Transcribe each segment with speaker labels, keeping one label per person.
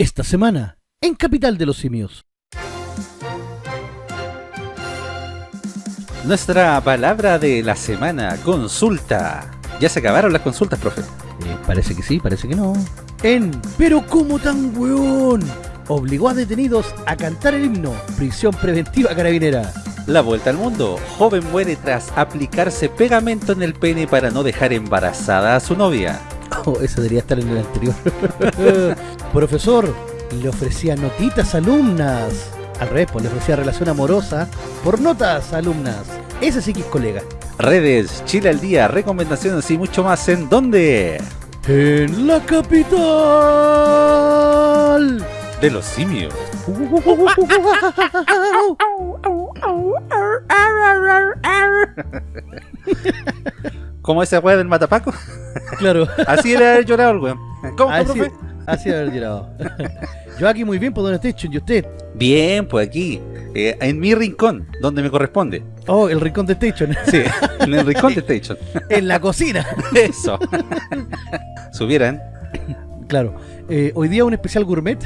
Speaker 1: Esta semana, en Capital de los Simios.
Speaker 2: Nuestra palabra de la semana, consulta. Ya se acabaron las consultas, profe.
Speaker 1: Eh, parece que sí, parece que no. En Pero ¿cómo tan weón? Obligó a detenidos a cantar el himno. Prisión preventiva carabinera.
Speaker 2: La vuelta al mundo. Joven muere tras aplicarse pegamento en el pene para no dejar embarazada a su novia.
Speaker 1: Oh, eso debería estar en el anterior. Profesor, le ofrecía notitas a alumnas. Al revés, pues le ofrecía relación amorosa por notas a alumnas. Ese sí que es colega.
Speaker 2: Redes, Chile al día, recomendaciones y mucho más. ¿En dónde?
Speaker 1: En la capital
Speaker 2: De los simios. ¿Cómo ese weón del matapaco?
Speaker 1: Claro.
Speaker 2: Así era haber llorado el weón. ¿Cómo, está,
Speaker 1: Así, así haber llorado. Yo aquí muy bien, por donde estoy, y usted.
Speaker 2: Bien, pues aquí, eh, en mi rincón, donde me corresponde.
Speaker 1: Oh, el rincón de Station.
Speaker 2: Sí, en el rincón de Station.
Speaker 1: en la cocina.
Speaker 2: Eso. Subieran.
Speaker 1: Claro. Eh, hoy día un especial gourmet.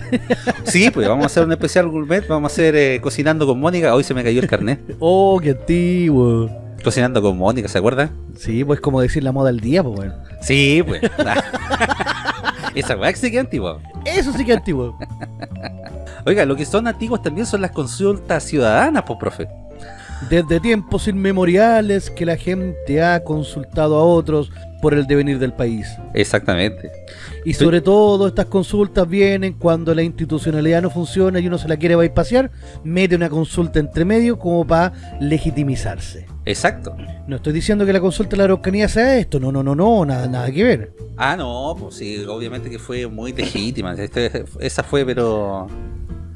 Speaker 2: Sí, pues vamos a hacer un especial gourmet, vamos a hacer eh, cocinando con Mónica. Hoy se me cayó el carnet.
Speaker 1: oh, qué antiguo.
Speaker 2: Cocinando con Mónica, ¿se acuerdan?
Speaker 1: Sí, pues como decir la moda del día, pues bueno.
Speaker 2: Sí, pues. Esa weá sí que es antigua.
Speaker 1: Eso sí que es antiguo.
Speaker 2: Oiga, lo que son antiguos también son las consultas ciudadanas, pues, profe.
Speaker 1: Desde tiempos inmemoriales que la gente ha consultado a otros por el devenir del país.
Speaker 2: Exactamente.
Speaker 1: Y sobre todo estas consultas vienen cuando la institucionalidad no funciona y uno se la quiere bypasear, mete una consulta entre medio como para legitimizarse.
Speaker 2: Exacto.
Speaker 1: No estoy diciendo que la consulta de la Araucanía sea esto, no, no, no, no, nada, nada que ver.
Speaker 2: Ah, no, pues sí, obviamente que fue muy legítima. Este- esa fue, pero...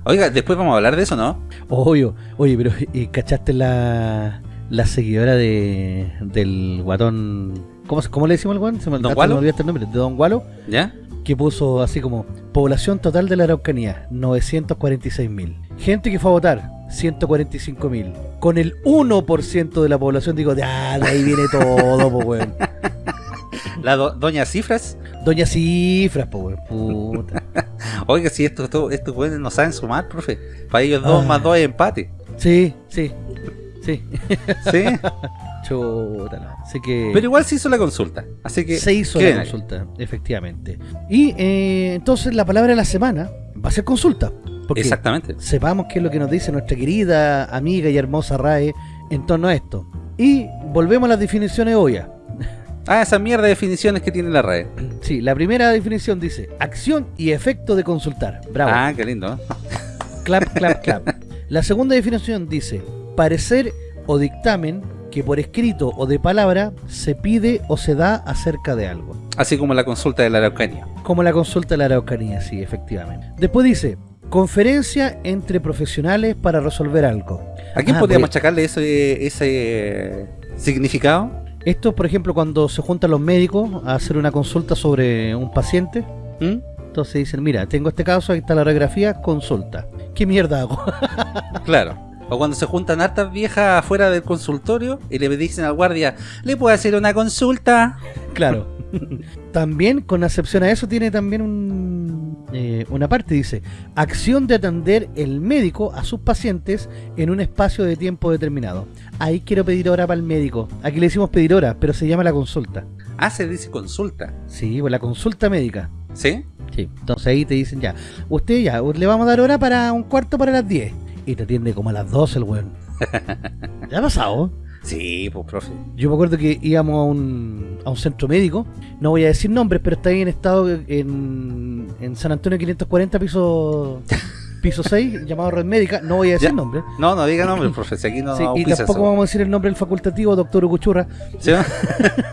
Speaker 2: Oiga, después vamos a hablar de eso, ¿no?
Speaker 1: Oye, oye, pero ¿y ¿cachaste la, la seguidora de del guatón? ¿Cómo, cómo le decimos al guatón? Se me,
Speaker 2: ¿Don Gualo?
Speaker 1: me el nombre, de Don Gualo,
Speaker 2: ¿Ya?
Speaker 1: Que puso así como población total de la Araucanía, 946.000. Gente que fue a votar, 145.000. Con el 1% de la población, digo, de ahí viene todo, po, weón.
Speaker 2: La do- doña Cifras.
Speaker 1: Doña Cifras, po, weón, puta.
Speaker 2: Oiga, si esto, esto, estos güeyes no saben sumar, profe. Para ellos dos
Speaker 1: Ah.
Speaker 2: más dos es empate.
Speaker 1: Sí, sí, sí.
Speaker 2: ¿Sí?
Speaker 1: Chuta, no. Así que...
Speaker 2: Pero igual se hizo la consulta. Así que...
Speaker 1: Se hizo la
Speaker 2: ahí.
Speaker 1: consulta, efectivamente. Y eh, entonces la palabra de la semana va a ser consulta. Porque
Speaker 2: Exactamente.
Speaker 1: sepamos qué es lo que nos dice nuestra querida amiga y hermosa RAE en torno a esto. Y volvemos a las definiciones obvias.
Speaker 2: Ah, esa mierda de definiciones que tiene la red.
Speaker 1: Sí, la primera definición dice acción y efecto de consultar. Bravo.
Speaker 2: Ah, qué lindo.
Speaker 1: Clap, clap, clap. La segunda definición dice parecer o dictamen que por escrito o de palabra se pide o se da acerca de algo.
Speaker 2: Así como la consulta de la Araucanía.
Speaker 1: Como la consulta de la Araucanía, sí, efectivamente. Después dice, conferencia entre profesionales para resolver algo.
Speaker 2: ¿A quién
Speaker 1: Ah,
Speaker 2: podríamos
Speaker 1: porque
Speaker 2: achacarle ese, ese significado?
Speaker 1: Esto, por ejemplo, cuando se juntan los médicos a hacer una consulta sobre un paciente,
Speaker 2: ¿Mm?
Speaker 1: entonces dicen, mira, tengo este caso, aquí está la radiografía, consulta. ¿Qué mierda hago?
Speaker 2: Claro. O cuando se juntan hartas viejas afuera del consultorio y le dicen al guardia, ¿le puedo hacer una consulta?
Speaker 1: claro. también, con excepción a eso, tiene también un, eh, una parte, dice, acción de atender el médico a sus pacientes en un espacio de tiempo determinado. Ahí quiero pedir hora para el médico. Aquí le decimos pedir hora, pero se llama la consulta.
Speaker 2: Ah, se dice consulta.
Speaker 1: Sí, pues la consulta médica.
Speaker 2: ¿Sí?
Speaker 1: Sí, entonces ahí te dicen ya, usted ya, le vamos a dar hora para un cuarto para las 10. Y te atiende como a las 12 el weón. ¿Ya ha pasado?
Speaker 2: Sí, pues profe.
Speaker 1: Yo me acuerdo que íbamos a un, a un centro médico, no voy a decir nombres, pero está ahí en estado en, en San Antonio 540, piso piso 6, llamado Red Médica, no voy a decir
Speaker 2: Ya.
Speaker 1: nombre.
Speaker 2: No, no diga nombre, profe, si aquí no
Speaker 1: Sí, y tampoco
Speaker 2: eso.
Speaker 1: vamos a decir el nombre del facultativo, doctor Ucuchurra,
Speaker 2: ¿Sí?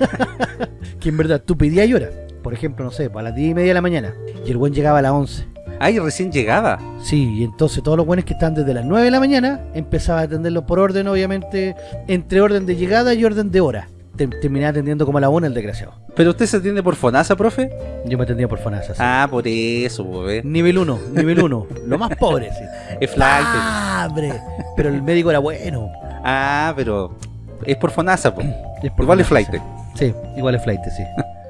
Speaker 1: que en verdad tú pedías hora. Por ejemplo, no sé, a las 10 y media de la mañana, y el buen llegaba a las 11.
Speaker 2: Ay, recién llegada.
Speaker 1: Sí, y entonces todos los buenos que están desde las 9 de la mañana empezaba a atenderlos por orden, obviamente, entre orden de llegada y orden de hora. Te- Terminaba atendiendo como a la 1 el desgraciado.
Speaker 2: ¿Pero usted se atiende por FONASA, profe?
Speaker 1: Yo me atendía por FONASA. sí.
Speaker 2: Ah, por eso, pues.
Speaker 1: Nivel 1, nivel 1. lo más pobre, sí.
Speaker 2: Es flight.
Speaker 1: ¡Pobre! Pero el médico era bueno.
Speaker 2: Ah, pero es por FONASA, pues. Igual es flight.
Speaker 1: Sí, Sí, igual es flight, sí.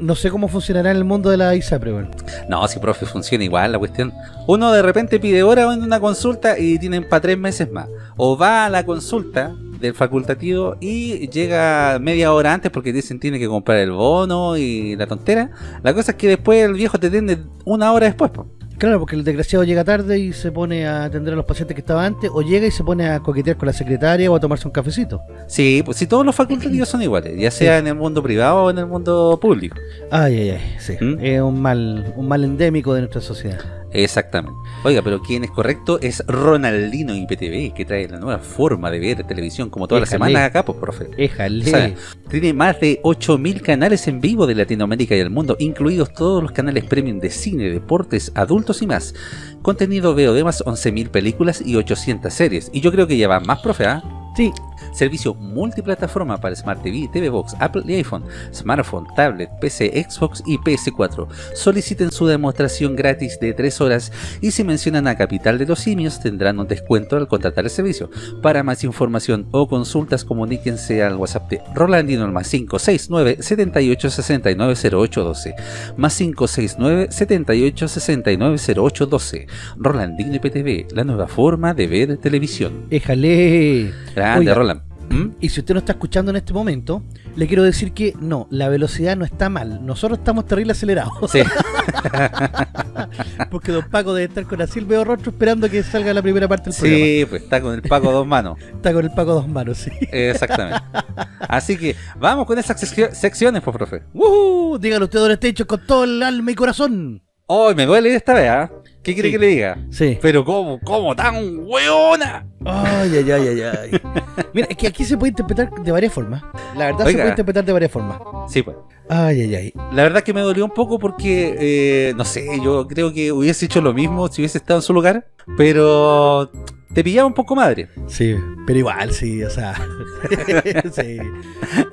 Speaker 1: No sé cómo funcionará en el mundo de la ISAPRE, weón.
Speaker 2: No, si profe, funciona igual la cuestión. Uno de repente pide hora en una consulta y tienen para tres meses más. O va a la consulta del facultativo y llega media hora antes porque dicen tiene que comprar el bono y la tontera. La cosa es que después el viejo te atiende una hora después. po.
Speaker 1: Claro, porque el desgraciado llega tarde y se pone a atender a los pacientes que estaba antes, o llega y se pone a coquetear con la secretaria o a tomarse un cafecito.
Speaker 2: Sí, pues si todos los facultativos son iguales, ya sea en el mundo privado o en el mundo público.
Speaker 1: Ay, ay, ay, sí.
Speaker 2: ¿Mm?
Speaker 1: Es un mal, un mal endémico de nuestra sociedad.
Speaker 2: Exactamente. Oiga, pero quien es correcto es Ronaldino IPTV, que trae la nueva forma de ver televisión como todas las semanas acá, pues, profe.
Speaker 1: Éjale.
Speaker 2: O sea, tiene más de 8.000 canales en vivo de Latinoamérica y el mundo, incluidos todos los canales premium de cine, deportes, adultos y más. Contenido veo de más 11.000 películas y 800 series. Y yo creo que ya van más, profe, ¿ah?
Speaker 1: Sí,
Speaker 2: Servicio multiplataforma para Smart TV, TV Box, Apple y iPhone, smartphone, tablet, PC, Xbox y PS4. Soliciten su demostración gratis de 3 horas y si mencionan a Capital de los Simios tendrán un descuento al contratar el servicio. Para más información o consultas comuníquense al WhatsApp de Rolandino al más 569 78 69 08 12 más 569 78 69 08 12 Rolandino IPTV, la nueva forma de ver televisión.
Speaker 1: éjale.
Speaker 2: Grande,
Speaker 1: Oiga.
Speaker 2: Roland. ¿Mm?
Speaker 1: Y si usted no está escuchando en este momento, le quiero decir que no, la velocidad no está mal. Nosotros estamos terrible acelerados.
Speaker 2: Sí.
Speaker 1: Porque Don Paco debe estar con así veo rostro esperando que salga la primera parte del programa.
Speaker 2: Sí, pues está con el Paco dos manos.
Speaker 1: Está con el Paco dos manos, sí.
Speaker 2: Exactamente. Así que vamos con esas seccio- secciones, pues, profe.
Speaker 1: ¡Woohoo! Dígalo usted, Don Estecho, con todo el alma y corazón.
Speaker 2: Hoy me duele esta vez, ¿ah? ¿Qué quiere
Speaker 1: Sí.
Speaker 2: que le diga?
Speaker 1: Sí.
Speaker 2: Pero ¿cómo? ¿Cómo tan hueona?
Speaker 1: Ay, ay, ay, ay, ay. Mira, es que aquí se puede interpretar de varias formas. La verdad se puede interpretar de varias formas.
Speaker 2: Sí, pues.
Speaker 1: Ay, ay, ay.
Speaker 2: La verdad que me dolió un poco porque, eh, no sé, yo creo que hubiese hecho lo mismo si hubiese estado en su lugar, pero te pillaba un poco madre.
Speaker 1: Sí, pero igual, sí, o sea. sí.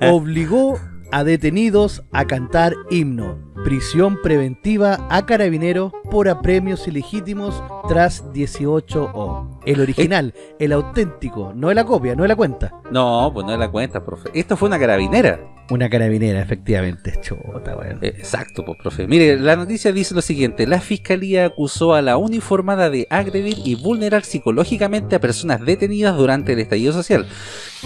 Speaker 1: Obligó a detenidos a cantar himno. Prisión preventiva a carabineros por apremios ilegítimos tras 18O. El original, el auténtico, no la copia, no la cuenta.
Speaker 2: No, pues no es la cuenta, profe. Esto fue una carabinera.
Speaker 1: Una carabinera, efectivamente. Chota, weón.
Speaker 2: Eh, Exacto, pues, profe. Mire, la noticia dice lo siguiente. La fiscalía acusó a la uniformada de agredir y vulnerar psicológicamente a personas detenidas durante el estallido social,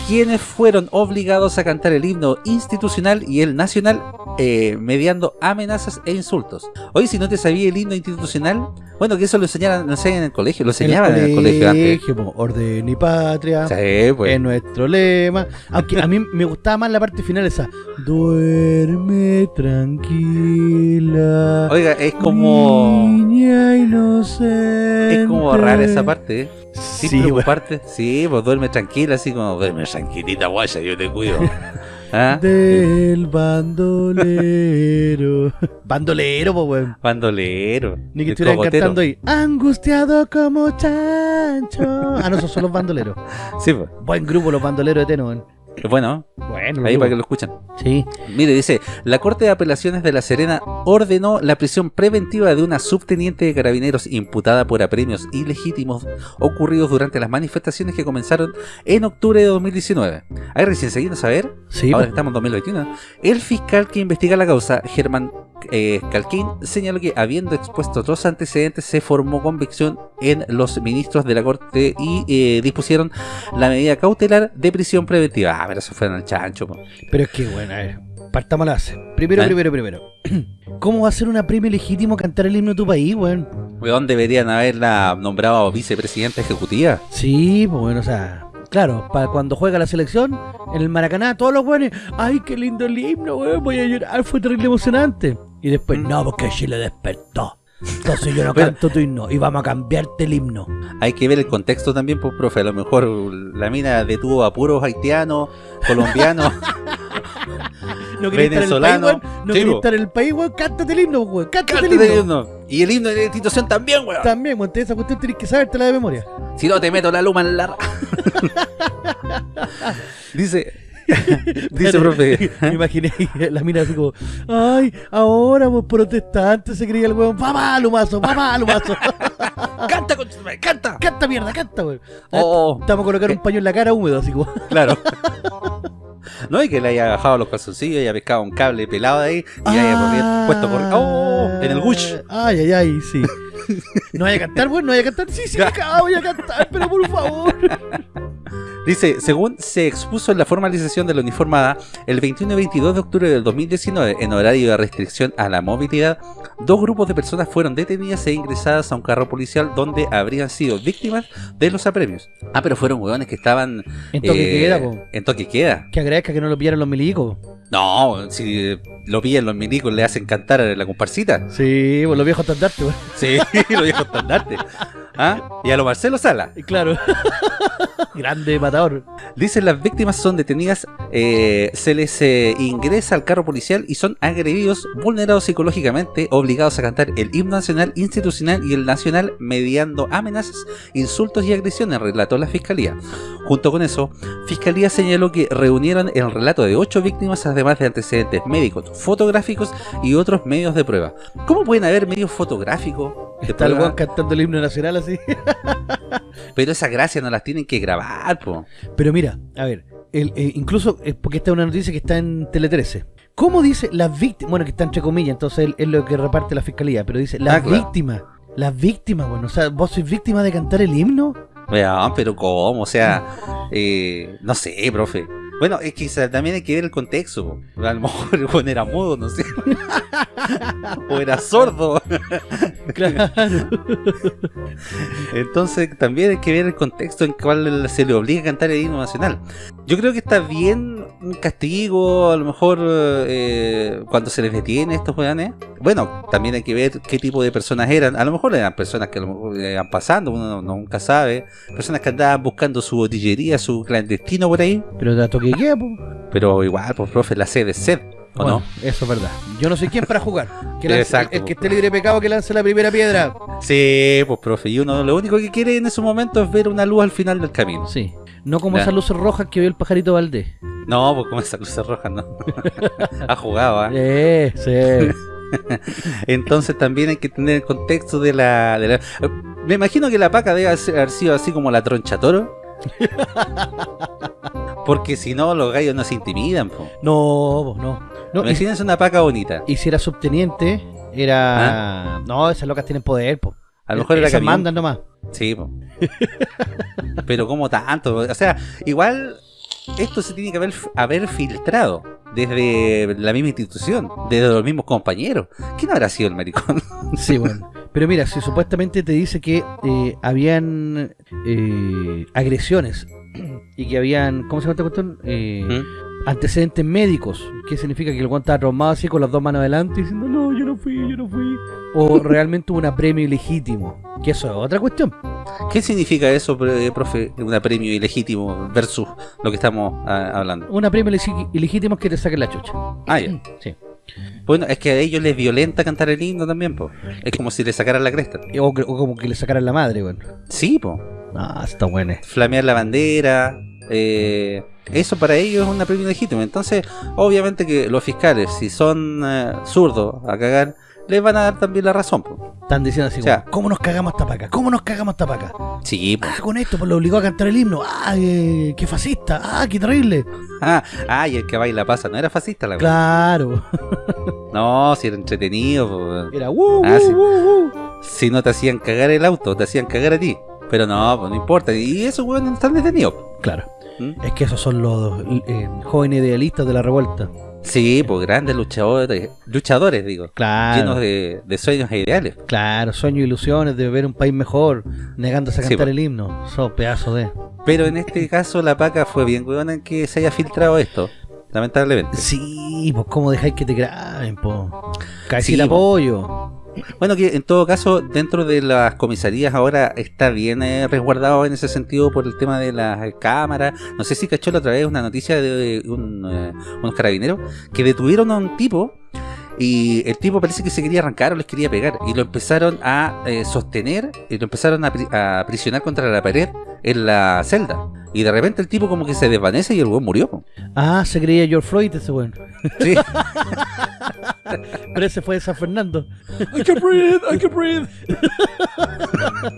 Speaker 2: quienes fueron obligados a cantar el himno institucional y el nacional, eh, mediando amenazas e insultos. Hoy, si no te sabía el himno institucional, bueno, que eso lo enseñaban, lo enseñan en el colegio, lo enseñaban en el colegio antes.
Speaker 1: po, orden y patria.
Speaker 2: Sí, pues.
Speaker 1: Es nuestro lema. Aunque a mí me gustaba más la parte final esa. Duerme tranquila.
Speaker 2: Oiga, es como...
Speaker 1: Niña inocente.
Speaker 2: Es como rara esa parte, ¿eh? Sin
Speaker 1: Sí,
Speaker 2: preocuparte. Sí, pues duerme tranquila, así como duerme tranquilita, guaya, yo te cuido. ¿Ah?
Speaker 1: Del bandolero. bandolero, po, weón.
Speaker 2: Bandolero.
Speaker 1: Ni que estuvieran
Speaker 2: cogotero.
Speaker 1: cantando ahí. Angustiado como chancho. Ah, no, esos son los bandoleros.
Speaker 2: Sí, pues.
Speaker 1: Buen grupo, los bandoleros de Teno, weón.
Speaker 2: Bueno,
Speaker 1: Bueno,
Speaker 2: ahí para que lo
Speaker 1: grupos.
Speaker 2: escuchan.
Speaker 1: Sí.
Speaker 2: Mire, dice, la Corte de Apelaciones de La Serena ordenó la prisión preventiva de una subteniente de carabineros imputada por apremios ilegítimos ocurridos durante las manifestaciones que comenzaron en octubre de 2019. Ahí recién seguimos a ver,
Speaker 1: Sí,
Speaker 2: ahora estamos en 2021, el fiscal que investiga la causa, Germán eh, Calquín, señaló que habiendo expuesto otros antecedentes se formó convicción en los ministros de la Corte y eh, dispusieron la medida cautelar de prisión preventiva. Ah, pero eso fue en el chancho. po.
Speaker 1: Pero es que, bueno, a ver, partamos la base. Primero,
Speaker 2: ¿Eh?
Speaker 1: primero, primero. ¿Cómo va a ser una premio legítimo cantar el himno de tu país, weón?
Speaker 2: Weón, deberían haberla nombrado vicepresidenta ejecutiva.
Speaker 1: Sí, pues bueno, o sea, claro, para cuando juega la selección, en el Maracaná, todos los weones, ay, qué lindo el himno, weón, voy a llorar, fue terrible emocionante. Y después,
Speaker 2: Mm.
Speaker 1: no, porque Chile despertó. Entonces yo no canto tu himno y vamos a cambiarte el himno.
Speaker 2: Hay que ver el contexto también, pues, profe. A lo mejor la mina detuvo a puros haitianos, colombianos.
Speaker 1: No quería estar en el país,
Speaker 2: Venezolano.
Speaker 1: weón. No quería estar en el país, weón. Cántate el himno, weón. Cántate el
Speaker 2: Cántate el
Speaker 1: himno.
Speaker 2: himno. Y el himno de la institución también, weón.
Speaker 1: También, weón, esa cuestión tenés que sabértela de memoria.
Speaker 2: Si no te meto la luma en la... Dice... Dice, profe.
Speaker 1: Me imaginé la mina así como, ay, ahora vos protestante se creía el weón, papá, lumazo, papá, lumazo.
Speaker 2: ¡Canta, canta!
Speaker 1: canta mierda, canta, weón.
Speaker 2: Oh,
Speaker 1: Estamos a colocar un paño en la cara húmedo, así como.
Speaker 2: claro. No, y que le haya bajado los calzoncillos haya pescado un cable pelado de ahí y haya corrido- puesto por... ¡Oh! En el Gush.
Speaker 1: Ay, ay, ay, sí. ¿No vaya a cantar, weón? ¿No vaya a cantar? Sí, sí, acá voy a cantar, pero por favor.
Speaker 2: Dice, según se expuso en la formalización de la uniformada, el 21 y 22 de octubre del 2019, en horario de restricción a la movilidad, dos grupos de personas fueron detenidas e ingresadas a un carro policial donde habrían sido víctimas de los apremios. Ah, pero fueron hueones que estaban...
Speaker 1: En toque
Speaker 2: eh,
Speaker 1: queda, po.
Speaker 2: En toque queda.
Speaker 1: Que agradezca que no lo pillaron los milicos.
Speaker 2: No, si lo pillan los milicos le hacen cantar a la comparsita.
Speaker 1: Sí, pues los viejos estandartes, weón.
Speaker 2: Sí, lo dijo estandarte. ¿Ah? Y a lo Marcelo Sala.
Speaker 1: Y Claro. Grande matador.
Speaker 2: Dicen las víctimas son detenidas, eh, se les eh, ingresa al carro policial y son agredidos, vulnerados psicológicamente, obligados a cantar el himno nacional, institucional y el nacional mediando amenazas, insultos y agresiones, relató la fiscalía. Junto con eso, fiscalía señaló que reunieron el relato de ocho víctimas además de antecedentes médicos, fotográficos y otros medios de prueba. ¿Cómo pueden haber medios fotográficos?
Speaker 1: Está el cantando el himno nacional así.
Speaker 2: Pero esas gracias no las tienen que grabar, po.
Speaker 1: Pero mira, a ver, el, eh, incluso, porque esta es una noticia que está en Tele 13. ¿Cómo dice las víctimas? Bueno, que está entre comillas, entonces es- es lo que reparte la fiscalía, pero dice las
Speaker 2: Ah, claro.
Speaker 1: víctimas. Las víctimas, bueno, o sea, ¿vos sois víctima de cantar el himno?
Speaker 2: Pero ¿cómo? O sea, eh, no sé, profe. Bueno, es que también hay que ver el contexto. po. A lo mejor el weón era mudo, no sé. o era sordo.
Speaker 1: Claro.
Speaker 2: Entonces también hay que ver el contexto en cual se le obliga a cantar el himno nacional. Yo creo que está bien un castigo, a lo mejor eh, cuando se les detiene a estos weones. Bueno, también hay que ver qué tipo de personas eran. A lo mejor eran personas que iban pasando, uno no- nunca sabe. Personas que andaban buscando su botillería, su clandestino por ahí.
Speaker 1: Pero te toque po.
Speaker 2: Pero igual, pues profe, la sed es sed, ¿o
Speaker 1: Bueno,
Speaker 2: no?
Speaker 1: Eso es verdad. Yo no soy quien para jugar. Que lance-
Speaker 2: Exacto,
Speaker 1: el, que esté libre de pecado que lance la primera piedra.
Speaker 2: Sí, pues profe, y uno lo único que quiere en ese momento es ver una luz al final del camino.
Speaker 1: Sí. No como esas luces rojas que vio el pajarito Valdés.
Speaker 2: No, pues como esa luz roja, no. ha jugado, ¿ah?
Speaker 1: Eh, sí.
Speaker 2: Entonces también hay que tener el contexto de la, de la- Me imagino que la paca debe haber sido así como la troncha toro. Porque si no, los gallos no se intimidan. Po.
Speaker 1: No, no. no
Speaker 2: Imagínense una paca bonita.
Speaker 1: y si era subteniente, era. No, esas locas tienen poder, po.
Speaker 2: A lo mejor era camión.
Speaker 1: mandan nomás.
Speaker 2: Sí, po. pero como tanto. O sea, igual esto se tiene que haber, haber filtrado desde la misma institución, desde los mismos compañeros. ¿Quién habrá sido el maricón?
Speaker 1: Sí, bueno. Pero mira, si supuestamente te dice que eh, habían eh, agresiones y que habían, ¿cómo se llama esta cuestión? Eh,
Speaker 2: ¿Mm?
Speaker 1: antecedentes médicos, ¿qué significa que el guante estaba traumado así con las dos manos adelante diciendo, no, yo no fui, yo no fui? O realmente hubo un apremio ilegítimo, que eso es otra cuestión.
Speaker 2: ¿Qué significa eso, pre- profe? Un premio ilegítimo versus lo que estamos ah, hablando.
Speaker 1: Un apremio ilegítimo es que te saquen la chucha.
Speaker 2: Ah, ya.
Speaker 1: Sí.
Speaker 2: Bueno, es que a ellos les violenta cantar el himno también, po. Es como si le sacaran la cresta.
Speaker 1: O, que- o como que le sacaran la madre, bueno.
Speaker 2: Sí, po.
Speaker 1: Ah, está bueno.
Speaker 2: Flamear la bandera. eh, eso para ellos es un premio legítimo. Entonces, obviamente que los fiscales, si son eh, zurdos a cagar, les van a dar también la razón, po.
Speaker 1: Están diciendo así,
Speaker 2: O sea-
Speaker 1: ¿cómo nos cagamos esta paca? ¿Cómo nos cagamos esta paca?
Speaker 2: Sí, po.
Speaker 1: Ah, con esto, pues lo obligó a cantar el himno. Ah, eh, qué fascista. Ah, qué terrible.
Speaker 2: Ah, ah, y el que baila pasa, no era fascista la.
Speaker 1: Claro.
Speaker 2: No, si era entretenido, po.
Speaker 1: Era uh,
Speaker 2: Ah,
Speaker 1: uh,
Speaker 2: sí.
Speaker 1: uh, uh.
Speaker 2: Si no te hacían cagar el auto, te hacían cagar a ti. Pero no, pues no importa. Y esos weones están detenidos.
Speaker 1: Claro.
Speaker 2: ¿Mm?
Speaker 1: Es que esos son los eh, jóvenes idealistas de la revuelta.
Speaker 2: Sí, pues grandes luchadores, luchadores digo,
Speaker 1: Claro.
Speaker 2: llenos de, de sueños e ideales.
Speaker 1: Claro, sueños e ilusiones de ver un país mejor, negándose a cantar
Speaker 2: po.
Speaker 1: el himno. Son pedazos de.
Speaker 2: Pero en este caso la paca fue bien weona en que se haya filtrado esto, lamentablemente.
Speaker 1: Sí, pues cómo dejáis que te graben, po. Cae
Speaker 2: Sí,
Speaker 1: sin
Speaker 2: po. Bueno, que en todo caso, dentro de las comisarías ahora está bien eh, resguardado en ese sentido por el tema de las cámaras. No sé si cachó la otra vez una noticia de un, eh, unos carabineros que detuvieron a un tipo y el tipo parece que se quería arrancar o les quería pegar y lo empezaron a eh, sostener y lo empezaron a, pri- a prisionar contra la pared en la celda. Y de repente el tipo como que se desvanece y el weón murió.
Speaker 1: Ah, se creía George Floyd ese weón.
Speaker 2: Sí.
Speaker 1: Pero ese fue de San Fernando.
Speaker 2: I can breathe, I can breathe.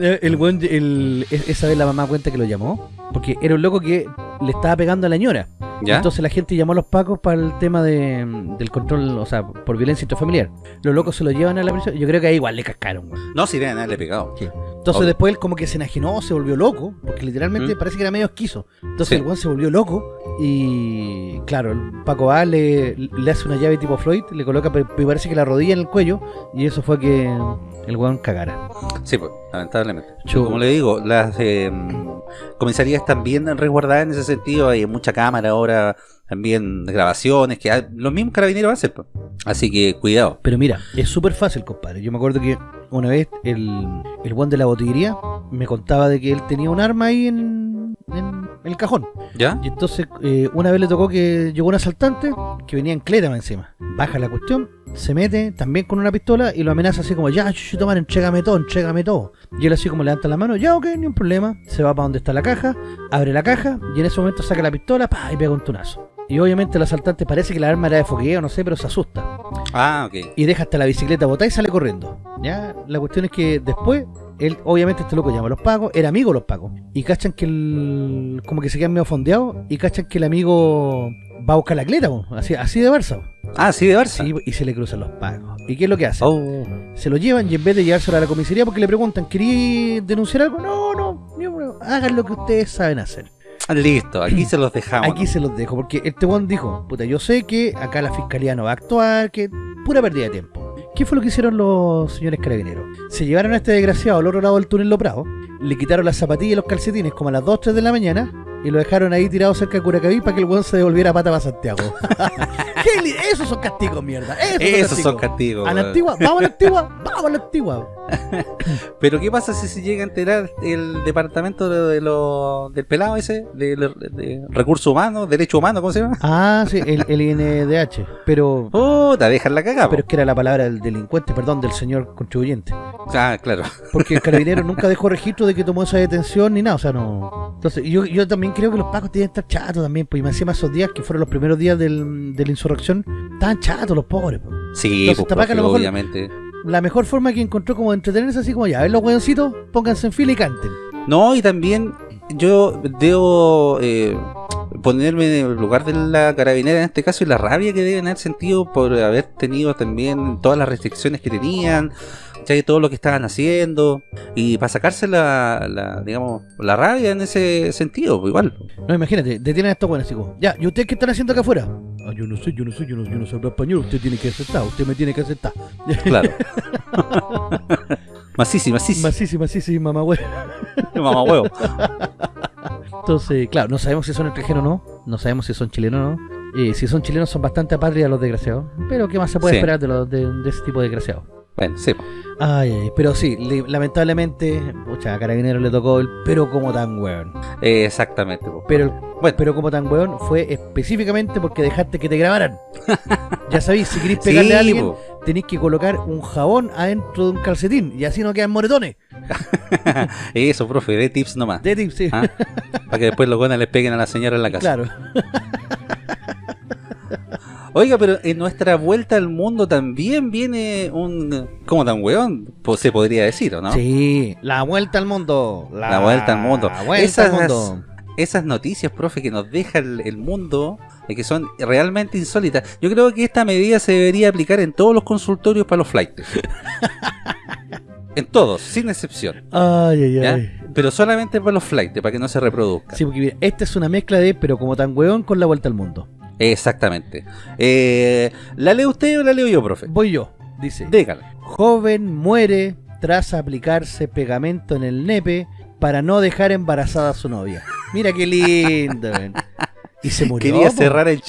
Speaker 1: Eh, El buen, el, e- esa vez la mamá cuenta que lo llamó. Porque era un loco que le estaba pegando a la ñora.
Speaker 2: ¿Ya?
Speaker 1: Entonces la gente llamó a los pacos para el tema de, del control, o sea, por violencia intrafamiliar. Los locos se lo llevan a la prisión. Yo creo que ahí igual le cascaron, güey.
Speaker 2: No, si deben haberle pegado.
Speaker 1: Entonces después él como que se enajenó, se volvió loco, porque literalmente
Speaker 2: ¿Mm?
Speaker 1: parece que era medio esquizo. Entonces
Speaker 2: Sí.
Speaker 1: el weón se volvió loco y claro, el Paco va, le, le hace una llave tipo Floyd, le coloca, me parece que la rodilla en el cuello y eso fue que el weón cagara.
Speaker 2: Sí, pues, lamentablemente. Como le digo, las eh, comisarías están bien resguardadas en ese sentido. Hay mucha cámara ahora, también grabaciones, que los mismos carabineros hacen. pues. Así que cuidado.
Speaker 1: Pero mira, es súper fácil, compadre. Yo me acuerdo que una vez el, el weón de la botillería me contaba de que él tenía un arma ahí en, en el cajón.
Speaker 2: ¿Ya?
Speaker 1: Y entonces eh, una vez le tocó que llegó un asaltante que venía en cleta más encima. Baja la cuestión, se mete también con una pistola y lo amenaza así como, ya, chuchu, man, entrégame todo, entrégame todo. Y él así como levanta la mano, ya, ok, ni un problema. Se va para donde está la caja, abre la caja y en ese momento saca la pistola pa, y pega un tunazo. Y obviamente el asaltante parece que la arma era de fogueo, no sé, pero se asusta.
Speaker 2: Ah, ok.
Speaker 1: Y deja hasta la bicicleta botada y sale corriendo. Ya, la cuestión es que después, él, obviamente este loco llama a los pagos, era amigo de los pagos. Y cachan que el. como que se quedan medio fondeados. Y cachan que el amigo va a buscar la cleta, po, así, así de Barça. po.
Speaker 2: Ah, sí, de Barça.
Speaker 1: Sí, y se le cruzan los pagos. ¿Y qué es lo que hacen?
Speaker 2: Oh.
Speaker 1: Se lo llevan y en vez de llevárselo a la comisaría porque le preguntan, ¿quería denunciar algo? No, no, hagan lo que ustedes saben hacer.
Speaker 2: Ah, Listo, aquí se los dejamos.
Speaker 1: Aquí se los dejo, porque este one dijo, puta, yo sé que acá la fiscalía no va a actuar, que pura pérdida de tiempo. ¿Qué fue lo que hicieron los señores carabineros? Se llevaron a este desgraciado al otro lado del túnel Lo Prado, le quitaron las zapatillas y los calcetines como a las 2, 3 de la mañana y lo dejaron ahí tirado cerca de Curacaví para que el weón se devolviera a pata para Santiago. ¿Qué li- Esos son castigos, mierda. Esos,
Speaker 2: Esos son
Speaker 1: castigos.
Speaker 2: castigos.
Speaker 1: A la antigua, vamos a la antigua, vamos a la antigua.
Speaker 2: Pero ¿qué pasa si se llega a enterar el departamento de, de lo- del pelado ese? De, de- de recursos humanos, derecho humano, ¿cómo se llama?
Speaker 1: Ah, sí, el, el INDH. Pero,
Speaker 2: Puta, dejan la cagada.
Speaker 1: pero es que era la palabra del delincuente, perdón, del señor contribuyente.
Speaker 2: Ah, claro.
Speaker 1: Porque el carabinero nunca dejó registro de que tomó esa detención ni nada, o sea, no. Entonces, yo, yo también creo que los pacos tienen que estar chatos también, pues y me encima esos días que fueron los primeros días del- de la insurrección, estaban chatos los pobres. pues.
Speaker 2: Sí,
Speaker 1: Entonces,
Speaker 2: pues,
Speaker 1: Tapaca a lo
Speaker 2: profe,
Speaker 1: mejor-
Speaker 2: obviamente.
Speaker 1: La mejor forma que encontró como de entretenerse así como ya, a ver los hueoncitos, pónganse en fila y canten.
Speaker 2: No, y también yo debo eh, ponerme en el lugar de la carabinera en este caso y la rabia que deben haber sentido por haber tenido también todas las restricciones que tenían, ¿cachai? todo lo que estaban haciendo y para sacarse la, la, digamos, la rabia en ese sentido, pues, igual.
Speaker 1: No, imagínate, detienen a estos buenos como, ya, ¿y ustedes qué están haciendo acá afuera? Ah, yo no sé, yo no sé, yo no, yo no sé hablar español, usted tiene que aceptar, usted me tiene que aceptar.
Speaker 2: Claro. masísimo, masísimo.
Speaker 1: Masísima, masísima, mamá huevo.
Speaker 2: Mamá huevo.
Speaker 1: Entonces, claro, no sabemos si son extranjeros o no, no sabemos si son chilenos o no. Eh, si son chilenos son bastante apátridas los desgraciados. Pero ¿qué más se puede
Speaker 2: Sí.
Speaker 1: esperar de, los, de, de ese tipo de desgraciados?
Speaker 2: Bueno, sí.
Speaker 1: Ay, ay, pero sí, le- lamentablemente, pucha, a Carabinero le tocó el pero como tan weón.
Speaker 2: Eh, exactamente. pues.
Speaker 1: Pero el
Speaker 2: Bueno.
Speaker 1: pero como tan weón fue específicamente porque dejaste que te grabaran. ya sabéis, si queréis pegarle a
Speaker 2: Sí,
Speaker 1: alguien,
Speaker 2: po.
Speaker 1: tenéis que colocar un jabón adentro de un calcetín y así no quedan moretones.
Speaker 2: Eso, profe, de tips nomás.
Speaker 1: De tips, sí.
Speaker 2: Ah, Para que después los buenos les peguen a la señora en la casa.
Speaker 1: Claro.
Speaker 2: Oiga, pero en nuestra vuelta al mundo también viene un... ¿Cómo tan weón? Pues se podría decir, ¿o no?
Speaker 1: Sí, la vuelta al mundo.
Speaker 2: La vuelta al mundo.
Speaker 1: La vuelta
Speaker 2: Esas,
Speaker 1: al mundo.
Speaker 2: esas noticias, profe, que nos deja el, el mundo, eh, que son realmente insólitas. Yo creo que esta medida se debería aplicar en todos los consultorios para los flights. en todos, sin excepción.
Speaker 1: Ay, ay,
Speaker 2: ¿ya?
Speaker 1: ay.
Speaker 2: Pero solamente para los flights, para que no se reproduzca.
Speaker 1: Sí, porque mira, esta es una mezcla de pero como tan weón con la vuelta al mundo.
Speaker 2: Exactamente. Eh, ¿La lee usted o la leo yo, profe?
Speaker 1: Voy yo, dice.
Speaker 2: Dígale.
Speaker 1: Joven muere tras aplicarse pegamento en el nepe para no dejar embarazada a su novia. Mira qué lindo. Y se murió.
Speaker 2: Quería
Speaker 1: po.
Speaker 2: cerrar el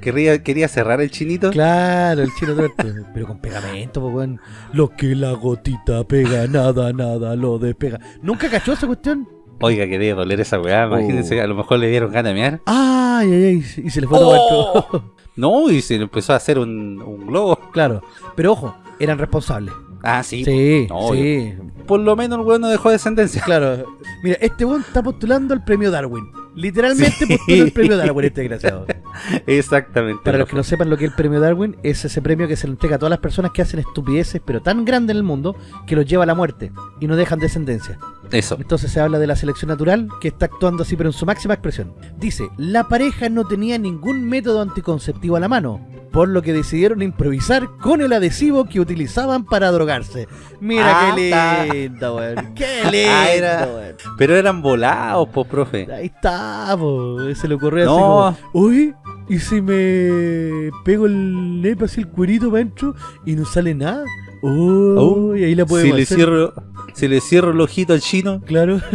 Speaker 2: quería, quería cerrar el chinito.
Speaker 1: Claro, el chino tuerto. Pero con pegamento, pues, weón. Lo que la gotita pega, nada, nada lo despega. ¿Nunca cachó esa cuestión?
Speaker 2: Oiga, que debe doler esa weá. Imagínense, a lo mejor le dieron ganas de mear.
Speaker 1: Ay, ay, ay. Y se le fue todo
Speaker 2: Oh.
Speaker 1: esto.
Speaker 2: No, y se le empezó a hacer un, un globo.
Speaker 1: Claro. Pero ojo, eran responsables.
Speaker 2: Ah, sí.
Speaker 1: Sí, sí.
Speaker 2: Por lo menos el weón no dejó descendencia.
Speaker 1: Claro. Mira, este weón está postulando al premio Darwin. Literalmente
Speaker 2: Sí.
Speaker 1: postula el premio Darwin, este desgraciado.
Speaker 2: Exactamente.
Speaker 1: Para los que no sepan lo que es el premio Darwin, es ese premio que se le entrega a todas las personas que hacen estupideces, pero tan grandes en el mundo, que los lleva a la muerte y no dejan descendencia.
Speaker 2: Eso.
Speaker 1: Entonces se habla de la selección natural, que está actuando así, pero en su máxima expresión. Dice, la pareja no tenía ningún método anticonceptivo a la mano, por lo que decidieron improvisar con el adhesivo que utilizaban para drogarse. Mira
Speaker 2: Ah,
Speaker 1: qué
Speaker 2: está.
Speaker 1: lindo, weón. Qué
Speaker 2: Ah,
Speaker 1: lindo,
Speaker 2: era-
Speaker 1: weón.
Speaker 2: Pero eran volados, pues, profe.
Speaker 1: Ahí está, po. Se le ocurrió
Speaker 2: No.
Speaker 1: así como, uy, ¿y si me pego el nepe así el cuerito para adentro y no sale nada? Uy, ahí la
Speaker 2: si
Speaker 1: podemos
Speaker 2: le
Speaker 1: hacer.
Speaker 2: cierro, si le cierro el ojito al chino,
Speaker 1: Claro.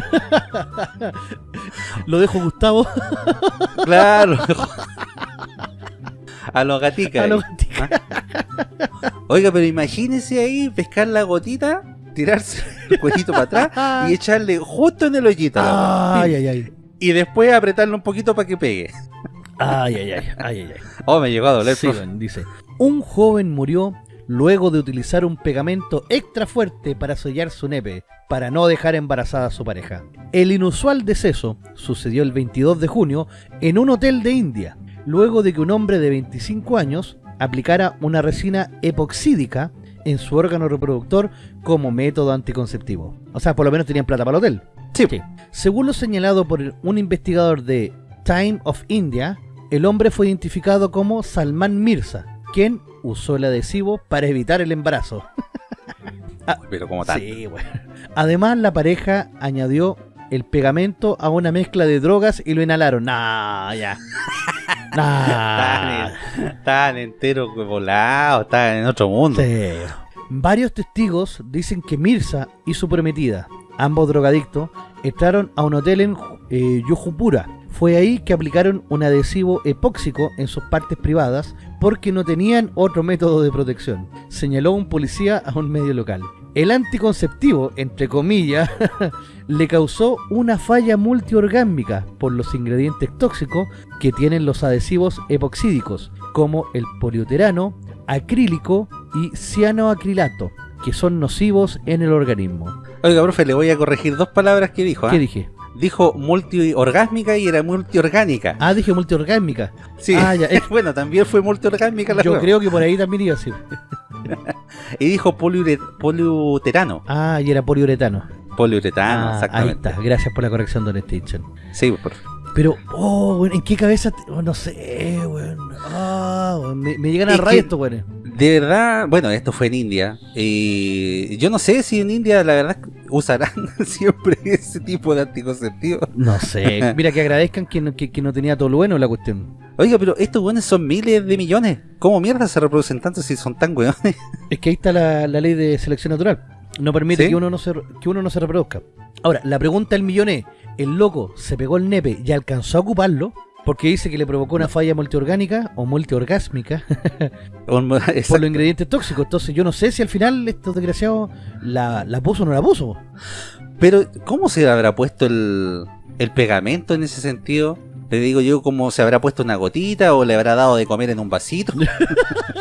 Speaker 1: Lo dejo Gustavo
Speaker 2: claro. A los gaticas.
Speaker 1: a los gaticos.
Speaker 2: Oiga, pero imagínese ahí pescar la gotita, tirarse el cuellito para atrás y echarle justo en el hoyito.
Speaker 1: Ay, ay, ay.
Speaker 2: Y después apretarlo un poquito para que pegue.
Speaker 1: Ay, ay, ay, ay, ay, ay.
Speaker 2: Oh, me llegó a doler,
Speaker 1: Sí, dice, un joven murió luego de utilizar un pegamento extra fuerte para sellar su nepe, para no dejar embarazada a su pareja. El inusual deceso sucedió el 22 de junio en un hotel de India, luego de que un hombre de 25 años aplicara una resina epoxídica en su órgano reproductor como método anticonceptivo. O sea, por lo menos tenían plata para el hotel.
Speaker 2: Sí.
Speaker 1: Según lo señalado por un investigador de Time of India, el hombre fue identificado como Salman Mirza, quien usó el adhesivo para evitar el embarazo.
Speaker 2: Pero como tal.
Speaker 1: Sí, bueno. Además, la pareja añadió el pegamento a una mezcla de drogas y lo inhalaron. Nah, ya. Nah.
Speaker 2: Tan, tan entero volado, tan en otro mundo.
Speaker 1: Sí. Varios testigos dicen que Mirza y su prometida, ambos drogadictos, entraron a un hotel en eh, Yojupura. Fue ahí que aplicaron un adhesivo epóxico en sus partes privadas porque no tenían otro método de protección, señaló un policía a un medio local. El anticonceptivo, entre comillas, le causó una falla multiorgánica por los ingredientes tóxicos que tienen los adhesivos epoxídicos, como el poliuterano, acrílico y cianoacrilato, que son nocivos en el organismo.
Speaker 2: Oiga, profe, le voy a corregir dos palabras que dijo. ¿ah?
Speaker 1: ¿Qué dije?
Speaker 2: Dijo multiorgásmica y era multiorgánica.
Speaker 1: Ah, dije multiorgánica.
Speaker 2: Sí.
Speaker 1: Ah, ya,
Speaker 2: bueno, también fue multiorgásmica la
Speaker 1: Yo creo que por ahí también iba así.
Speaker 2: Y dijo poliure- poliuterano.
Speaker 1: Ah, y era poliuretano.
Speaker 2: Poliuretano,
Speaker 1: Ah, ahí está. Gracias por la corrección, Don Stinson.
Speaker 2: Sí, profe.
Speaker 1: Pero, oh, weón, ¿en qué cabeza? te- oh, no sé, weón. Ah, me, me llegan a
Speaker 2: Es
Speaker 1: rayos estos weones.
Speaker 2: De verdad, bueno, esto fue en India. Y yo no sé si en India, la verdad, usarán siempre ese tipo de anticonceptivos.
Speaker 1: No sé. Mira, que agradezcan que no, que, que no tenía todo lo bueno la cuestión.
Speaker 2: Oiga, pero estos weones son miles de millones. ¿Cómo mierda se reproducen tanto si son tan weones?
Speaker 1: Es que ahí está la, la ley de selección natural. No permite
Speaker 2: ¿Sí?
Speaker 1: que, uno no se, que uno no se reproduzca. Ahora, la pregunta del millón es, ¿el loco se pegó el nepe y alcanzó a ocuparlo? Porque dice que le provocó una falla multiorgánica o multiorgásmica por los ingredientes tóxicos. Entonces yo no sé si al final estos desgraciados la, la puso o no la puso.
Speaker 2: Pero, ¿cómo se habrá puesto el, el pegamento en ese sentido? Le digo yo, ¿cómo se habrá puesto una gotita o le habrá dado de comer en un vasito?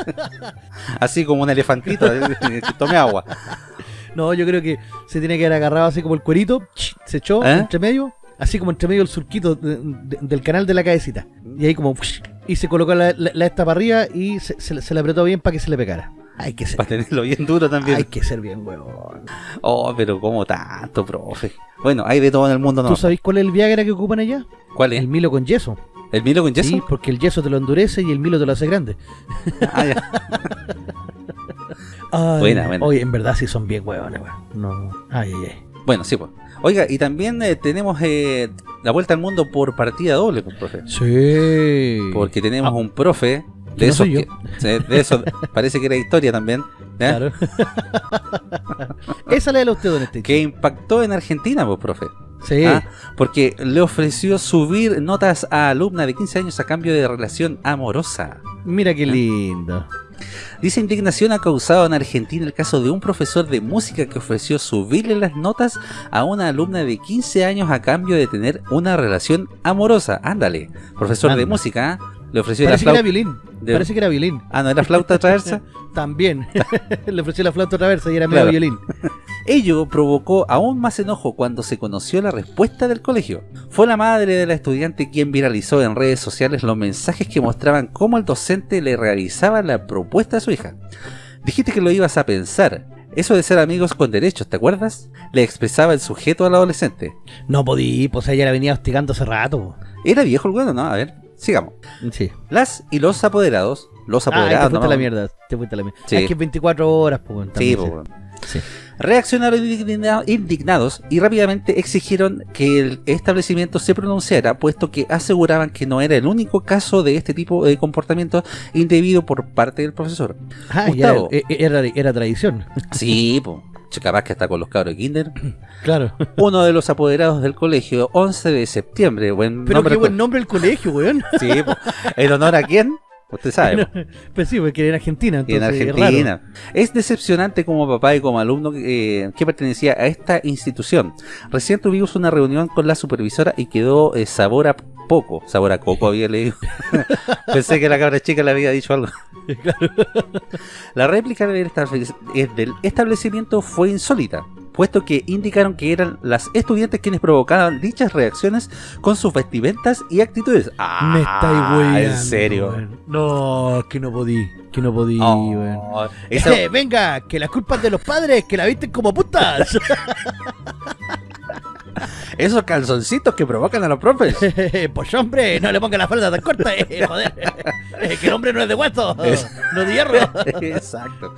Speaker 2: Así como un elefantito, tome agua.
Speaker 1: No, yo creo que se tiene que haber agarrado así como el cuerito, se echó
Speaker 2: ¿Eh?
Speaker 1: entre medio, así como entre medio el surquito de- de- del canal de la cabecita. Y ahí como... Y se colocó la, la, la esta para arriba y se, se, se le apretó bien para que se le pegara. Hay que ser,
Speaker 2: Para tenerlo bien duro también.
Speaker 1: hay que ser bien, huevón.
Speaker 2: Oh, pero como tanto, profe. Bueno, hay de todo en el mundo, ¿no?
Speaker 1: ¿Tú sabéis cuál es el Viagra que ocupan allá?
Speaker 2: ¿Cuál es?
Speaker 1: El Milo con yeso.
Speaker 2: ¿El Milo con yeso?
Speaker 1: Sí, porque el yeso te lo endurece y el Milo te lo hace grande.
Speaker 2: Ah, ya.
Speaker 1: Ay,
Speaker 2: Buena, buena.
Speaker 1: Oye, en verdad sí son bien huevones, weón. No. Ay, ay, ay.
Speaker 2: Bueno, sí, pues. Oiga, y también eh, tenemos eh, la vuelta al mundo por partida doble, pues, profe.
Speaker 1: Sí.
Speaker 2: Porque tenemos
Speaker 1: Ah,
Speaker 2: un profe de
Speaker 1: no
Speaker 2: esos
Speaker 1: soy yo.
Speaker 2: que- sí, de eso parece que era historia también.
Speaker 1: Claro. Esa la de usted, don Stitch.
Speaker 2: que impactó en Argentina, pues, profe.
Speaker 1: Sí.
Speaker 2: ¿ah? Porque le ofreció subir notas a alumna de 15 años a cambio de relación amorosa.
Speaker 1: Mira qué lindo.
Speaker 2: Dice indignación ha causado en Argentina el caso de un profesor de música que ofreció subirle las notas a una alumna de 15 años a cambio de tener una relación amorosa. Ándale, profesor de música, ¿ah? Le ofreció
Speaker 1: Parece
Speaker 2: la
Speaker 1: que era
Speaker 2: flauta.
Speaker 1: violín.
Speaker 2: de-
Speaker 1: Parece que era violín.
Speaker 2: Ah, ¿no era flauta traversa?
Speaker 1: También. Le ofreció la flauta traversa y era medio
Speaker 2: Claro.
Speaker 1: violín.
Speaker 2: Ello provocó aún más enojo cuando se conoció la respuesta del colegio. Fue la madre de la estudiante quien viralizó en redes sociales los mensajes que mostraban cómo el docente le realizaba la propuesta a su hija. Dijiste que lo ibas a pensar. Eso de ser amigos con derechos, ¿te acuerdas? Le expresaba el sujeto al adolescente.
Speaker 1: No podí, pues ella la venía hostigando hace rato.
Speaker 2: Era viejo el bueno, ¿no? A ver, sigamos.
Speaker 1: Sí.
Speaker 2: Las y los apoderados, los
Speaker 1: Ah, te
Speaker 2: apoderados,
Speaker 1: fuiste a
Speaker 2: ¿no?
Speaker 1: la mierda. Te fuiste la mierda.
Speaker 2: Sí.
Speaker 1: Es que es 24 horas, pues.
Speaker 2: Sí, weón.
Speaker 1: Sí.
Speaker 2: Reaccionaron indigna- indignados y rápidamente exigieron que el establecimiento se pronunciara, puesto que aseguraban que no era el único caso de este tipo de comportamiento indebido por parte del profesor.
Speaker 1: Ah,
Speaker 2: Gustavo.
Speaker 1: era, era, era tradición.
Speaker 2: Sí, pues, capaz que está con los cabros de kinder.
Speaker 1: Claro.
Speaker 2: Uno de los apoderados del colegio, 11 de septiembre, buen
Speaker 1: Pero
Speaker 2: nombre.
Speaker 1: qué buen nombre el colegio, weón.
Speaker 2: Sí, po. ¿En honor a quién? Usted sabe. po.
Speaker 1: Pues sí, porque era en Argentina.
Speaker 2: En
Speaker 1: Entonces, es
Speaker 2: Argentina. Es, decepcionante como papá y como alumno eh, que pertenecía a esta institución. Recién tuvimos una reunión con la supervisora y quedó eh, sabor a poco. Sabor a coco había leído. Pensé que la cabra chica le había dicho algo. La réplica del establecimiento fue insólita, puesto que indicaron que eran las estudiantes quienes provocaban dichas reacciones con sus vestimentas y actitudes. Ah,
Speaker 1: Me estáis weando.
Speaker 2: ¿En serio?
Speaker 1: No, que no podí. Que no podí,
Speaker 2: Oh, esa-
Speaker 1: Eh, venga, que las culpas de los padres, que la visten como putas.
Speaker 2: esos calzoncitos que provocan a los profes.
Speaker 1: pues hombre, no le ponga la falda tan corta, eh, joder. Que el hombre no es de hueso,
Speaker 2: Es-
Speaker 1: no de hierro.
Speaker 2: Exacto.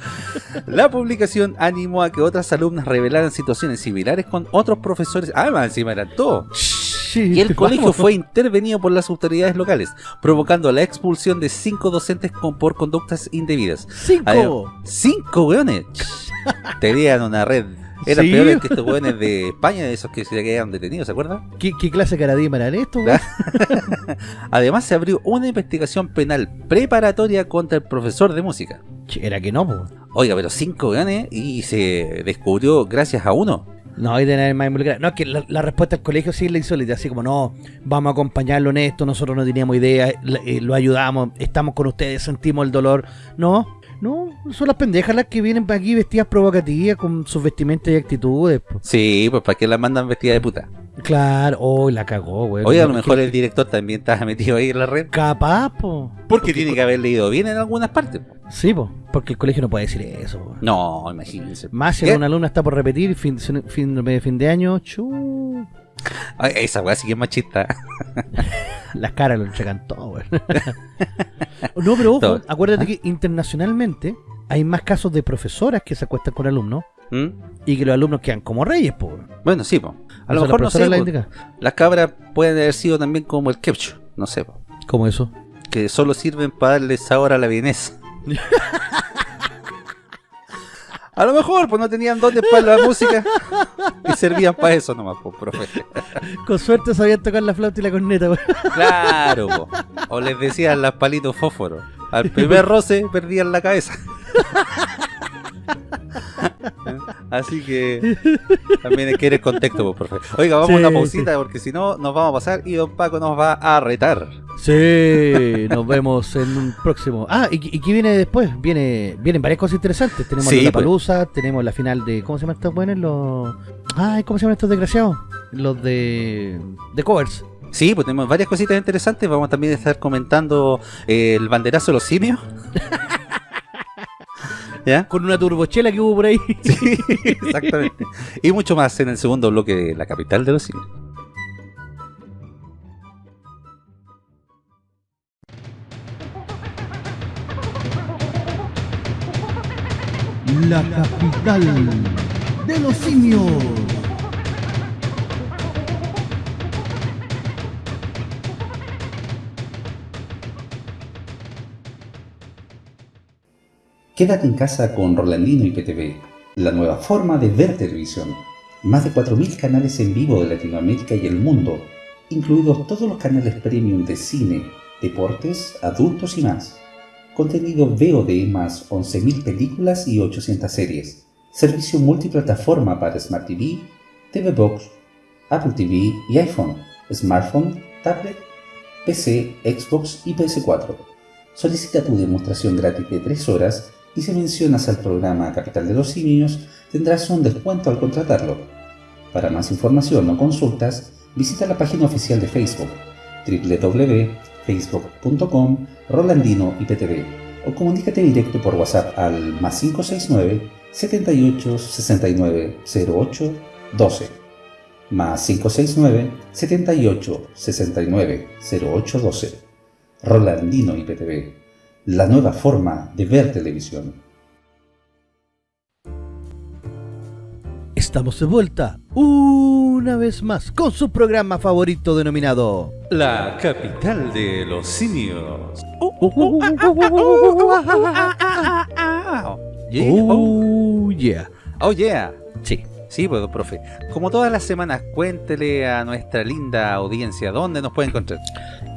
Speaker 2: La publicación animó a que otras alumnas revelaran situaciones similares con otros profesores. Ah, más encima eran todos. Y el colegio
Speaker 1: Vamos.
Speaker 2: fue intervenido por las autoridades locales, provocando la expulsión de cinco docentes con, por conductas indebidas.
Speaker 1: Cinco.
Speaker 2: Además, ¡Cinco weones! Tenían una red. Eran
Speaker 1: Sí.
Speaker 2: peores que estos weones de España, esos que se quedaron detenidos, ¿se acuerdan?
Speaker 1: ¿Qué, qué clase de caradima eran estos?
Speaker 2: Además, se abrió una investigación penal preparatoria contra el profesor de música.
Speaker 1: Era que no, po.
Speaker 2: Oiga, pero cinco weones y se descubrió gracias a uno.
Speaker 1: No, hay de nadie más involucrado. No, es que la, la respuesta del colegio sí es la insólita, así como no, vamos a acompañarlo en esto, nosotros no teníamos idea, eh, lo ayudamos, estamos con ustedes, sentimos el dolor. No, no, son las pendejas las que vienen para aquí vestidas provocativas con sus vestimentas y actitudes. po.
Speaker 2: Sí, pues para que la mandan vestida de puta.
Speaker 1: Claro, oh, la cagó, güey.
Speaker 2: Oiga, a lo mejor el director también estaba metido ahí en la red.
Speaker 1: Capaz, po.
Speaker 2: Porque tiene que haber leído bien en algunas partes. po.
Speaker 1: Sí, po, porque el colegio no puede decir eso. po.
Speaker 2: No, imagínense.
Speaker 1: Más si
Speaker 2: ¿Qué?
Speaker 1: una alumna está por repetir fin, fin, de- fin de año, chu,
Speaker 2: Ay, esa weá sí que es machista.
Speaker 1: las caras lo entregan todo, güey. no, pero ojo,
Speaker 2: Todo.
Speaker 1: acuérdate
Speaker 2: ¿Ah?
Speaker 1: que internacionalmente hay más casos de profesoras que se acuestan con alumnos
Speaker 2: ¿Mm?
Speaker 1: y que los alumnos quedan como reyes, po.
Speaker 2: Bueno, sí, po. a lo
Speaker 1: sea,
Speaker 2: mejor no sé.
Speaker 1: la
Speaker 2: las cabras pueden haber sido también como el ketchup. No sé, po,
Speaker 1: ¿Cómo eso?
Speaker 2: que solo sirven para darle sabor a la vienesa. A lo mejor, pues no tenían dotes para la música y servían para eso nomás, pues, profe.
Speaker 1: Con suerte sabían tocar la flauta y la corneta, güey.
Speaker 2: Claro, po. o les decían las palitos fósforos. Al primer roce perdían la cabeza. Así que también hay que ir en contexto, pues, profe. Oiga, vamos a una pausita porque si no nos vamos a pasar y don Paco nos va a retar.
Speaker 1: Sí, nos vemos en un próximo. Ah, ¿y, y qué viene después? Viene, vienen varias cosas interesantes. Tenemos
Speaker 2: Sí,
Speaker 1: la
Speaker 2: pues.
Speaker 1: palusa, tenemos la final de. ¿Cómo se llaman estos buenos? Los. Ay, ¿cómo se llaman estos desgraciados? Los de. de covers.
Speaker 2: Sí, pues tenemos varias cositas interesantes. Vamos también a estar comentando eh, el banderazo de los simios. ¿Ya?
Speaker 1: Con una turbochela que hubo por ahí.
Speaker 2: Sí, exactamente. Y mucho más en el segundo bloque de La Capital de los Simios.
Speaker 1: La capital de los simios.
Speaker 3: Quédate en casa con Rolandino y PTV, la nueva forma de ver televisión. Más de 4.000 canales en vivo de Latinoamérica y el mundo, incluidos todos los canales premium de cine, deportes, adultos y más. Contenido VOD más 11.000 películas y 800 series. Servicio multiplataforma para Smart TV, TV Box, Apple TV y iPhone, smartphone, tablet PC, Xbox y PS4. Solicita tu demostración gratis de 3 horas y si mencionas al programa Capital de los Simios tendrás un descuento al contratarlo. Para más información o consultas, visita la página oficial de Facebook www.facebook.com Rolandino IPTV o comunícate directo por WhatsApp al más 569 78 69 08 12 más 569 78 69 08 12 Rolandino IPTV la nueva forma de ver televisión
Speaker 1: Estamos de vuelta una vez más con su programa favorito denominado
Speaker 2: La capital de los simios. Yeah.
Speaker 1: Oh yeah
Speaker 2: Oh yeah.
Speaker 1: Sí
Speaker 2: Sí, pues, profe. Como todas las semanas, cuéntele a nuestra linda audiencia dónde nos puede encontrar.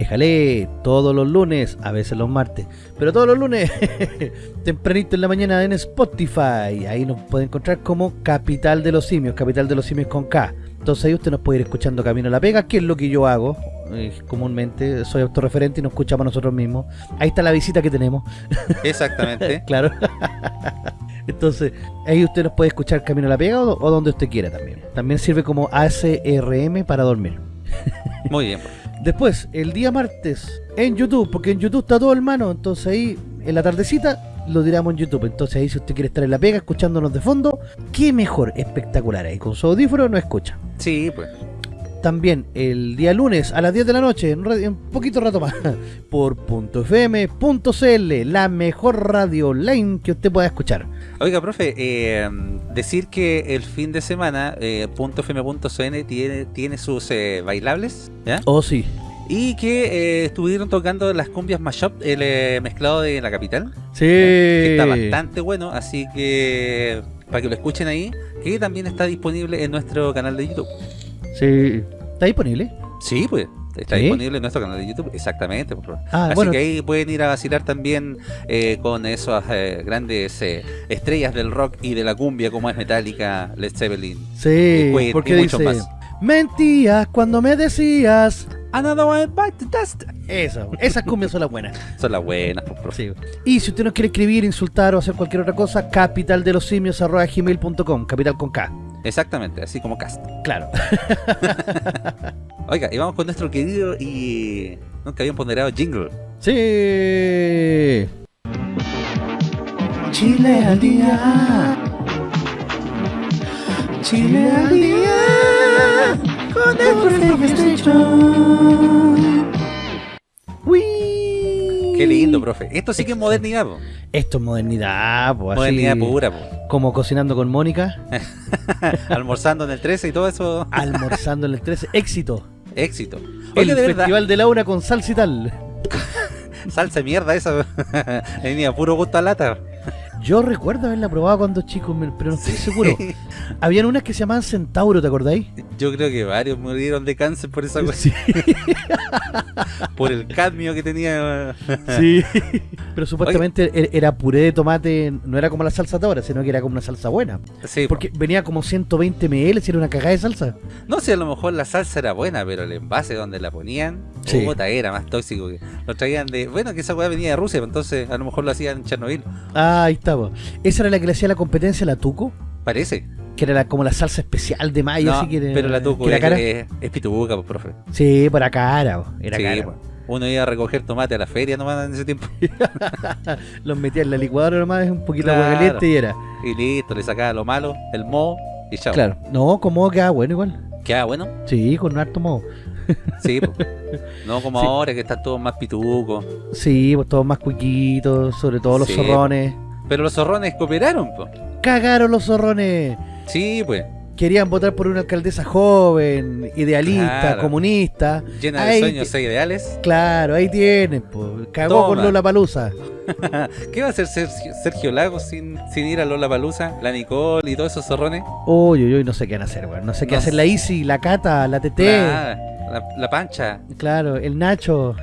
Speaker 1: Déjale todos los lunes, a veces los martes, pero todos los lunes, tempranito en la mañana en Spotify. Ahí nos puede encontrar como Capital de los Simios, Capital de los Simios con K. Entonces ahí usted nos puede ir escuchando Camino a la Pega, que es lo que yo hago. Eh, comúnmente soy autorreferente y nos escuchamos nosotros mismos. Ahí está la visita que tenemos.
Speaker 2: Exactamente.
Speaker 1: claro. Entonces, ahí usted nos puede escuchar Camino a la Pega o, o donde usted quiera también. También sirve como ACRM para dormir.
Speaker 2: Muy bien.
Speaker 1: Después, el día martes, en YouTube, porque en YouTube está todo hermano, entonces ahí, en la tardecita, lo tiramos en YouTube. Entonces ahí, si usted quiere estar en la pega, escuchándonos de fondo, qué mejor, espectacular. Ahí con su audífono no escucha.
Speaker 2: Sí, pues.
Speaker 1: También el día lunes a las 10 de la noche, en un, poquito rato más, por .fm.cl, la mejor radio online que usted pueda escuchar.
Speaker 2: Oiga, profe, eh, decir que el fin de semana eh, .fm.cn tiene, tiene sus eh, bailables, ¿ya?
Speaker 1: Oh, sí.
Speaker 2: Y que eh, estuvieron tocando las cumbias mashup, el eh, mezclado de la capital.
Speaker 1: Sí.
Speaker 2: Que está bastante bueno, así que para que lo escuchen ahí, que también está disponible en nuestro canal de YouTube.
Speaker 1: Sí. ¿Está disponible?
Speaker 2: Sí, pues. Está
Speaker 1: ¿Sí?
Speaker 2: disponible en nuestro canal de YouTube, exactamente. por favor.
Speaker 1: Ah,
Speaker 2: Así
Speaker 1: bueno.
Speaker 2: que ahí pueden ir a vacilar también eh, con esas eh, grandes eh, estrellas del rock y de la cumbia como es Metallica, Led Zeppelin.
Speaker 1: Sí,
Speaker 2: Queen
Speaker 1: porque
Speaker 2: y
Speaker 1: dice...
Speaker 2: más.
Speaker 1: Mentías cuando me decías...
Speaker 2: Another one bite the dust.
Speaker 1: Eso, esas cumbias son las buenas.
Speaker 2: Son las buenas, pues, profe.
Speaker 1: Sí. Y si usted nos quiere escribir, insultar o hacer cualquier otra cosa, capital de los simios gmail.com, capital con K.
Speaker 2: Exactamente, así como cast.
Speaker 1: Claro.
Speaker 2: Oiga, y vamos con nuestro querido y nunca habían ponderado jingle.
Speaker 1: Sí. Chile al día. Chile al día. Con el Uy.
Speaker 2: Qué lindo, profe. Esto sí que es modernidad, po.
Speaker 1: Esto es modernidad, pues.
Speaker 2: modernidad pura, po.
Speaker 1: Como cocinando con Mónica,
Speaker 2: Almorzando en el 13 y todo eso,
Speaker 1: almorzando en el 13. Éxito.
Speaker 2: éxito.
Speaker 1: El
Speaker 2: Oiga, de verdad,
Speaker 1: Festival de Laura con salsa y tal.
Speaker 2: salsa mierda esa. Tenía puro gusto a lata.
Speaker 1: Yo recuerdo haberla probado cuando chico, pero no estoy seguro. Habían unas que se llamaban Centauro, ¿te acordáis?
Speaker 2: Yo creo que varios murieron de cáncer por esa cosa,
Speaker 1: Sí.
Speaker 2: por el cadmio que tenía.
Speaker 1: sí. Pero supuestamente er- era puré de tomate, no era como la salsa de ahora, sino que era como una salsa buena.
Speaker 2: Sí,
Speaker 1: Porque venía como 120 ml, si era una cagada de salsa.
Speaker 2: no sé, a lo mejor la salsa era buena, pero el envase donde la ponían,
Speaker 1: Sí.
Speaker 2: puta, era más tóxico. que Lo traían de. Bueno, que esa weá venía de Rusia, pues, entonces a lo mejor lo hacían en Chernobyl.
Speaker 1: Ah, ahí Esa era la que le hacía la competencia la Tuco,
Speaker 2: Parece.
Speaker 1: que era la- como la salsa especial de mayo,
Speaker 2: No,
Speaker 1: así que era-
Speaker 2: pero la tuco
Speaker 1: que era
Speaker 2: es,
Speaker 1: cara.
Speaker 2: es, es pitubuca, pues, profe.
Speaker 1: Sí, para cara, era
Speaker 2: Sí,
Speaker 1: cara.
Speaker 2: pues. Uno iba a recoger tomate a la feria nomás en ese tiempo.
Speaker 1: Los metía en la licuadora nomás, un poquito de agua caliente y era.
Speaker 2: Y listo, le sacaba lo malo, el moho y chao.
Speaker 1: Claro. No, como queda bueno igual.
Speaker 2: Queda bueno.
Speaker 1: Sí, con un harto modo.
Speaker 2: Sí, pues. No como
Speaker 1: Sí.
Speaker 2: ahora que están todos más pitucos.
Speaker 1: Sí, pues todos más cuiquitos, sobre todo los
Speaker 2: Sí.
Speaker 1: zorrones.
Speaker 2: Pero los zorrones cooperaron, pues.
Speaker 1: Cagaron los zorrones.
Speaker 2: Sí, pues.
Speaker 1: Querían votar por una alcaldesa joven, idealista,
Speaker 2: Claro.
Speaker 1: comunista.
Speaker 2: Llena
Speaker 1: Ahí
Speaker 2: de sueños e ideales.
Speaker 1: Claro, ahí tienen, pues. Cagó
Speaker 2: Toma.
Speaker 1: con Lola Palusa.
Speaker 2: ¿Qué va a hacer Sergio, Sergio Lagos sin, sin ir a Lola Palusa? La Nicole y todos esos zorrones.
Speaker 1: Uy, uy, uy, no sé qué van a hacer, weón. No sé qué
Speaker 2: No
Speaker 1: hacer la Isi, la Cata, la TT.
Speaker 2: La, la, la Pancha,
Speaker 1: Claro, el Nacho.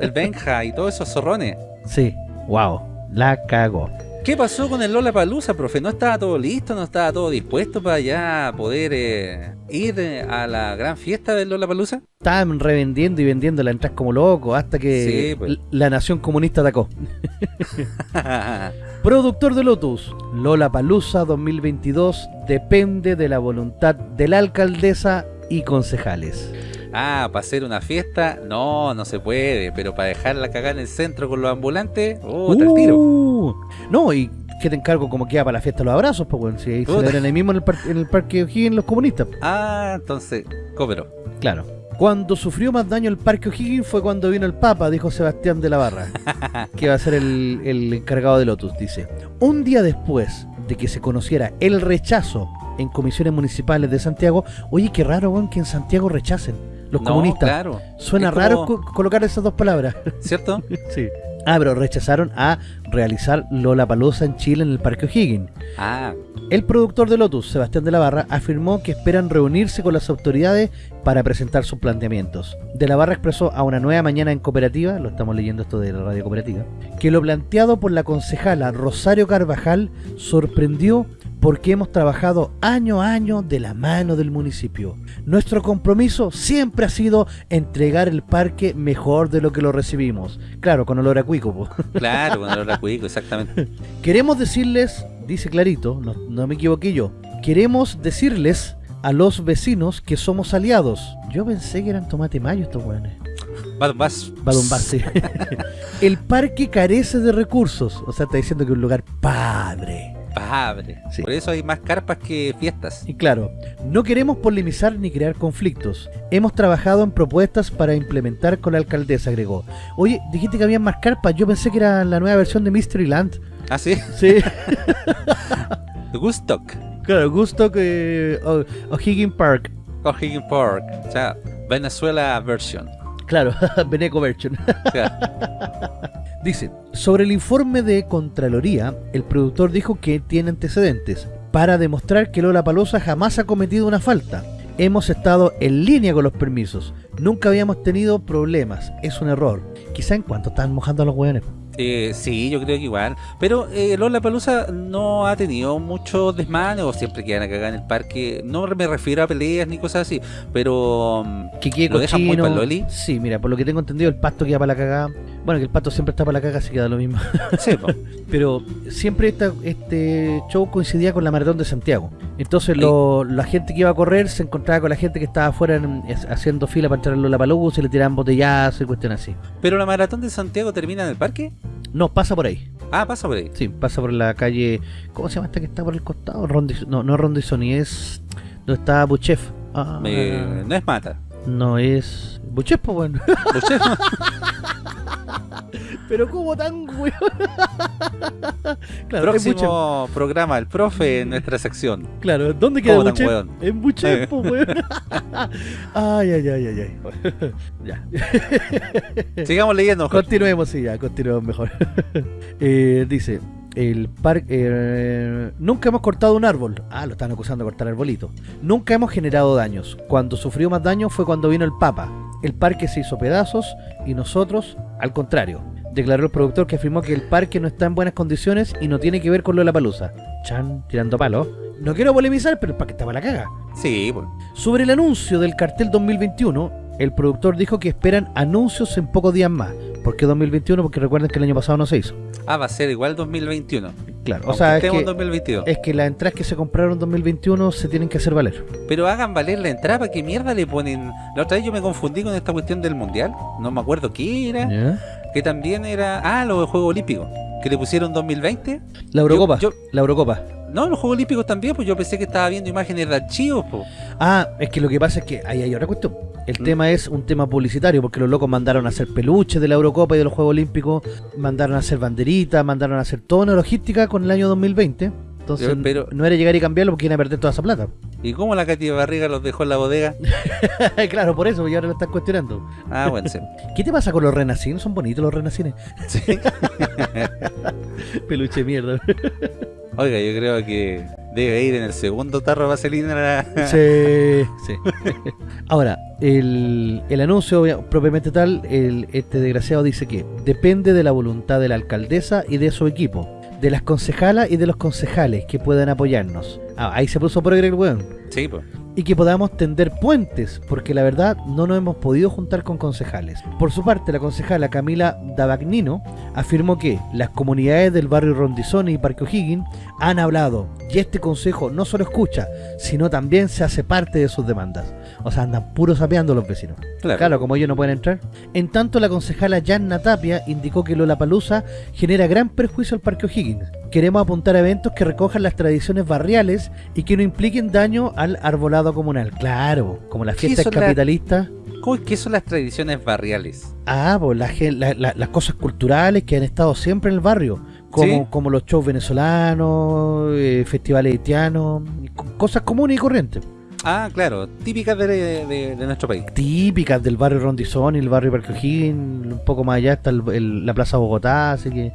Speaker 2: el Benja y todos esos zorrones.
Speaker 1: Sí, wow, la cagó.
Speaker 2: ¿Qué pasó con el Lola Palusa, profe? ¿No estaba todo listo? ¿No estaba todo dispuesto para ya poder eh, ir eh, a la gran fiesta del Lola Palusa?
Speaker 1: Estaban revendiendo y vendiendo la entrada como loco hasta que
Speaker 2: Sí, pues.
Speaker 1: la nación comunista atacó. Productor de Lotus, Lola Palusa 2022 depende de la voluntad de la alcaldesa y concejales.
Speaker 2: Ah, para hacer una fiesta, no, no se puede. Pero para dejarla cagar en el centro con los ambulantes, oh, el tiro.
Speaker 1: Uh, No, y que te encargo como queda para la fiesta los abrazos, pues bueno, si ahí celebran ahí mismo en el, par- en el parque O'Higgins los comunistas.
Speaker 2: Ah, entonces, cópero.
Speaker 1: Claro. Cuando sufrió más daño el parque O'Higgins fue cuando vino el Papa, dijo Sebastián de la Barra, que va a ser el, el encargado de Lotus, dice. Un día después de que se conociera el rechazo en comisiones municipales de Santiago, oye, qué raro, weón, que en Santiago rechacen los
Speaker 2: no,
Speaker 1: comunistas.
Speaker 2: claro.
Speaker 1: Suena raro co- colocar esas dos palabras.
Speaker 2: ¿Cierto?
Speaker 1: sí. Ah, pero rechazaron a realizar Lola Palusa en Chile en el Parque O'Higgins.
Speaker 2: Ah,
Speaker 1: El productor de Lotus, Sebastián de la Barra, afirmó que esperan reunirse con las autoridades para presentar sus planteamientos. De la Barra expresó a una nueva mañana en cooperativa, lo estamos leyendo esto de la radio cooperativa, que lo planteado por la concejala Rosario Carvajal sorprendió porque hemos trabajado año a año de la mano del municipio. Nuestro compromiso siempre ha sido entregar el parque mejor de lo que lo recibimos. Claro, con olor a cuico. po.
Speaker 2: claro, con olor a cuico, exactamente.
Speaker 1: Queremos decirles, dice clarito, no, no me equivoqué yo, queremos decirles a los vecinos que somos aliados. Yo pensé que eran tomate mayo estos weones.
Speaker 2: Vas.
Speaker 1: Badumba, sí. El parque carece de recursos. O sea, está diciendo que es un lugar padre. Sí.
Speaker 2: Por eso hay más carpas que fiestas.
Speaker 1: Y claro, no queremos polemizar ni crear conflictos. Hemos trabajado en propuestas para implementar con la alcaldesa, agregó. Oye, dijiste que había más carpas. Yo pensé que era la nueva versión de Mystery Land.
Speaker 2: Ah, sí.
Speaker 1: Sí.
Speaker 2: Gustock.
Speaker 1: claro, gusto que... O- O'Higgins Park.
Speaker 2: O'Higgins Park. O sea, Venezuela version.
Speaker 1: Claro, Beneco Version. Dice, sobre el informe de Contraloría, el productor dijo que tiene antecedentes para demostrar que Lola Palosa jamás ha cometido una falta. Hemos estado en línea con los permisos. Nunca habíamos tenido problemas. Es un error. Quizá en cuanto están mojando a los hueones.
Speaker 2: Eh, sí, yo creo que igual. Pero eh, Lola Palusa no ha tenido mucho desmane o siempre quedan a cagar en el parque. No me refiero a peleas ni cosas así. Pero
Speaker 1: Que
Speaker 2: ¿Lo dejan muy pa'l loli?
Speaker 1: Sí, mira, por lo que tengo entendido, el pasto queda para la cagada. Bueno, que el pasto siempre está para la cagada, así queda lo mismo.
Speaker 2: sí, po.
Speaker 1: Pero siempre esta- este show coincidía con la maratón de Santiago. Entonces lo- la gente que iba a correr se encontraba con la gente que estaba afuera en- es- haciendo fila para entrar en la Palusa y le tiraban botellazos y cuestiones así.
Speaker 2: Pero la maratón de Santiago termina en el parque.
Speaker 1: No, pasa por ahí.
Speaker 2: Ah, pasa por ahí.
Speaker 1: Sí, pasa por la calle... ¿Cómo se llama esta que está por el costado? Rondi- no, no Rondizoni, es... Donde está Buchef. Ah,
Speaker 2: no es mata.
Speaker 1: No es... Buchef, pues bueno.
Speaker 2: Usted-
Speaker 1: Pero ¿cómo tan weón? claro.
Speaker 2: Próximo programa, el profe en nuestra sección.
Speaker 1: Claro, ¿dónde queda
Speaker 2: weón?
Speaker 1: En Buchef, po, weón. ay, ay, ay, ay, ay. ya.
Speaker 2: Sigamos leyendo. Jorge.
Speaker 1: Continuemos, sí, ya, continuemos mejor. Eh, dice, el parque... eh, nunca hemos cortado un árbol. Ah, lo están acusando de cortar arbolito. Nunca hemos generado daños. Cuando sufrió más daño fue cuando vino el Papa. El parque se hizo pedazos y nosotros, al contrario. Declaró el productor que afirmó que el parque no está en buenas condiciones y no tiene que ver con lo de la palusa. Chan, tirando palo. No quiero polemizar, pero el parque estaba a la caga.
Speaker 2: Sí, pues.
Speaker 1: Sobre el anuncio del cartel 2021, el productor dijo que esperan anuncios en pocos días más. ¿Por qué 2021? Porque recuerden que el año pasado no se hizo.
Speaker 2: Ah, va a ser igual 2021.
Speaker 1: Claro, o sea, es que,
Speaker 2: 2022.
Speaker 1: es que las entradas que se compraron en 2021 se tienen que hacer valer.
Speaker 2: Pero hagan valer la entrada, ¿para qué mierda le ponen? La otra vez yo me confundí con esta cuestión del mundial. No me acuerdo qué era. Que también era. Ah, los Juegos Olímpicos. Que le pusieron 2020.
Speaker 1: La Eurocopa.
Speaker 2: Yo- yo-
Speaker 1: La Eurocopa.
Speaker 2: No, los Juegos Olímpicos también, pues yo pensé que estaba viendo imágenes de archivos.
Speaker 1: Ah, es que lo que pasa es que ahí hay otra cuestión. El
Speaker 2: Mm.
Speaker 1: tema es un tema publicitario, porque los locos mandaron a hacer peluches de la Eurocopa y de los Juegos Olímpicos, mandaron a hacer banderitas, mandaron a hacer toda una logística con el año 2020. Entonces,
Speaker 2: Pero- pero-
Speaker 1: no era llegar y cambiarlo porque iban a perder toda esa plata.
Speaker 2: ¿Y cómo la Katy Barriga los dejó en la bodega?
Speaker 1: claro, por eso, y ahora lo están cuestionando.
Speaker 2: Ah, bueno, sí.
Speaker 1: ¿Qué te pasa con los renacines? Son bonitos los renacines.
Speaker 2: Sí.
Speaker 1: Peluche mierda.
Speaker 2: Oiga, yo creo que debe ir en el segundo tarro de vaselina. la-
Speaker 1: Sí, sí. Ahora, el, el anuncio propiamente tal, el, este desgraciado dice que depende de la voluntad de la alcaldesa y de su equipo. De las concejalas y de los concejales que puedan apoyarnos. Ah, ahí se puso progre el weón.
Speaker 2: Sí, pues.
Speaker 1: Y que podamos tender puentes, porque la verdad no nos hemos podido juntar con concejales. Por su parte, la concejala Camila Davagnino afirmó que las comunidades del barrio Rondizoni y Parque O'Higgins han hablado y este consejo no solo escucha, sino también se hace parte de sus demandas. O sea, andan puros sapeando los vecinos.
Speaker 2: Claro.
Speaker 1: Claro, como ellos no pueden entrar. En tanto, la concejala Yanna Tapia indicó que Lollapalooza genera gran perjuicio al Parque O'Higgins. Queremos apuntar a eventos que recojan las tradiciones barriales y que no impliquen daño al arbolado comunal. Claro, como las
Speaker 2: ¿Qué
Speaker 1: fiestas
Speaker 2: la-
Speaker 1: capitalistas.
Speaker 2: ¿Cómo- ¿Qué son las tradiciones barriales?
Speaker 1: Ah, pues la la- las cosas culturales que han estado siempre en el barrio. Como,
Speaker 2: Sí.
Speaker 1: como los shows venezolanos, eh, festivales haitianos, cosas comunes y corrientes.
Speaker 2: Ah, claro, típicas de, de- de nuestro país.
Speaker 1: típicas del barrio Rondizón y el barrio Parque O'Higgins, un poco más allá está el- el- la Plaza Bogotá, así que... eh,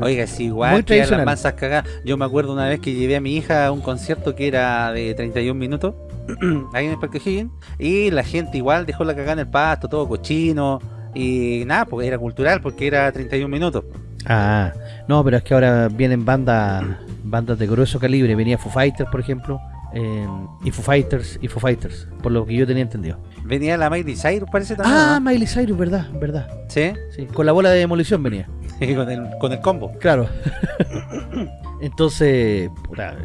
Speaker 2: Oiga, es
Speaker 1: Muy
Speaker 2: igual que a las mansas cagadas. Yo me acuerdo una vez que llevé a mi hija a un concierto que era de 31 minutos, ahí en el Parque O'Higgins, y la gente igual dejó la cagada en el pasto, todo cochino, y nada, porque era cultural, porque era 31 minutos.
Speaker 1: Ah, no, pero es que ahora vienen bandas bandas de grueso calibre, venía Foo Fighters, por ejemplo, eh, y Foo Fighters, y Foo Fighters, por lo que yo tenía entendido.
Speaker 2: Venía la Miley Cyrus, parece también.
Speaker 1: Ah,
Speaker 2: ¿no?
Speaker 1: Miley Cyrus, verdad, verdad.
Speaker 2: Sí,
Speaker 1: Sí, con la bola de demolición venía.
Speaker 2: con el, con el combo.
Speaker 1: Claro. Entonces,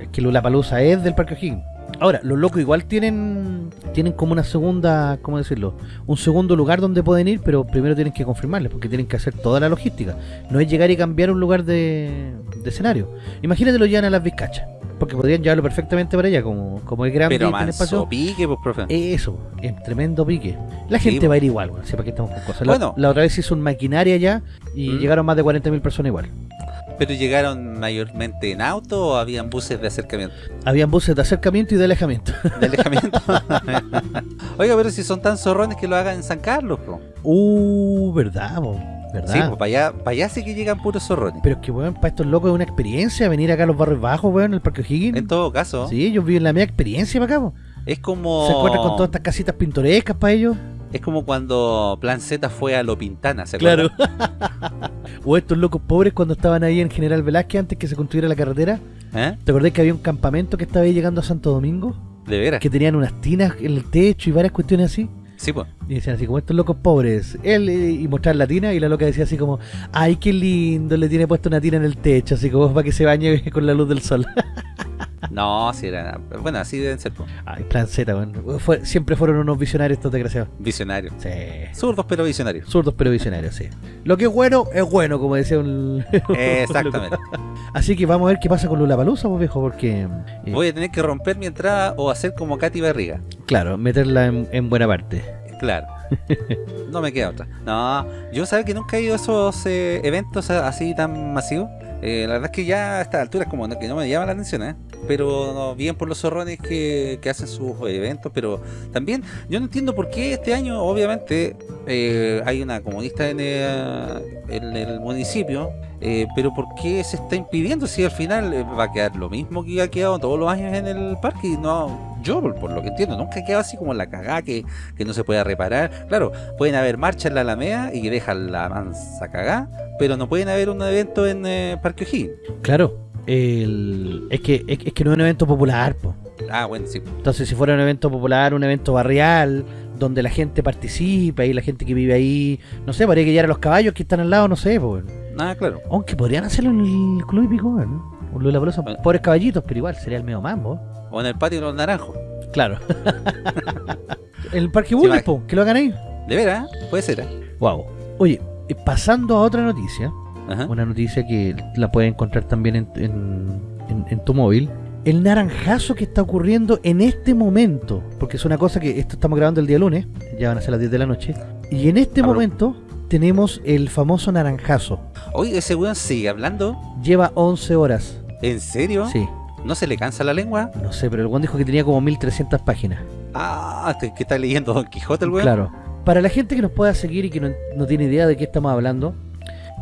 Speaker 1: es que Palusa es del Parque O'Higgins. Ahora, los locos igual tienen tienen como una segunda, ¿cómo decirlo? Un segundo lugar donde pueden ir, pero primero tienen que confirmarles, porque tienen que hacer toda la logística. No es llegar y cambiar un lugar de, de escenario. Imagínate lo llevan a las Vizcachas, porque podrían llevarlo perfectamente para allá, como, como es grande
Speaker 2: Pero manso
Speaker 1: espacio.
Speaker 2: pique, pues, profe.
Speaker 1: Eso, es tremendo pique. La gente
Speaker 2: po.
Speaker 1: va a ir igual, bueno, sepa que estamos con cosas. La,
Speaker 2: Bueno.
Speaker 1: la otra vez hizo un maquinaria allá y
Speaker 2: Mm.
Speaker 1: llegaron más de 40.000 personas igual.
Speaker 2: ¿Pero llegaron mayormente en auto o habían buses de acercamiento?
Speaker 1: Habían buses de acercamiento y de alejamiento.
Speaker 2: De alejamiento. Oiga, pero si son tan zorrones que lo hagan en San Carlos, po.
Speaker 1: Uh, verdad, po, verdad.
Speaker 2: Sí, pues para allá, para allá sí que llegan puros zorrones.
Speaker 1: Pero es que, weón, para estos locos es una experiencia venir acá a los barrios bajos, weón, el Parque O'Higgins.
Speaker 2: En todo caso,
Speaker 1: Sí, ellos viven la media experiencia para acá, po.
Speaker 2: es como
Speaker 1: Se encuentran con todas estas casitas pintorescas para ellos.
Speaker 2: es como cuando Plan Z fue a Lo Pintana, ¿se acuerdan?
Speaker 1: o estos locos pobres cuando estaban ahí en General Velázquez antes que se construyera la carretera.
Speaker 2: ¿Eh?
Speaker 1: ¿Te acordás que había un campamento que estaba ahí llegando a Santo Domingo?
Speaker 2: De veras.
Speaker 1: Que tenían unas tinas en el techo y varias cuestiones así. Y decían así como estos locos pobres. Él eh, y mostrar la tina y la loca decía así como, ay, qué lindo, le tiene puesto una tina en el techo, así como para que se bañe con la luz del sol.
Speaker 2: No, sí era. Bueno, así deben ser,
Speaker 1: ay, plan Z, weón. Fue- siempre fueron unos visionarios estos desgraciados.
Speaker 2: Visionarios.
Speaker 1: Sí.
Speaker 2: Zurdos pero visionarios.
Speaker 1: Zurdos pero visionarios, sí. Lo que es bueno, es bueno, como decía un...
Speaker 2: Exactamente.
Speaker 1: Así que vamos a ver qué pasa con Lula Palusa, pues viejo, porque... eh,
Speaker 2: Voy a tener que romper mi entrada o hacer como Katy Barriga.
Speaker 1: Claro, meterla en, en buena parte.
Speaker 2: Claro. No me queda otra. No, yo sabes que nunca he ido a esos eh, eventos así tan masivos. Eh, la verdad es que ya a estas alturas como no- que no me llama la atención, ¿eh? Pero bien por los zorrones que, que hacen sus eventos, pero también yo no entiendo por qué este año, obviamente, eh, hay una comunista en el municipio, eh, pero por qué se está impidiendo si al final eh, va a quedar lo mismo que ha quedado todos los años en el parque y no, yo por, por lo que entiendo, nunca ha quedado así como la cagada que, que no se pueda reparar. Claro, pueden haber marchas en la Alameda y que dejan la mansa cagada, pero no pueden haber un evento en eh, Parque O'Higgins.
Speaker 1: Claro, el... es, que, es, es que no es un evento popular, pues.
Speaker 2: Ah, bueno, sí.
Speaker 1: Entonces, si fuera un evento popular, un evento barrial, donde la gente participa y la gente que vive ahí, no sé, podría que a los caballos que están al lado, no sé, pues.
Speaker 2: Ah, claro.
Speaker 1: Aunque podrían hacerlo en el Club Hípico, ¿no? Un Lula Palusa,
Speaker 2: Bueno.
Speaker 1: pobres caballitos, pero igual sería el medio mambo.
Speaker 2: O en el patio de los naranjos.
Speaker 1: Claro. el Parque
Speaker 2: Sí,
Speaker 1: Bulnes, po, que lo hagan ahí.
Speaker 2: De veras, puede ser. ¿eh?
Speaker 1: Wow. Oye, eh, pasando a otra noticia,
Speaker 2: Ajá.
Speaker 1: una noticia que la puedes encontrar también en, en- en- en tu móvil. El naranjazo que está ocurriendo en este momento, porque es una cosa que esto estamos grabando el día lunes, ya van a ser las 10 de la noche, y en este momento tenemos el famoso naranjazo.
Speaker 2: Oye, ese weón sigue hablando.
Speaker 1: Lleva 11 horas.
Speaker 2: ¿En serio?
Speaker 1: Sí,
Speaker 2: ¿No se le cansa la lengua?
Speaker 1: no sé, pero el buen dijo que tenía como 1300 páginas.
Speaker 2: Ah, que está leyendo Don Quijote el weón.
Speaker 1: Claro. Para la gente que nos pueda seguir y que no, no tiene idea de qué estamos hablando,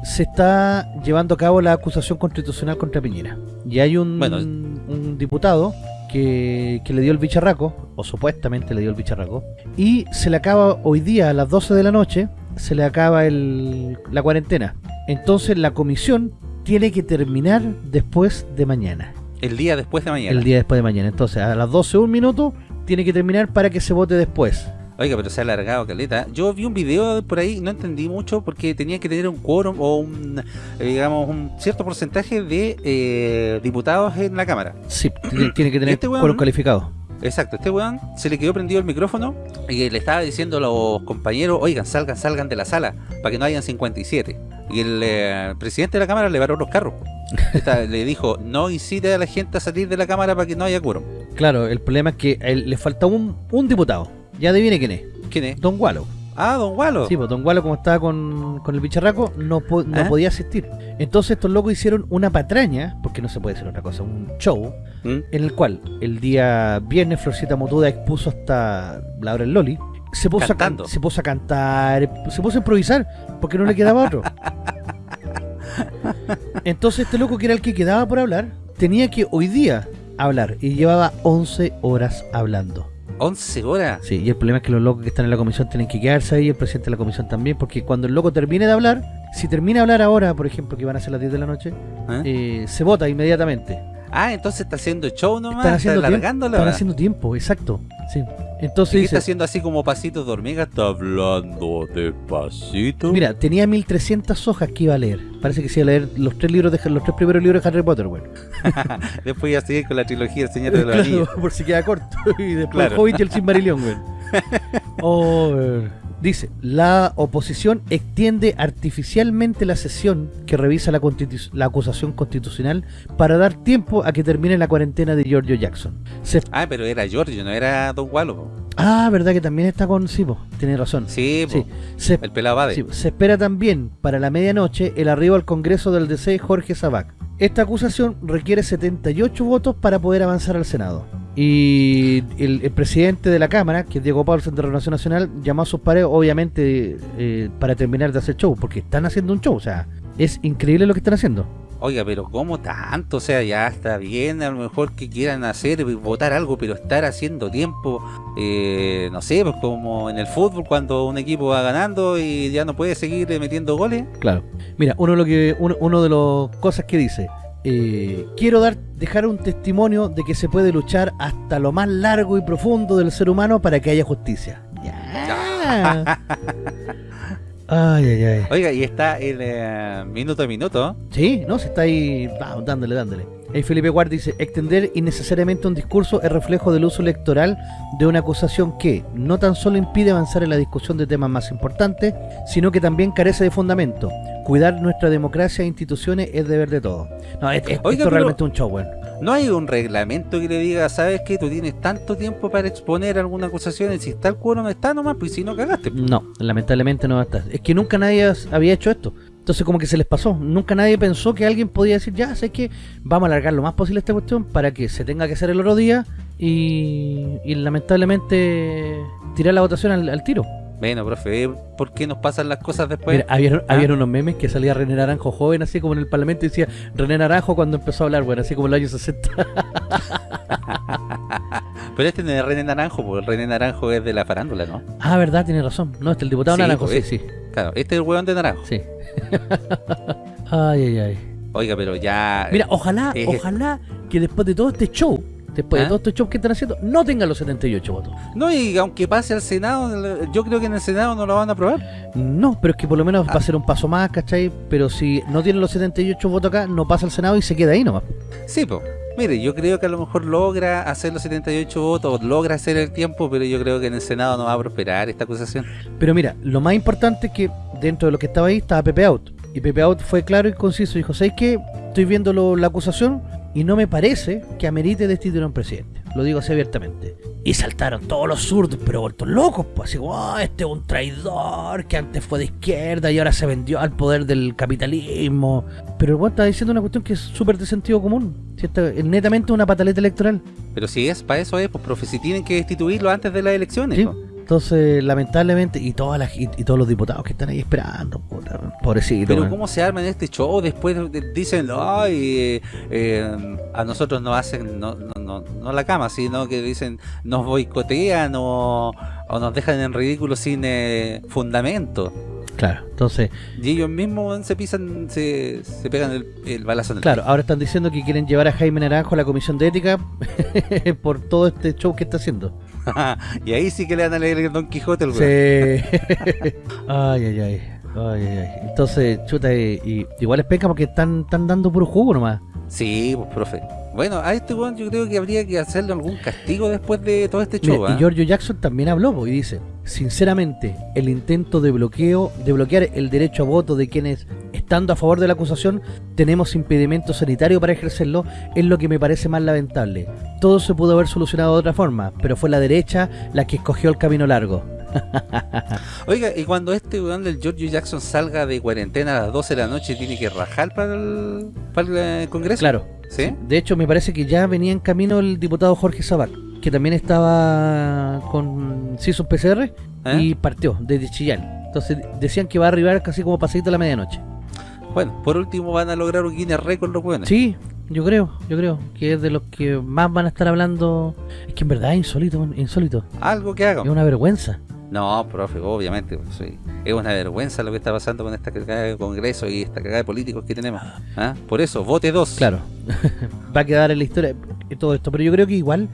Speaker 1: se está llevando a cabo la acusación constitucional contra Piñera. Y hay un,
Speaker 2: Bueno.
Speaker 1: un diputado que, que le dio el bicharraco, o supuestamente le dio el bicharraco, y se le acaba hoy día a las 12 de la noche, se le acaba el, la cuarentena. Entonces la comisión tiene que terminar después de mañana.
Speaker 2: El día después de mañana.
Speaker 1: El día después de mañana. Entonces, a las 12 un minuto tiene que terminar para que se vote después.
Speaker 2: Oiga, pero se ha alargado, Caleta. Yo vi un video por ahí, no entendí mucho, porque tenía que tener un quórum o un, eh, digamos, un cierto porcentaje de eh, diputados en la Cámara.
Speaker 1: Sí, tiene que tener
Speaker 2: Este
Speaker 1: quórum calificado.
Speaker 2: Exacto, este weón se le quedó prendido el micrófono y le estaba diciendo a los compañeros, oigan, salgan, salgan de la sala, para que no hayan 57. Y el eh, presidente de la Cámara le paró los carros. Esta- le dijo, no incite a la gente a salir de la Cámara para que no haya quórum.
Speaker 1: Claro, el problema es que él le falta un, un diputado. Ya adivine quién es.
Speaker 2: ¿Quién es?
Speaker 1: Don Wallow.
Speaker 2: Ah, don Walo.
Speaker 1: Sí, pues Don Wallow, como estaba con, con el bicharraco, no, po- no
Speaker 2: ¿Ah?
Speaker 1: podía asistir. Entonces estos locos hicieron una patraña, porque no se puede decir otra cosa, un show,
Speaker 2: ¿Mm?
Speaker 1: en el cual el día viernes Florcita Motuda expuso hasta la hora del Loli. Se puso, a, se puso a cantar, se puso a improvisar, porque no le quedaba otro. Entonces este loco, que era el que quedaba por hablar, tenía que hoy día hablar, y llevaba 11 horas hablando.
Speaker 2: 11 horas.
Speaker 1: Sí, y el problema es que los locos que están en la comisión tienen que quedarse ahí, el presidente de la comisión también, porque cuando el loco termine de hablar, si termina de hablar ahora, por ejemplo, que van a ser las 10 de la noche,
Speaker 2: ¿Eh?
Speaker 1: eh, se vota inmediatamente.
Speaker 2: Ah, entonces está haciendo show nomás,
Speaker 1: Están haciendo,
Speaker 2: está alargándola.
Speaker 1: están haciendo tiempo, exacto. Sí.
Speaker 2: ¿Y
Speaker 1: Entonces dice,
Speaker 2: está haciendo así como pasitos de hormiga? Está hablando despacito.
Speaker 1: mira, tenía 1300 hojas que iba a leer. Parece que se iba a leer los tres libros de los tres primeros libros de Harry Potter, güey.
Speaker 2: Después ya seguir con la trilogía del Señor de los
Speaker 1: Claro,
Speaker 2: Anillos.
Speaker 1: por si queda corto. y después
Speaker 2: Claro.
Speaker 1: el Hobbit y el Silmarillion, güey. Oh, eh. Dice, la oposición extiende artificialmente la sesión que revisa la, la acusación constitucional para dar tiempo a que termine la cuarentena de Giorgio Jackson.
Speaker 2: Ah, pero era Giorgio, no era Don Wallo.
Speaker 1: Ah, verdad que también está con Sipo, tiene razón.
Speaker 2: Sí,
Speaker 1: Sí, se,
Speaker 2: el pelado Bade.
Speaker 1: sí, se espera también para la medianoche el arribo al Congreso del DC Jorge Sabac. Esta acusación requiere 78 votos para poder avanzar al Senado. Y el, el presidente de la Cámara, que es Diego Paulsen de Renovación Nacional, llamó a sus pares, obviamente, eh, para terminar de hacer show, porque están haciendo un show, o sea, es increíble lo que están haciendo.
Speaker 2: Oiga, pero ¿cómo tanto? O sea, ya está bien, a lo mejor que quieran hacer, votar algo, pero estar haciendo tiempo, eh, no sé, pues como en el fútbol cuando un equipo va ganando y ya no puede seguir eh, metiendo goles.
Speaker 1: Claro. Mira, uno de lo que uno, uno de las cosas que dice, eh, quiero dar dejar un testimonio de que se puede luchar hasta lo más largo y profundo del ser humano para que haya justicia. Ya. Ay, ay, ay.
Speaker 2: Oiga, y está el eh, minuto a minuto.
Speaker 1: Sí, no, se está ahí, vamos, dándole, dándole. Ahí Felipe Guard dice, extender innecesariamente un discurso es reflejo del uso electoral de una acusación que no tan solo impide avanzar en la discusión de temas más importantes, sino que también carece de fundamento. Cuidar nuestra democracia e instituciones es deber de todos. No, es- es-
Speaker 2: Oiga,
Speaker 1: esto
Speaker 2: pero-
Speaker 1: realmente es un show, weón.
Speaker 2: No hay un reglamento que le diga, sabes que tú tienes tanto tiempo para exponer alguna acusación y si está el cuero no está nomás, pues si no cagaste. pues.
Speaker 1: No, lamentablemente no va a estar. Es que nunca nadie había hecho esto. Entonces como que se les pasó. Nunca nadie pensó que alguien podía decir, ya, sé que vamos a alargar lo más posible esta cuestión para que se tenga que hacer el otro día y, lamentablemente tirar la votación al tiro.
Speaker 2: Bueno, profe, ¿ve ¿por qué nos pasan las cosas después?
Speaker 1: Mira, había,
Speaker 2: ¿Ah?
Speaker 1: habían unos memes que salía René Naranjo joven, así como en el parlamento, y decía René Naranjo cuando empezó a hablar, bueno, así como en los años 60.
Speaker 2: Pero este no es René Naranjo, porque René Naranjo es de la farándula, ¿no?
Speaker 1: ah, verdad, tiene razón. No, este el diputado
Speaker 2: Sí,
Speaker 1: Naranjo,
Speaker 2: pues,
Speaker 1: sí, sí.
Speaker 2: Claro, este es el hueón de Naranjo.
Speaker 1: sí. ay, ay, ay.
Speaker 2: Oiga, pero ya...
Speaker 1: Mira, ojalá,
Speaker 2: eh,
Speaker 1: ojalá que después de todo este show, después de
Speaker 2: ¿Ah?
Speaker 1: todo este show que están haciendo, no tengan los 78 votos.
Speaker 2: No, y aunque pase al Senado, yo creo que en el Senado no lo van a aprobar.
Speaker 1: No, pero es que por lo menos
Speaker 2: Ah.
Speaker 1: va a ser un paso más, ¿cachai? Pero si no tienen los 78 votos acá, no pasa al Senado y se queda ahí nomás.
Speaker 2: Sí, pues. Mire, yo creo que a lo mejor logra hacer los 78 votos, logra hacer el tiempo, pero yo creo que en el Senado no va a prosperar esta acusación.
Speaker 1: Pero mira, lo más importante es que dentro de lo que estaba ahí estaba Pepe Out. Y Pepe Out fue claro y conciso. Dijo, ¿sabes qué? Estoy viendo lo- la acusación y no me parece que amerite destituir a un presidente. Lo digo así abiertamente. Y saltaron todos los zurdos, pero vueltos locos. Pues así, "Oh, este es un traidor que antes fue de izquierda y ahora se vendió al poder del capitalismo. Pero el weón está diciendo una cuestión que es súper de sentido común. Si esta- es netamente una pataleta electoral.
Speaker 2: Pero si es para eso es, pues profe, si tienen que destituirlo antes de las elecciones.
Speaker 1: Sí.
Speaker 2: pues.
Speaker 1: Entonces, lamentablemente, y todas las, y, y todos los diputados que están ahí esperando, puta, pobrecito.
Speaker 2: Pero. ¿cómo se arma en este show? Después de- de- dicen, ay, eh, eh, a nosotros nos hacen, no, no, no, no la cama, sino que dicen, nos boicotean o, o nos dejan en ridículo sin eh, fundamento.
Speaker 1: Claro, entonces,
Speaker 2: Y ellos mismos se pisan, se, se pegan el, el balazo en el
Speaker 1: claro, ahora están diciendo que quieren llevar a Jaime Naranjo a la comisión de ética por todo este show que está haciendo.
Speaker 2: y ahí sí que le van a leer el Don Quijote el.
Speaker 1: Sí. ay, ay, ay. Ay, ay, ay. Entonces, chuta, y, y- igual es peca porque están, están dando puro jugo nomás.
Speaker 2: Sí, pues profe. Bueno, a este weón yo creo que habría que hacerle algún castigo después de todo este show.
Speaker 1: Mira,
Speaker 2: ¿ah?
Speaker 1: y Giorgio Jackson también habló y dice, sinceramente, el intento de bloqueo, de bloquear el derecho a voto de quienes, estando a favor de la acusación, tenemos impedimento sanitario para ejercerlo, es lo que me parece más lamentable. Todo se pudo haber solucionado de otra forma, pero fue la derecha la que escogió el camino largo.
Speaker 2: Oiga, y cuando este weón del George Jackson salga de cuarentena a las 12 de la noche, ¿tiene que rajar para el, para el eh, Congreso?
Speaker 1: Claro.
Speaker 2: ¿Sí?
Speaker 1: De hecho, me parece que ya venía en camino el diputado Jorge Sabac, que también estaba con CISO PCR
Speaker 2: ¿Eh?
Speaker 1: y partió desde Chillán. Entonces decían que va a arribar casi como pasadito a la medianoche.
Speaker 2: Bueno, por último van a lograr un Guinness Record los weones.
Speaker 1: Sí, yo creo, yo creo que es de los que más van a estar hablando. Es que en verdad es insólito, insólito.
Speaker 2: Algo que hagan.
Speaker 1: Es una vergüenza.
Speaker 2: No, profe, obviamente. pues, sí. Es una vergüenza lo que está pasando con esta cagada de Congreso y esta cagada de políticos que tenemos. ¿Ah? Por eso, vote dos.
Speaker 1: Claro, va a quedar en la historia eh, todo esto. Pero yo creo que igual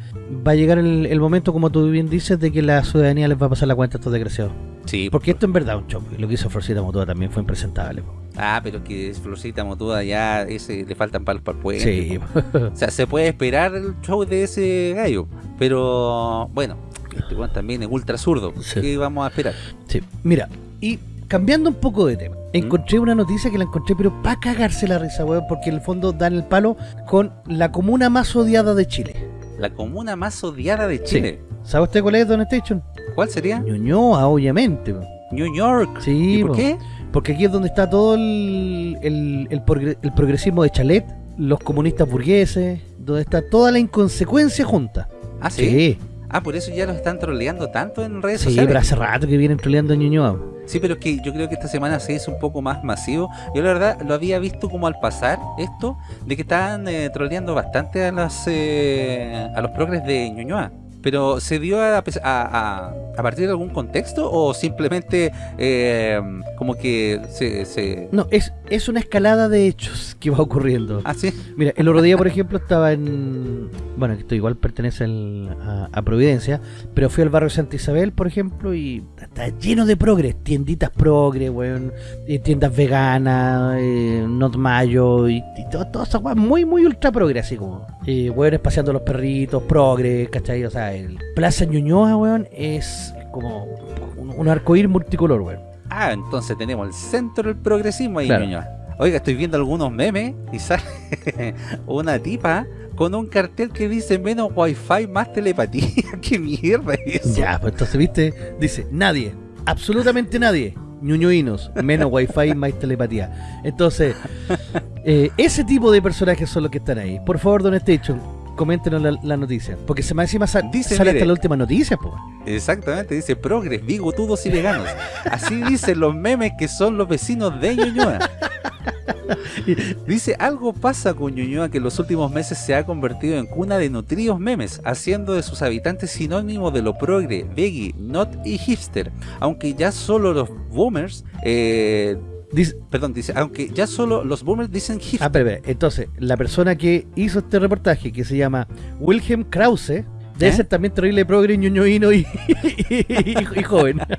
Speaker 1: va a llegar el, el momento, como tú bien dices, de que la ciudadanía les va a pasar la cuenta a estos desgraciados.
Speaker 2: Sí,
Speaker 1: Porque esto en verdad es un choque. Lo que hizo Florcita Motoa también fue impresentable.
Speaker 2: Ah, pero que Florcita Motuda ya ese, le faltan palos para el puente.
Speaker 1: Sí,
Speaker 2: O sea, se puede esperar el show de ese gallo. Pero bueno, este weón también es ultra zurdo.
Speaker 1: Sí.
Speaker 2: ¿Qué vamos a esperar?
Speaker 1: sí. Mira, y cambiando un poco de tema, encontré una noticia que la encontré, pero para cagarse la risa, weón, porque en el fondo dan el palo con la comuna más odiada de Chile.
Speaker 2: La comuna más odiada de Chile.
Speaker 1: ¿Sabe usted cuál es, Don Station?
Speaker 2: ¿Cuál sería?
Speaker 1: Ñuñoa, obviamente.
Speaker 2: New York.
Speaker 1: Sí,
Speaker 2: ¿Y por
Speaker 1: po.
Speaker 2: qué?
Speaker 1: Porque aquí es donde está todo el, el, el progre- el progresismo de Chalet, los comunistas burgueses, donde está toda la inconsecuencia junta.
Speaker 2: Ah, sí.
Speaker 1: Sí,
Speaker 2: Ah, por eso ya los están troleando tanto en redes
Speaker 1: sí,
Speaker 2: sociales.
Speaker 1: pero hace rato que vienen troleando a Ñuñoa.
Speaker 2: Sí, pero es que yo creo que esta semana se hizo un poco más masivo. Yo la verdad lo había visto como al pasar esto, de que estaban eh, troleando bastante a los, eh, a los progres de Ñuñoa. Pero ¿se dio a, a- a- a partir de algún contexto o simplemente eh, como que se... se...
Speaker 1: No, es, es una escalada de hechos que va ocurriendo.
Speaker 2: Ah, sí.
Speaker 1: Mira, el otro día, por ejemplo, estaba en... Bueno, esto igual pertenece al- a, a Providencia, pero fui al barrio Santa Isabel, por ejemplo, y está lleno de progres, tienditas progres, weón, eh, tiendas veganas, eh, not mayo, y, y todo- todas esas weas muy, muy ultra progre, así como, eh, weones paseando los perritos, progres, ¿cachai? O sea, el Plaza Ñuñoa, weón, es como un, un arcoíris multicolor, weón.
Speaker 2: Ah, entonces tenemos el centro del progresismo ahí,
Speaker 1: Claro.
Speaker 2: Ñuñoa. Oiga, estoy viendo algunos memes y sale una tipa con un cartel que dice menos wifi, más telepatía. ¿Qué mierda es eso?
Speaker 1: Ya, pues entonces, ¿viste? Dice, nadie, absolutamente nadie, ñuñoínos, menos wifi, más telepatía. Entonces, eh, ese tipo de personajes son los que están ahí. Por favor, Don Station, coméntenos la, la noticia. Porque se me encima
Speaker 2: Dice,
Speaker 1: sale
Speaker 2: mire.
Speaker 1: hasta la última noticia, pues.
Speaker 2: Exactamente, dice progres, bigotudos y veganos. Así dicen los memes que son los vecinos de Ñuñoa. Dice, algo pasa con Ñuñoa que en los últimos meses se ha convertido en cuna de nutridos memes, haciendo de sus habitantes sinónimos de lo progre, veggie, not y hipster. Aunque ya solo los boomers, eh,
Speaker 1: Dice,
Speaker 2: perdón, dice, aunque ya solo los boomers dicen hipster.
Speaker 1: ah, espera, espera. Entonces, la persona que hizo este reportaje, que se llama Wilhelm Krause, debe
Speaker 2: ¿Eh?
Speaker 1: ser también terrible progre, ñuñoíno y, y- y joven.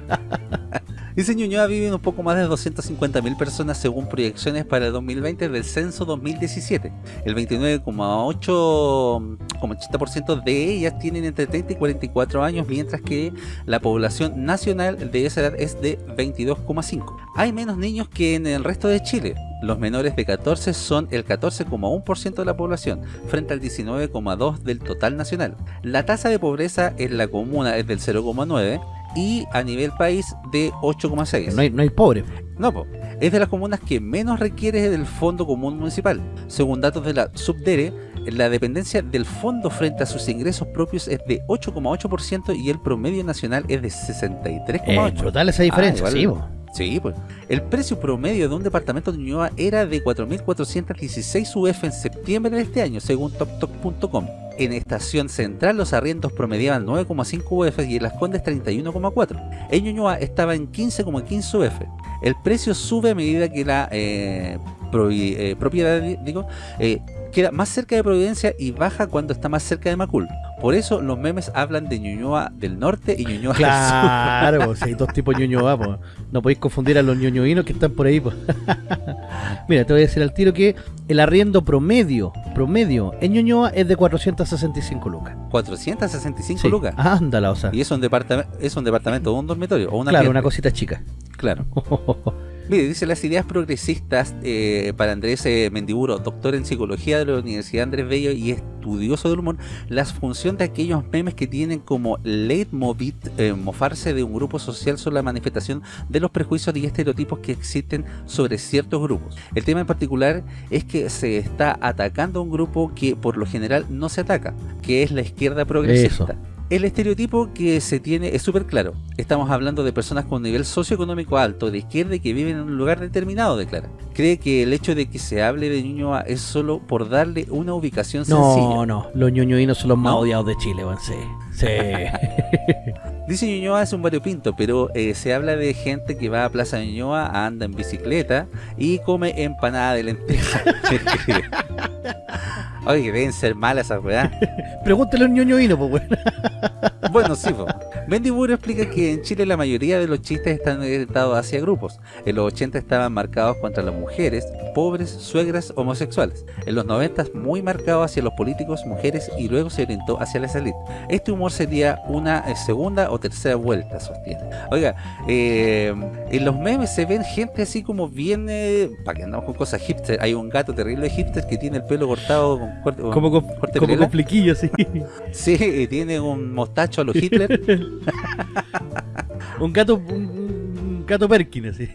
Speaker 2: Dice Ñuñoa viven un poco más de 250.000 personas según proyecciones para el 2020 del censo 2017. El 29,8% de ellas tienen entre 30 y 44 años, mientras que la población nacional de esa edad es de 22,5. Hay menos niños que en el resto de Chile. Los menores de 14 son el 14,1% de la población, frente al 19,2% del total nacional. La tasa de pobreza en la comuna es del 0,9% y a nivel país de 8,6.
Speaker 1: No hay, no hay pobre.
Speaker 2: No, po. es de las comunas que menos requiere del Fondo Común Municipal. Según datos de la Subdere, la dependencia del fondo frente a sus ingresos propios es de 8,8% y el promedio nacional es de 63,8%.
Speaker 1: Es brutal esa diferencia,
Speaker 2: Ah,
Speaker 1: sí,
Speaker 2: igual.
Speaker 1: po.
Speaker 2: Sí, pues. El precio promedio de un departamento de Ñuñoa era de 4.416 UF en septiembre de este año, según TopTok.com. En Estación Central los arriendos promediaban 9,5 UF y en Las Condes 31,4. En Ñuñoa estaba en 15,15 UF. El precio sube a medida que la eh, eh, propiedad digo, eh, queda más cerca de Providencia y baja cuando está más cerca de Macul. Por eso los memes hablan de Ñuñoa del norte y Ñuñoa del sur.
Speaker 1: Claro, si hay dos tipos de ñoñoa, pues. No podéis confundir a los ñoñoínos que están por ahí. Mira, te voy a decir al tiro que el arriendo promedio, promedio en Ñuñoa es de 465 lucas.
Speaker 2: 465
Speaker 1: Sí,
Speaker 2: lucas.
Speaker 1: Ándala, o sea.
Speaker 2: Y es un departamento, es un departamento o un dormitorio o una
Speaker 1: claro, una cosita chica.
Speaker 2: Claro. Mire, dice las ideas progresistas eh, para Andrés eh, Mendiburo, doctor en psicología de la Universidad Andrés Bello y estudioso del humor, la función de aquellos memes que tienen como leitmotiv eh, mofarse de un grupo social son la manifestación de los prejuicios y estereotipos que existen sobre ciertos grupos. El tema en particular es que se está atacando a un grupo que por lo general no se ataca, que es la izquierda progresista. El estereotipo que se tiene es súper claro. Estamos hablando de personas con nivel socioeconómico alto, de izquierda y que viven en un lugar determinado, declara. Cree que el hecho de que se hable de Ñuñoa es solo por darle una ubicación
Speaker 1: No,
Speaker 2: sencilla.
Speaker 1: no, los ñoñoínos son los más
Speaker 2: ¿No?
Speaker 1: odiados de Chile, weón, sí. Sí.
Speaker 2: Dice Ñuñoa es un variopinto, pero eh, se habla de gente que va a Plaza Ñuñoa, anda en bicicleta y come empanada de lenteja. Oye, deben ser malas esas weas.
Speaker 1: Pregúntale a un ñoñoíno, pues, weón.
Speaker 2: Bueno, sí, po. Bendy Burro explica que en Chile la mayoría de los chistes están orientados hacia grupos. En los 80 estaban marcados contra las mujeres, pobres, suegras, homosexuales. En los 90 muy marcado hacia los políticos, mujeres y luego se orientó hacia la élite. Este humor sería una eh, segunda o tercera vuelta, sostiene. Oiga, eh, en los memes se ven gente así como viene, para que andamos con cosas hipster, hay un gato terrible hipster que tiene el pelo cortado con corte,
Speaker 1: Como con,
Speaker 2: corte
Speaker 1: como con flequillos, sí.
Speaker 2: Sí, y tiene un mostacho a los Hitler.
Speaker 1: un gato, un, un gato Perkin, así.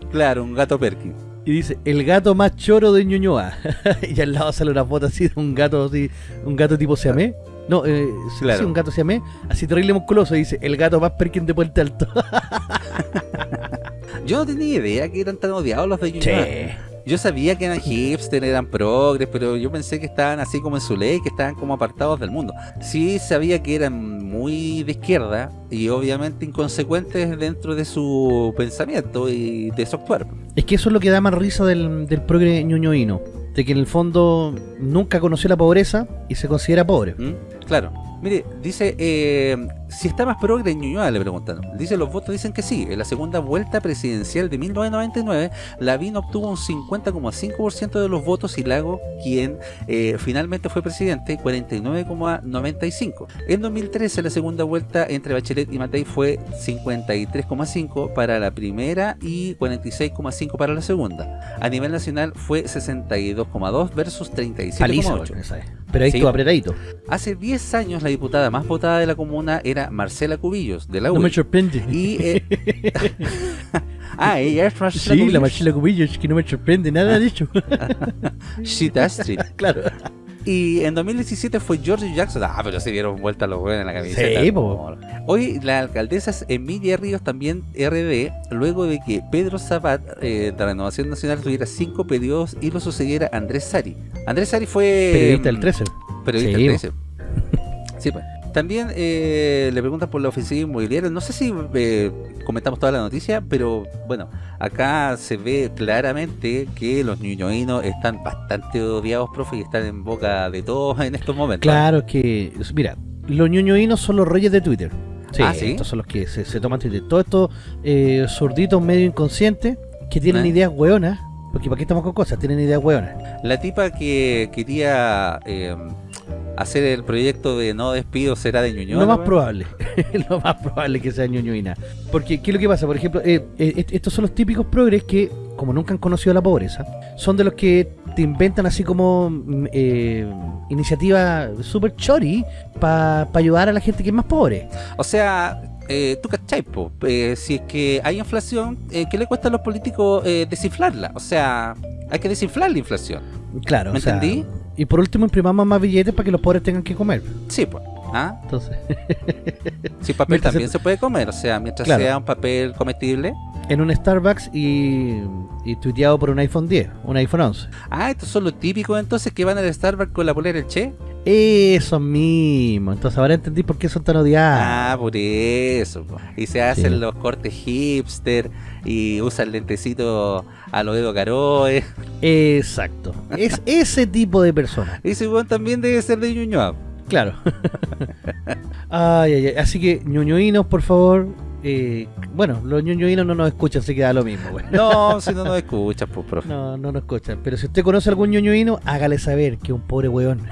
Speaker 2: Claro, un gato Perkins.
Speaker 1: Y dice, el gato más choro de Ñuñoa. y al lado sale una foto así de un gato así, un gato tipo siamés. No, eh, sí,
Speaker 2: Claro.
Speaker 1: sí, un gato siamés, así terrible musculoso. Y dice, el gato más Perkin de Puente Alto.
Speaker 2: Yo no tenía idea que eran tan odiados los de Ñuñoa. Yo sabía que eran hipster, eran progres, pero yo pensé que estaban así como en su ley, que estaban como apartados del mundo. Sí sabía que eran muy de izquierda y obviamente inconsecuentes dentro de su pensamiento y de su actuar.
Speaker 1: Es que eso es lo que da más risa del, del progre ñoñoíno. De que en el fondo nunca conoció la pobreza y se considera pobre.
Speaker 2: ¿Mm? Claro. Mire, dice, eh, si está más progre en Ñuñoa, le preguntaron. Dice, los votos dicen que sí. En la segunda vuelta presidencial de 1999, Lavín obtuvo un 50,5% de los votos y Lago, quien eh, finalmente fue presidente, 49,95%. En 2013, la segunda vuelta entre Bachelet y Matei fue 53,5% para la primera y 46,5% para la segunda. A nivel nacional fue 62,2% versus
Speaker 1: Paliza,
Speaker 2: 37,8%.
Speaker 1: esa es. Pero ahí
Speaker 2: Sí.
Speaker 1: estuvo apretadito.
Speaker 2: Hace 10 años la diputada más votada de la comuna era Marcela Cubillos, de la
Speaker 1: No
Speaker 2: UDI.
Speaker 1: me sorprende.
Speaker 2: y, eh, ah, ella es Marcela
Speaker 1: Sí, la
Speaker 2: Cubillos.
Speaker 1: Marcela Cubillo, es que no me sorprende nada de hecho.
Speaker 2: Shit Astrid.
Speaker 1: claro.
Speaker 2: Y en 2017 fue George Jackson. Ah, pero se dieron vuelta los huevos en la camiseta.
Speaker 1: Sí, po.
Speaker 2: Hoy la alcaldesa es Emilia Ríos, también RD, luego de que Pedro Zapat eh, de Renovación Nacional tuviera cinco periodos y lo sucediera Andrés Sari. Andrés Sari fue...
Speaker 1: Periodista del 13.
Speaker 2: Periodista
Speaker 1: Sí,
Speaker 2: del
Speaker 1: po.
Speaker 2: 13. Sí, pues. También eh, le preguntan por la ofensiva inmobiliaria. No sé si eh, comentamos toda la noticia, pero bueno, acá se ve claramente que los ñuñoínos están bastante odiados, profe, y están en boca de todos en estos momentos.
Speaker 1: Claro que, mira, los ñoñoínos son los reyes de Twitter. Sí,
Speaker 2: Ah, ¿sí?
Speaker 1: estos son los que se, se toman Twitter. Todos estos eh, zurditos medio inconscientes que tienen
Speaker 2: ¿Eh?
Speaker 1: ideas hueonas. Porque ¿para qué estamos con cosas? Tienen ideas hueonas.
Speaker 2: La tipa que quería eh, hacer el proyecto de no despido será de Ñuñoa.
Speaker 1: Lo más
Speaker 2: ¿no?
Speaker 1: probable, lo más probable que sea ñoñoína. Porque, ¿qué es lo que pasa? Por ejemplo, eh, eh, est- estos son los típicos progres que, como nunca han conocido la pobreza, son de los que te inventan así como mm, eh, iniciativas super chori para ayudar a la gente que es más pobre.
Speaker 2: O sea, eh, tú cachai, po, eh, si es que hay inflación, eh, ¿qué le cuesta a los políticos eh, desinflarla? O sea, hay que desinflar la inflación.
Speaker 1: Claro,
Speaker 2: ¿Me
Speaker 1: o sea,
Speaker 2: entendí?
Speaker 1: Y por último imprimamos más billetes para que los pobres tengan que comer.
Speaker 2: Sí, pues. ¿Ah?
Speaker 1: Entonces,
Speaker 2: Sí, papel
Speaker 1: Mientras
Speaker 2: también
Speaker 1: se-
Speaker 2: se puede comer, o sea, mientras
Speaker 1: Claro.
Speaker 2: sea un papel comestible.
Speaker 1: en un Starbucks y, y tuiteado por un iPhone 10, un iPhone 11.
Speaker 2: Ah, estos son los típicos entonces que van al Starbucks con la polera del Che.
Speaker 1: Eso mismo. Entonces ahora entendí por qué son tan odiados.
Speaker 2: Ah, por eso. Y se hacen
Speaker 1: Sí.
Speaker 2: los cortes hipster y usan lentecito a lo Edo Caroe.
Speaker 1: Exacto. Es ese tipo de persona.
Speaker 2: Ese weón también debe ser de Ñuñoa.
Speaker 1: Claro. ay, ay, ay. Así que, ñoñoínos, por favor. eh, bueno, los ñoñoínos no nos escuchan, así que da lo mismo, güey.
Speaker 2: No, si no nos escuchas, pues, profe.
Speaker 1: No, no nos escuchan. Pero si usted conoce algún ñoñoíno, hágale saber que es un pobre weón.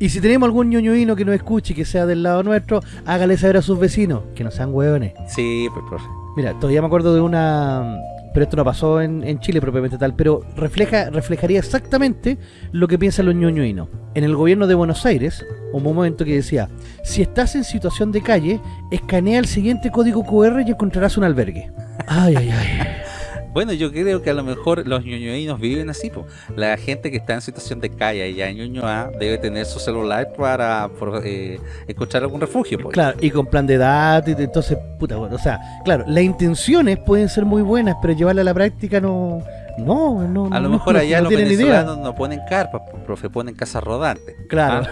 Speaker 1: y si tenemos algún ñoñoíno que nos escuche y que sea del lado nuestro, hágale saber a sus vecinos que no sean weones.
Speaker 2: Sí, pues, profe.
Speaker 1: Mira, todavía me acuerdo de una... Pero esto no pasó en, en Chile propiamente tal, pero refleja reflejaría exactamente lo que piensan los ñoñoínos. En el gobierno de Buenos Aires, hubo un momento que decía, si estás en situación de calle, escanea el siguiente código QR y encontrarás un albergue. Ay, ay, ay.
Speaker 2: Bueno, yo creo que a lo mejor los ñoñoínos viven así, pues. La gente que está en situación de calle allá en Ñuñoa debe tener su celular para por, eh, encontrar algún refugio, pues.
Speaker 1: Claro, y con plan de datos, y entonces, puta, bueno, o sea, claro, las intenciones pueden ser muy buenas, pero llevarla a la práctica no, no, no,
Speaker 2: A lo
Speaker 1: no,
Speaker 2: mejor allá
Speaker 1: no
Speaker 2: los venezolanos no ponen carpas, profe, ponen casas rodantes.
Speaker 1: Claro,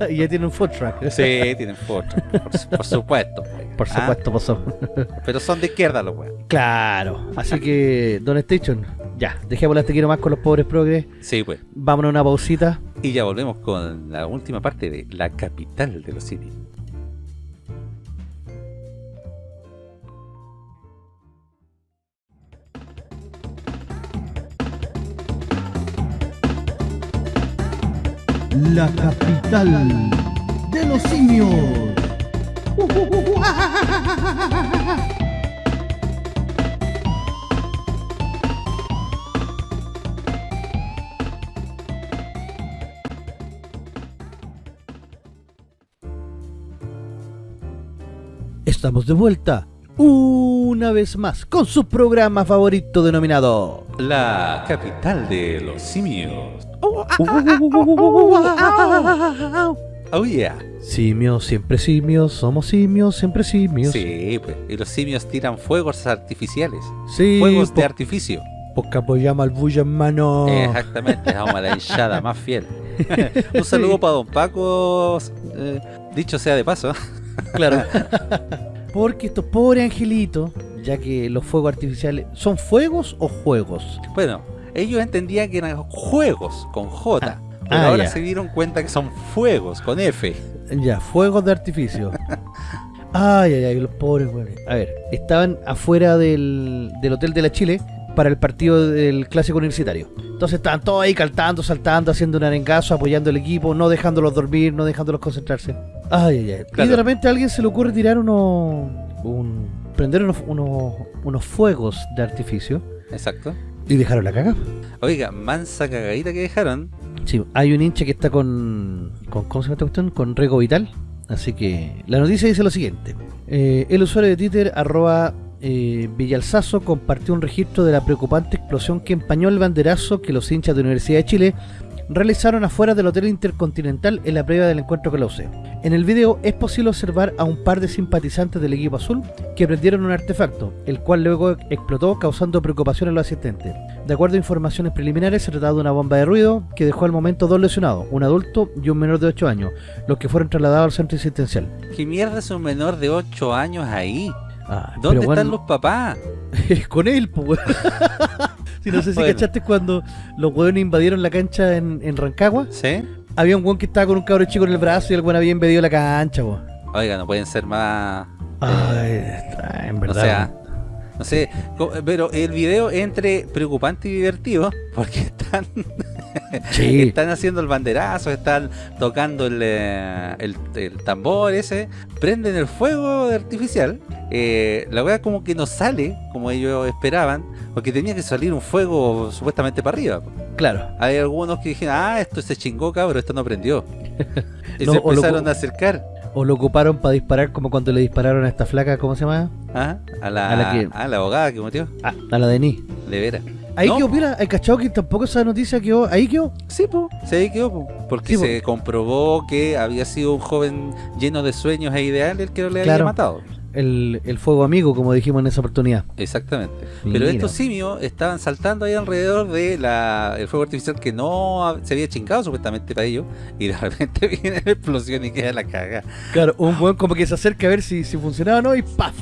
Speaker 2: Ah,
Speaker 1: y ya tienen un food truck.
Speaker 2: Sí, tienen foto, por, su- por supuesto. pues.
Speaker 1: Por
Speaker 2: Ah,
Speaker 1: supuesto, pasó.
Speaker 2: pero son de izquierda los weones.
Speaker 1: Claro, así que, Don Station, ya, dejémosla te quiero más con los pobres progres,
Speaker 2: Sí, pues.
Speaker 1: vámonos a una pausita.
Speaker 2: Y ya volvemos con la última parte de la capital de los simios.
Speaker 1: La capital de los simios. Estamos de vuelta una vez más con su programa favorito denominado
Speaker 2: La capital de los simios. Oh yeah.
Speaker 1: Simios, siempre simios, somos simios, siempre simios.
Speaker 2: Sí, pues. Y los simios tiran fuegos artificiales.
Speaker 1: Sí,
Speaker 2: Fuegos de artificio.
Speaker 1: Poca apoyamos al bulla, hermano.
Speaker 2: Exactamente, vamos a la hinchada más fiel. Un saludo para don Paco. eh, dicho sea de paso.
Speaker 1: Claro. Porque estos pobres angelitos, ya que los fuegos artificiales, ¿son fuegos o juegos?
Speaker 2: Bueno, ellos entendían que eran juegos con J. Pero
Speaker 1: ah,
Speaker 2: ahora
Speaker 1: ya.
Speaker 2: se dieron cuenta que son fuegos con F.
Speaker 1: Ya, fuegos de artificio. Ay, ay, ay, los pobres, güey. A ver, estaban afuera del, del Hotel de la Chile para el partido del Clásico Universitario. Entonces estaban todos ahí caltando, saltando, haciendo un arengazo, apoyando al equipo, no dejándolos dormir, no dejándolos concentrarse. Ay, ay, ay. Y de repente a alguien se le ocurre tirar unos... Un, prender unos, unos, unos fuegos de artificio
Speaker 2: Exacto.
Speaker 1: y dejaron la caga.
Speaker 2: Oiga, mansa cagadita que dejaron.
Speaker 1: Sí, hay un hincha que está con, con ¿cómo se llama esta cuestión? Con Rego Vital. Así que la noticia dice lo siguiente. Eh, el usuario de Twitter, arroba eh, Villalzazo, compartió un registro de la preocupante explosión que empañó el banderazo que los hinchas de Universidad de Chile realizaron afuera del Hotel Intercontinental en la previa del encuentro con la UC. En el video es posible observar a un par de simpatizantes del equipo azul que prendieron un artefacto, el cual luego explotó causando preocupación a los asistentes. De acuerdo a informaciones preliminares, se trataba de una bomba de ruido que dejó al momento dos lesionados, un adulto y un menor de 8 años, los que fueron trasladados al centro asistencial.
Speaker 2: ¿Qué mierda es un menor de 8 años ahí?
Speaker 1: Ah,
Speaker 2: ¿Dónde están
Speaker 1: bueno,
Speaker 2: los papás?
Speaker 1: con él, pues. Si no sé si
Speaker 2: Bueno.
Speaker 1: cachaste cuando los hueones invadieron la cancha en, en Rancagua.
Speaker 2: ¿Sí?
Speaker 1: Había un hueón que estaba con un cabro chico en el brazo y el hueón había invadido la cancha, weón.
Speaker 2: Oiga, no pueden ser más...
Speaker 1: Ay, está- en
Speaker 2: O
Speaker 1: verdad.
Speaker 2: sea, no sé, pero el video entre preocupante y divertido, porque están,
Speaker 1: sí.
Speaker 2: están haciendo el banderazo, están tocando el, eh, el, el tambor ese, prenden el fuego artificial, eh, la weá como que no sale como ellos esperaban, porque tenía que salir un fuego supuestamente para arriba.
Speaker 1: Claro.
Speaker 2: Hay algunos que dijeron, ah, esto se chingó, cabrón, esto no prendió. y
Speaker 1: No,
Speaker 2: se empezaron a acercar.
Speaker 1: O lo ocuparon para disparar como cuando le dispararon a esta flaca, ¿cómo se llama?
Speaker 2: ¿ah? A, la,
Speaker 1: A la que-
Speaker 2: a la abogada que metió,
Speaker 1: Ah, a la de Ni.
Speaker 2: de veras.
Speaker 1: Ahí
Speaker 2: No.
Speaker 1: quedó, mira, hay cachado que tampoco esa noticia quedó, ahí quedó.
Speaker 2: Sí, po, se ahí quedó, po, porque
Speaker 1: Sí, po.
Speaker 2: se comprobó que había sido un joven lleno de sueños e ideales el que le
Speaker 1: Claro.
Speaker 2: había matado.
Speaker 1: El, el fuego amigo, como dijimos en esa oportunidad.
Speaker 2: Exactamente.
Speaker 1: Mira.
Speaker 2: Pero estos simios estaban saltando ahí alrededor de la, el fuego artificial que no se había chingado supuestamente para ellos. Y de repente viene la explosión y queda la caga.
Speaker 1: Claro, un buen como que se acerca a ver si, si funcionaba o no y ¡paf!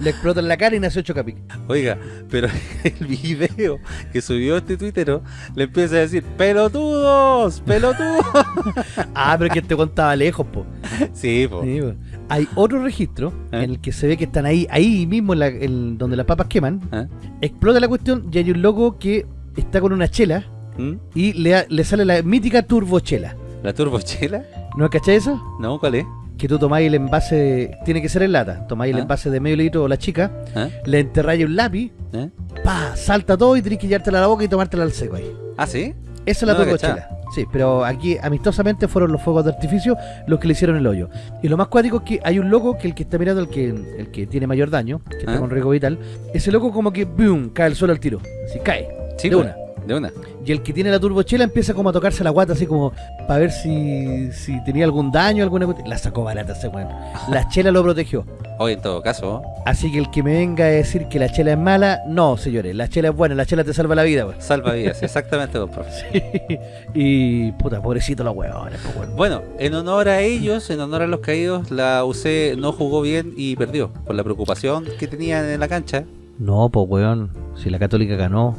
Speaker 1: Le explota en la cara y nace ocho capic.
Speaker 2: Oiga, pero el video que subió este tuitero le empieza a decir: ¡Pelotudos! ¡Pelotudos!
Speaker 1: Ah, pero que este weón estaba lejos, po.
Speaker 2: sí, po.
Speaker 1: Sí, po. Hay otro registro
Speaker 2: ¿Eh?
Speaker 1: en el que se ve que están ahí, ahí mismo, en la- en donde las papas queman.
Speaker 2: ¿Ah?
Speaker 1: Explota la cuestión y hay un loco que está con una chela
Speaker 2: ¿Mm?
Speaker 1: y le, le sale la mítica turbochela.
Speaker 2: ¿La turbochela?
Speaker 1: ¿No cachai eso?
Speaker 2: No, ¿cuál es?
Speaker 1: Que tú tomáis el envase, tiene que ser en lata, tomáis el
Speaker 2: ¿Ah?
Speaker 1: envase de medio litro o la chica,
Speaker 2: ¿Ah?
Speaker 1: le enterráis un lápiz,
Speaker 2: ¿Eh?
Speaker 1: pa, salta todo y tenés que llevártela a la boca y tomártela al seco ahí.
Speaker 2: ¿Ah, sí?
Speaker 1: Esa es la
Speaker 2: No la
Speaker 1: turbochela. Sí, pero aquí amistosamente fueron los fuegos de artificio los que le hicieron el hoyo. Y lo más cuático es que hay un loco que el que está mirando, el que, el que tiene mayor daño, que está
Speaker 2: ¿Ah?
Speaker 1: con riesgo vital, ese loco como que boom, cae al suelo al tiro. Así cae.
Speaker 2: Sí,
Speaker 1: de una.
Speaker 2: De una.
Speaker 1: Y el que tiene la turbochela empieza como a tocarse la guata así como para ver si, si tenía algún daño, alguna cuestión. La sacó barata ese weón. La chela lo protegió.
Speaker 2: Hoy, en todo caso,
Speaker 1: Así que el que me venga a decir que la chela es mala, no, señores, la chela es buena, la chela te salva la vida, weón.
Speaker 2: salva vidas. Exactamente, don profe.
Speaker 1: y puta, pobrecito los weones, pues weón.
Speaker 2: Bueno, en honor a ellos, en honor a los caídos, la UC no jugó bien y perdió. Por la preocupación que tenían en la cancha.
Speaker 1: No, pues weón, si la católica ganó.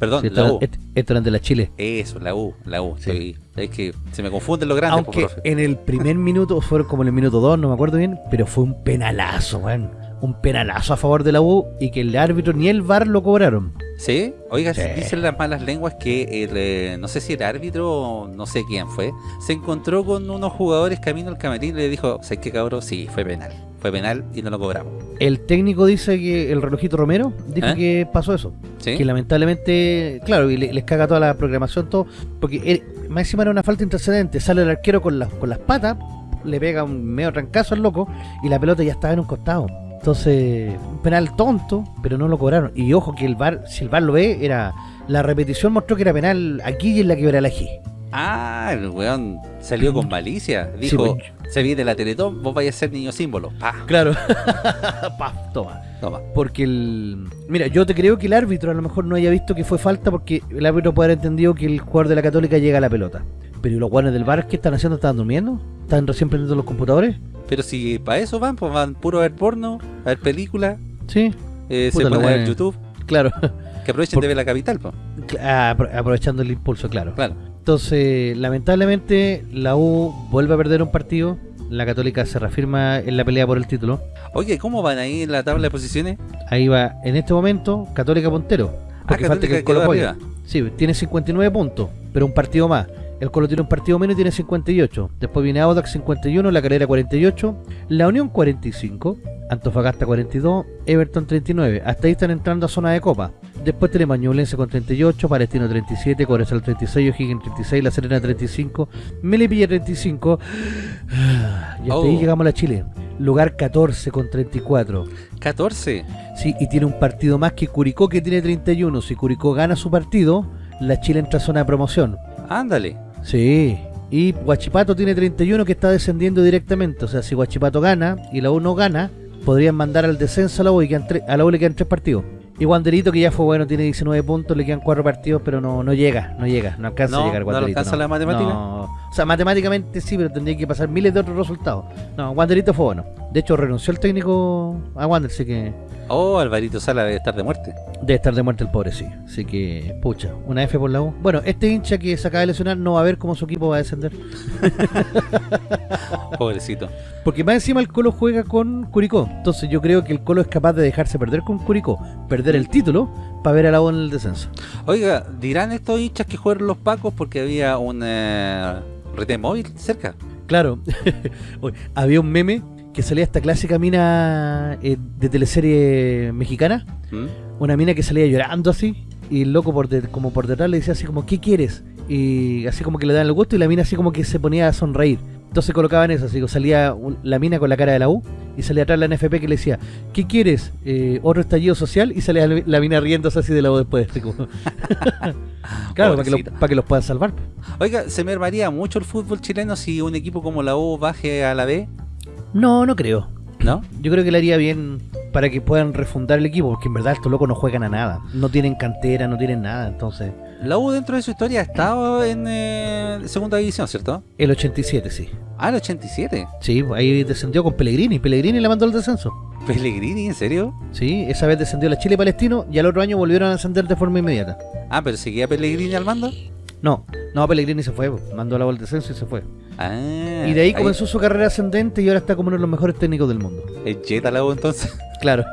Speaker 2: Perdón,
Speaker 1: esto,
Speaker 2: la U.
Speaker 1: esto eran de la Chile.
Speaker 2: Eso, la U, la U.
Speaker 1: Sí.
Speaker 2: Estoy- es que se me confunden los grandes, po,
Speaker 1: Aunque en el primer minuto, fueron como en el minuto 2, no me acuerdo bien, pero fue un penalazo, weón. Un penalazo a favor de la U y que el árbitro ni el VAR lo cobraron.
Speaker 2: ¿Sí? Oiga,
Speaker 1: Sí.
Speaker 2: dicen las malas lenguas que el, eh, no sé si el árbitro o no sé quién fue, se encontró con unos jugadores camino al camerín y le dijo, ¿sabes qué cabrón? Sí, fue penal. Fue penal y no lo cobramos.
Speaker 1: El técnico dice que el relojito Romero dijo
Speaker 2: ¿Eh?
Speaker 1: que pasó eso.
Speaker 2: ¿Sí?
Speaker 1: Que lamentablemente, claro, y le- les caga toda la programación, todo. Porque él- más encima era una falta intercedente. Sale el arquero con, las con las patas, le pega un medio trancazo al loco y la pelota ya estaba en un costado. Entonces, un penal tonto, pero no lo cobraron. Y ojo que el VAR, si el VAR lo ve, era. La repetición mostró que era penal aquí y en la quebrada la G.
Speaker 2: Ah, el weón salió con malicia. Dijo,
Speaker 1: pues,
Speaker 2: se viene la Teletón, vos vais a ser niño símbolo. Pa,
Speaker 1: Claro. Paf, toma.
Speaker 2: toma.
Speaker 1: Porque el. Mira, yo te creo que el árbitro a lo mejor no haya visto que fue falta porque el árbitro puede haber entendido que el jugador de la Católica llega a la pelota. Pero ¿y los guanes del bar qué están haciendo? ¿Están durmiendo? ¿Están recién prendiendo los computadores?
Speaker 2: Pero si para eso van, pues van puro a ver porno, a ver películas,
Speaker 1: Sí,
Speaker 2: eh, se a ver. YouTube,
Speaker 1: claro.
Speaker 2: que aprovechen
Speaker 1: Por-
Speaker 2: de ver la capital, pues.
Speaker 1: Apro- Aprovechando el impulso, claro.
Speaker 2: Claro.
Speaker 1: Entonces, lamentablemente, la U vuelve a perder un partido. La Católica se reafirma en la pelea por el título.
Speaker 2: Oye, ¿cómo van ahí en la tabla de posiciones?
Speaker 1: Ahí va, en este momento, Católica puntero. Porque
Speaker 2: Ah,
Speaker 1: falta que
Speaker 2: Católica
Speaker 1: Colo. Sí, tiene 59 puntos, pero un partido más. El Colo tiene un partido menos y tiene 58. Después viene Audax 51, La Calera 48, La Unión 45, Antofagasta 42, Everton 39. Hasta ahí están entrando a zona de copa. Después tenemos Ñublense con 38, Palestino 37, Cobresal 36, O'Higgins 36, La Serena 35, Melipilla 35. Y hasta ahí
Speaker 2: Oh.
Speaker 1: llegamos a la Chile. Lugar 14 con 34.
Speaker 2: 14.
Speaker 1: Sí, y tiene un partido más que Curicó que tiene 31. Si Curicó gana su partido, la Chile entra a zona de promoción.
Speaker 2: Ándale.
Speaker 1: Sí. Y Huachipato tiene 31 que está descendiendo directamente. O sea, si Huachipato gana y la U no gana, podrían mandar al descenso a la U y quedan tre- a la U le quedan tres partidos. Y Wanderito, que ya fue bueno, tiene 19 puntos, le quedan cuatro partidos, pero no, no llega, no llega, no alcanza
Speaker 2: No,
Speaker 1: a llegar
Speaker 2: ¿no le
Speaker 1: Wanderito.
Speaker 2: alcanza la matemática?
Speaker 1: No. O sea, matemáticamente sí, pero tendría que pasar miles de otros resultados. No, Wanderito fue bueno. De hecho, renunció el técnico a Wander, así que
Speaker 2: Oh, Alvarito Sala debe estar de muerte.
Speaker 1: Debe estar de muerte el pobre, sí. Así que, pucha, una F por la U. Bueno, este hincha que se acaba de lesionar no va a ver cómo su equipo va a descender.
Speaker 2: Pobrecito.
Speaker 1: Porque más encima el Colo juega con Curicó. Entonces yo creo que el Colo es capaz de dejarse perder con Curicó, perder el título, para ver a la U en el descenso.
Speaker 2: Oiga, dirán estos hinchas que jugaron los pacos porque había un eh, retén móvil cerca.
Speaker 1: Claro, había un meme que salía esta clásica mina eh, de teleserie mexicana.
Speaker 2: ¿Mm?
Speaker 1: una mina que salía llorando así y el loco por de- como por detrás le decía así como ¿qué quieres? y así como que le dan el gusto y la mina así como que se ponía a sonreír entonces colocaban eso así como salía un- la mina con la cara de la U y salía atrás la NFP que le decía ¿qué quieres? Eh, otro estallido social y salía la la mina riéndose así de la U después como- claro para que, lo- para que los puedan salvar
Speaker 2: Oiga, ¿se mermaría mucho el fútbol chileno si un equipo como la U baje a la B?
Speaker 1: no no creo
Speaker 2: ¿No?
Speaker 1: Yo creo que le haría bien para que puedan refundar el equipo, porque en verdad estos locos no juegan a nada. No tienen cantera, no tienen nada, entonces...
Speaker 2: La U dentro de su historia ha estado en eh, segunda división, ¿cierto?
Speaker 1: El 87, sí.
Speaker 2: Ah, el 87.
Speaker 1: Sí, ahí descendió con Pellegrini. Pellegrini le mandó el descenso.
Speaker 2: Pellegrini, ¿en serio?
Speaker 1: Sí, esa vez descendió la Chile Palestino y al otro año volvieron a ascender de forma inmediata.
Speaker 2: Ah, pero seguía Pellegrini al mando.
Speaker 1: No, no, Pellegrini se fue, mandó la bola de descenso y se fue.
Speaker 2: Ah,
Speaker 1: y de ahí comenzó su carrera ascendente y ahora está como uno de los mejores técnicos del mundo.
Speaker 2: Es Jetta la entonces.
Speaker 1: Claro.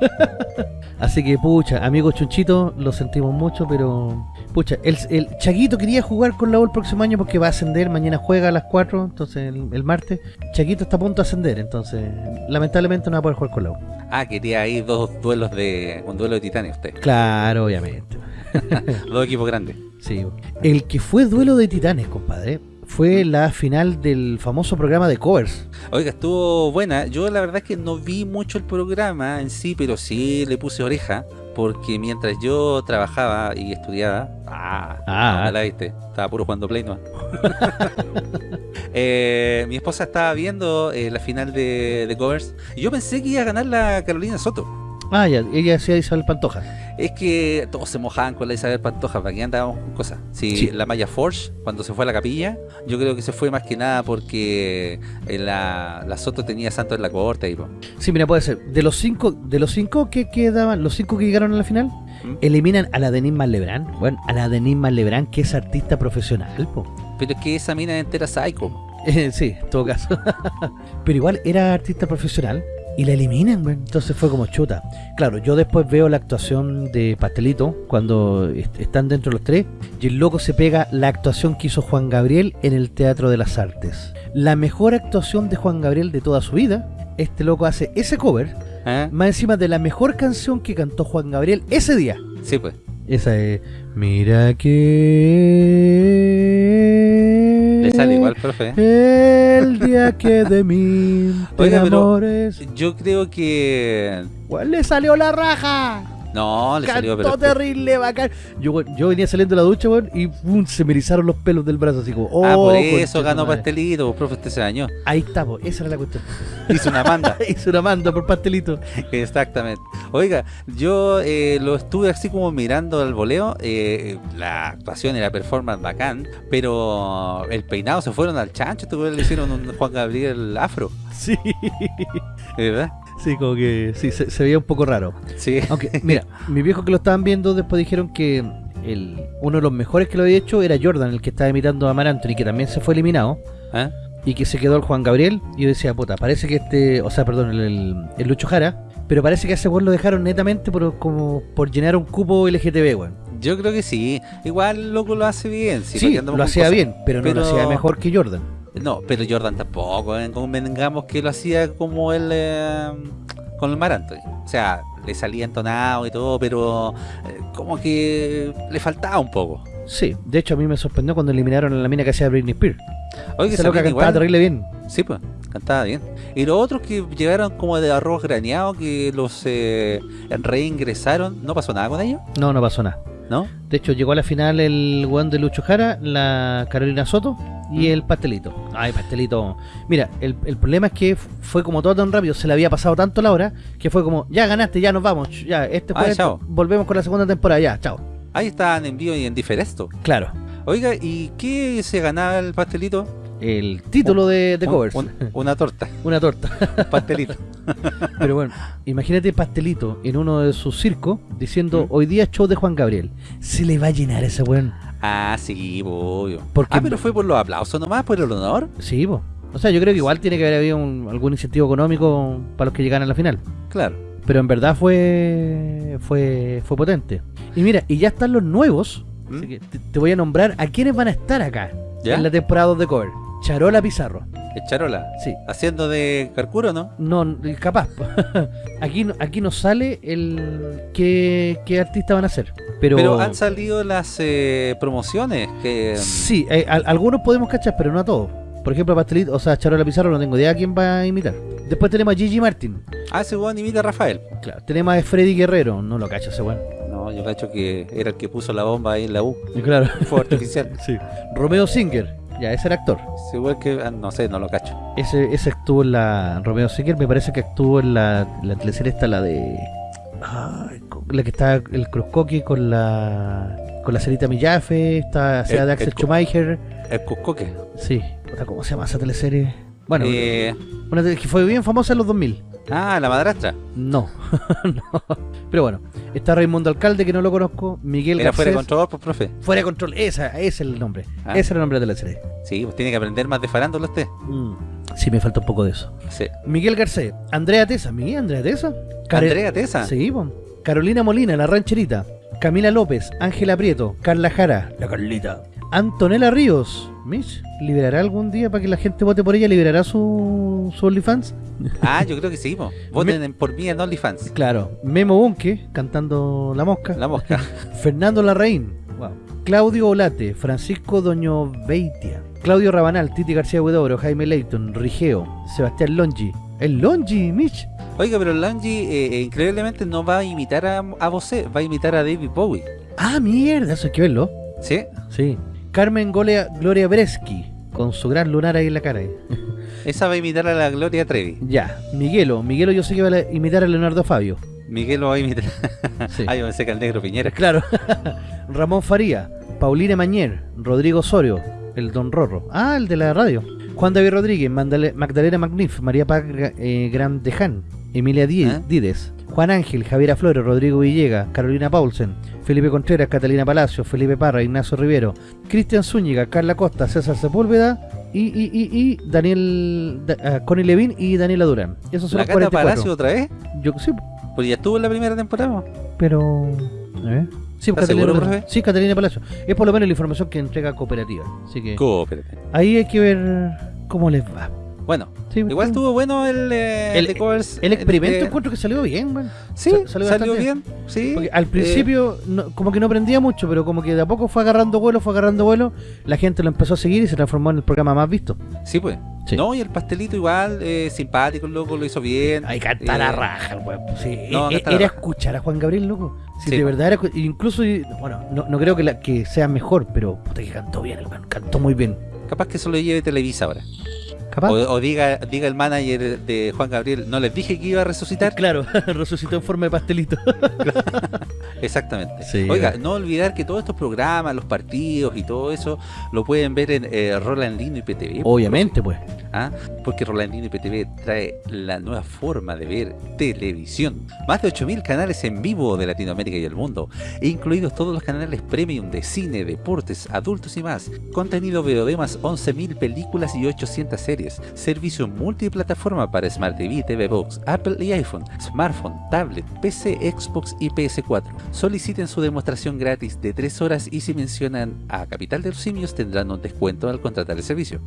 Speaker 1: Así que, pucha, amigo Chunchito, lo sentimos mucho, pero... Pucha, el, el Chaguito quería jugar con la U el próximo año porque va a ascender, mañana juega a las 4, entonces el, el martes. Chaguito está a punto de ascender, entonces lamentablemente no va a poder jugar con la U.
Speaker 2: Ah, quería ahí dos duelos de... un duelo de titanes usted.
Speaker 1: Claro, obviamente.
Speaker 2: dos equipos grandes.
Speaker 1: Sí. El que fue duelo de titanes, compadre, fue la final del famoso programa de covers.
Speaker 2: Oiga, estuvo buena. Yo la verdad es que no vi mucho el programa en sí, pero sí le puse oreja. Porque mientras yo trabajaba y estudiaba, ah,
Speaker 1: Ah.
Speaker 2: no, la viste, estaba puro jugando Play no. Eh, mi esposa estaba viendo eh, la final de, de covers y yo pensé que iba a ganar la Carolina Soto.
Speaker 1: Ah, ya, ella hacía Isabel Pantoja.
Speaker 2: Es que todos se mojaban con la Isabel Pantoja, para que andábamos con cosas. Si
Speaker 1: Sí.
Speaker 2: la Maya Forge, cuando se fue a la capilla, yo creo que se fue más que nada porque eh, la, la Soto tenía santo en la corte. Y, po.
Speaker 1: Sí, mira, puede ser. De los cinco, de los cinco que quedaban, los cinco que llegaron a la final,
Speaker 2: ¿Mm?
Speaker 1: eliminan a la Denise Lebrán. Bueno, a la Denise Lebrán, que es artista profesional, po.
Speaker 2: Pero es que esa mina entera psycho.
Speaker 1: Sí, en todo caso. Pero igual era artista profesional y la eliminan, güey. Entonces fue como chuta. Claro, yo después veo la actuación de Pastelito cuando est- están dentro los tres y el loco se pega la actuación que hizo Juan Gabriel en el Teatro de las Artes. La mejor actuación de Juan Gabriel de toda su vida. Este loco hace ese cover,
Speaker 2: ¿Eh?
Speaker 1: más encima de la mejor canción que cantó Juan Gabriel ese día.
Speaker 2: Sí, pues.
Speaker 1: Esa es Mira que
Speaker 2: Le sale igual, profe. ¿eh?
Speaker 1: el día que de mí
Speaker 2: Oiga, pero-
Speaker 1: enamores.
Speaker 2: Yo creo que...
Speaker 1: Weón, le salió la raja.
Speaker 2: No, le salió pero...
Speaker 1: terrible, bacán. Yo, venía saliendo de la ducha, weón, y pum, se me erizaron los pelos del brazo, así como, oh,
Speaker 2: ah, por
Speaker 1: concha
Speaker 2: eso ganó
Speaker 1: madre.
Speaker 2: pastelito, profe, usted se dañó.
Speaker 1: Ahí está, po, esa era la cuestión.
Speaker 2: Hizo una manda.
Speaker 1: Hice una manda por pastelito.
Speaker 2: Exactamente. Oiga, yo eh, lo estuve así como mirando al voleo. eh, la actuación y la performance bacán, pero el peinado se fueron al chancho. Este weón le hicieron un Juan Gabriel afro,
Speaker 1: Sí.
Speaker 2: ¿verdad?
Speaker 1: Sí, como que sí, se, se veía un poco raro.
Speaker 2: Sí.
Speaker 1: Aunque, mira, mis viejos que lo estaban viendo después dijeron que el, uno de los mejores que lo había hecho era Jordan, el que estaba imitando a Mar Anthony, que también se fue eliminado.
Speaker 2: ¿Ah?
Speaker 1: y que se quedó el Juan Gabriel. Y yo decía, puta, parece que este, o sea, perdón, el, el, el Lucho Jara, pero parece que a ese weón lo dejaron netamente por, como por llenar un cupo LGTB, weón.
Speaker 2: Yo creo que sí. Igual loco lo hace bien. Sí,
Speaker 1: Sí,
Speaker 2: ¿para qué andamos
Speaker 1: lo hacía
Speaker 2: cosas?
Speaker 1: bien, pero, no
Speaker 2: Pero-
Speaker 1: lo hacía mejor que Jordan.
Speaker 2: No, pero Jordan tampoco. ¿eh? Convengamos que lo hacía como él eh, con el Mar Anthony. O sea, le salía entonado y todo, pero eh, como que le faltaba un poco.
Speaker 1: Sí, de hecho a mí me sorprendió cuando eliminaron a la mina que hacía Britney Spears.
Speaker 2: Oye,
Speaker 1: loca
Speaker 2: mina
Speaker 1: cantaba terrible bien.
Speaker 2: Sí, pues, cantaba bien. Y los otros que llegaron como de arroz graneado, que los eh, reingresaron, ¿no pasó nada con ellos?
Speaker 1: No, no pasó nada.
Speaker 2: ¿No?
Speaker 1: De hecho, llegó a la final el weón de Lucho Jara, la Carolina Soto y
Speaker 2: Mm.
Speaker 1: el pastelito. Ay, pastelito. Mira, el, el problema es que fue como todo tan rápido, se le había pasado tanto la hora, que fue como, ya ganaste, ya nos vamos, ya, este
Speaker 2: Ah,
Speaker 1: fue,
Speaker 2: chao.
Speaker 1: volvemos con la segunda temporada, ya, chao.
Speaker 2: Ahí estaban en vivo y en diferesto.
Speaker 1: Claro,
Speaker 2: Oiga, ¿y qué se ganaba el pastelito?
Speaker 1: El título de, de covers,
Speaker 2: un- una torta,
Speaker 1: una torta.
Speaker 2: pastelito.
Speaker 1: Pero bueno, imagínate pastelito en uno de sus circos diciendo,
Speaker 2: Mm.
Speaker 1: hoy día show de Juan Gabriel. Se le va a llenar ese weón.
Speaker 2: ah, sí, obvio.
Speaker 1: Porque-
Speaker 2: Ah, pero fue por los aplausos nomás, por el honor.
Speaker 1: Sí, po. O sea, yo creo que igual tiene que haber habido un- algún incentivo económico para los que llegaran a la final.
Speaker 2: Claro.
Speaker 1: Pero en verdad fue fue fue potente. Y mira, y ya están los nuevos.
Speaker 2: ¿Mm?
Speaker 1: Así que te, te voy a nombrar a quienes van a estar acá
Speaker 2: ¿Ya?
Speaker 1: en la temporada 2 de cover. Charola Pizarro.
Speaker 2: Echarola.
Speaker 1: Sí.
Speaker 2: Haciendo de Carcuro, ¿no?
Speaker 1: No, capaz. aquí, no- aquí nos sale el qué, qué artista van a ser. Pero,
Speaker 2: Pero han salido las eh, promociones que...
Speaker 1: sí, eh, al- algunos podemos cachar, pero no a todos. Por ejemplo, Pastelito, o sea, Charola Pizarro no tengo idea quién va a imitar. Después tenemos a Gigi Martin.
Speaker 2: Ah, ese weón imita a Rafael.
Speaker 1: Claro, tenemos a Freddy Guerrero, no lo cacho ese weón.
Speaker 2: No, yo cacho que era el que puso la bomba ahí en la U.
Speaker 1: Y Claro.
Speaker 2: Fue artificial.
Speaker 1: Sí. Romeo Singer. Ya, ese era actor.
Speaker 2: Es igual que, ah, no sé, no lo cacho.
Speaker 1: Ese, ese actuó en la Romeo Seeker, me parece que actuó en la, la teleserie esta, la de... co- la que está el Cruzcoque con la con la Cerita Millafe, está sea
Speaker 2: El-
Speaker 1: de Axel
Speaker 2: el
Speaker 1: Schumacher.
Speaker 2: El Cuscoque.
Speaker 1: Sí, ¿cómo se llama esa teleserie? Bueno,
Speaker 2: Eh,
Speaker 1: una tele- que fue bien famosa en los 2000.
Speaker 2: ah, la madrastra.
Speaker 1: No, no. Pero bueno, está Raimundo Alcalde, que no lo conozco, Miguel
Speaker 2: Era fuera de
Speaker 1: Garcés.
Speaker 2: control, pues, profe.
Speaker 1: Fuera de control, esa, ese es el nombre.
Speaker 2: Ah.
Speaker 1: Ese era el nombre de la serie.
Speaker 2: Sí, pues tiene que aprender más de farándula usted.
Speaker 1: Mm. Sí, me falta un poco de eso.
Speaker 2: Sí.
Speaker 1: Miguel Garcés, Andrea Tesa, ¿mi Andrea Tesa? Care-
Speaker 2: Andrea Tesa.
Speaker 1: Sí, po. Carolina Molina, la rancherita. Camila López, Ángela Prieto, Carla Jara, la Carlita. Antonella Ríos, Mitch, ¿liberará algún día para que la gente vote por ella? ¿Liberará su, su OnlyFans?
Speaker 2: Ah, yo creo que sí, po. Voten en- por mí en OnlyFans.
Speaker 1: Claro. Memo Bunke, cantando La Mosca.
Speaker 2: La mosca.
Speaker 1: Fernando Larraín. Wow. Claudio Olate, Francisco Doño Beitia, Claudio Rabanal, Titi García Huidobro, Jaime Leighton, Rigeo, Sebastián Longi. El Longi, Mitch.
Speaker 2: Oiga, pero Langi eh, eh, increíblemente no va a imitar a, a Bosé, va a imitar a David Bowie.
Speaker 1: Ah, mierda, eso hay que verlo.
Speaker 2: ¿Sí?
Speaker 1: Sí. Carmen Golea, Gloria Bresky, con su gran lunar ahí en la cara.
Speaker 2: Esa va a imitar a la Gloria Trevi.
Speaker 1: Ya, Miguelo. Miguelo yo sé que va a imitar a Leonardo Fabio.
Speaker 2: Miguel lo va a imitar.
Speaker 1: Sí.
Speaker 2: Ah, yo pensé que al negro Piñera.
Speaker 1: Claro. Ramón Faría, Paulina Mañer, Rodrigo Osorio, el Don Rorro. Ah, el de la radio. Juan David Rodríguez, Magdalena Magnif, María Paz eh, Grandeján, Emilia Di-
Speaker 2: ¿Eh?
Speaker 1: Juan Ángel, Javiera Flores, Rodrigo Villegas, Carolina Paulsen, Felipe Contreras, Catalina Palacio, Felipe Parra, Ignacio Rivero, Cristian Zúñiga, Carla Costa, César Sepúlveda y, y, y, y Daniel, Da- ah, Connie Levin y Daniela Durán. Esos son
Speaker 2: ¿La
Speaker 1: los
Speaker 2: Cata
Speaker 1: 44.
Speaker 2: Palacio otra vez?
Speaker 1: Yo sí,
Speaker 2: Pues ya estuvo en la primera temporada.
Speaker 1: pero. Ver. Sí,
Speaker 2: ¿Estás
Speaker 1: Catalina
Speaker 2: seguro,
Speaker 1: Palacio. Sí, Catalina Palacio. Es por lo menos la información que entrega cooperativa. Así que
Speaker 2: Coopérate.
Speaker 1: ahí hay que ver cómo les va.
Speaker 2: Bueno,
Speaker 1: Sí,
Speaker 2: igual
Speaker 1: sí.
Speaker 2: estuvo bueno el, eh,
Speaker 1: El-
Speaker 2: covers.
Speaker 1: El experimento
Speaker 2: de-
Speaker 1: encuentro que salió bien, man.
Speaker 2: Sí,
Speaker 1: Sa-
Speaker 2: salió,
Speaker 1: bastante
Speaker 2: bien. Sí.
Speaker 1: Porque al
Speaker 2: Eh,
Speaker 1: principio no- como que no prendía mucho, pero como que de a poco fue agarrando vuelo, fue agarrando vuelo, la gente lo empezó a seguir y se transformó en el programa más visto.
Speaker 2: sí, pues.
Speaker 1: Sí.
Speaker 2: No, y el pastelito igual, eh, simpático, loco, lo hizo bien.
Speaker 1: Ahí canta
Speaker 2: Eh,
Speaker 1: la raja, el weón. Sí,
Speaker 2: no,
Speaker 1: e-
Speaker 2: la
Speaker 1: era escuchar a Juan Gabriel, loco. Si
Speaker 2: Sí,
Speaker 1: de
Speaker 2: po.
Speaker 1: verdad era, incluso, bueno, no, no creo que, la, que sea mejor, pero puta que cantó bien, el weón, cantó muy bien.
Speaker 2: Capaz que eso lo lleve Televisa ahora.
Speaker 1: ¿Capaz?
Speaker 2: O, o diga, diga el manager de Juan Gabriel, no les dije que iba a resucitar.
Speaker 1: Claro, resucitó en forma de pastelito.
Speaker 2: Exactamente.
Speaker 1: Sí,
Speaker 2: Oiga, no olvidar que todos estos programas, los partidos y todo eso, lo pueden ver en eh, Rolandino y PTV.
Speaker 1: Obviamente, pues.
Speaker 2: ¿ah? Porque Rolandino y PTV trae la nueva forma de ver televisión. Más de 8.000 canales en vivo de Latinoamérica y el mundo, incluidos todos los canales premium de cine, deportes, adultos y más. Contenido VOD más 11.000 películas y 800 series. Servicio multiplataforma para Smart TV, TV Box, Apple y iPhone, smartphone, tablet, PC, Xbox y PS4. Soliciten su demostración gratis de 3 horas y si mencionan a Capital de los Simios tendrán un descuento al contratar el servicio.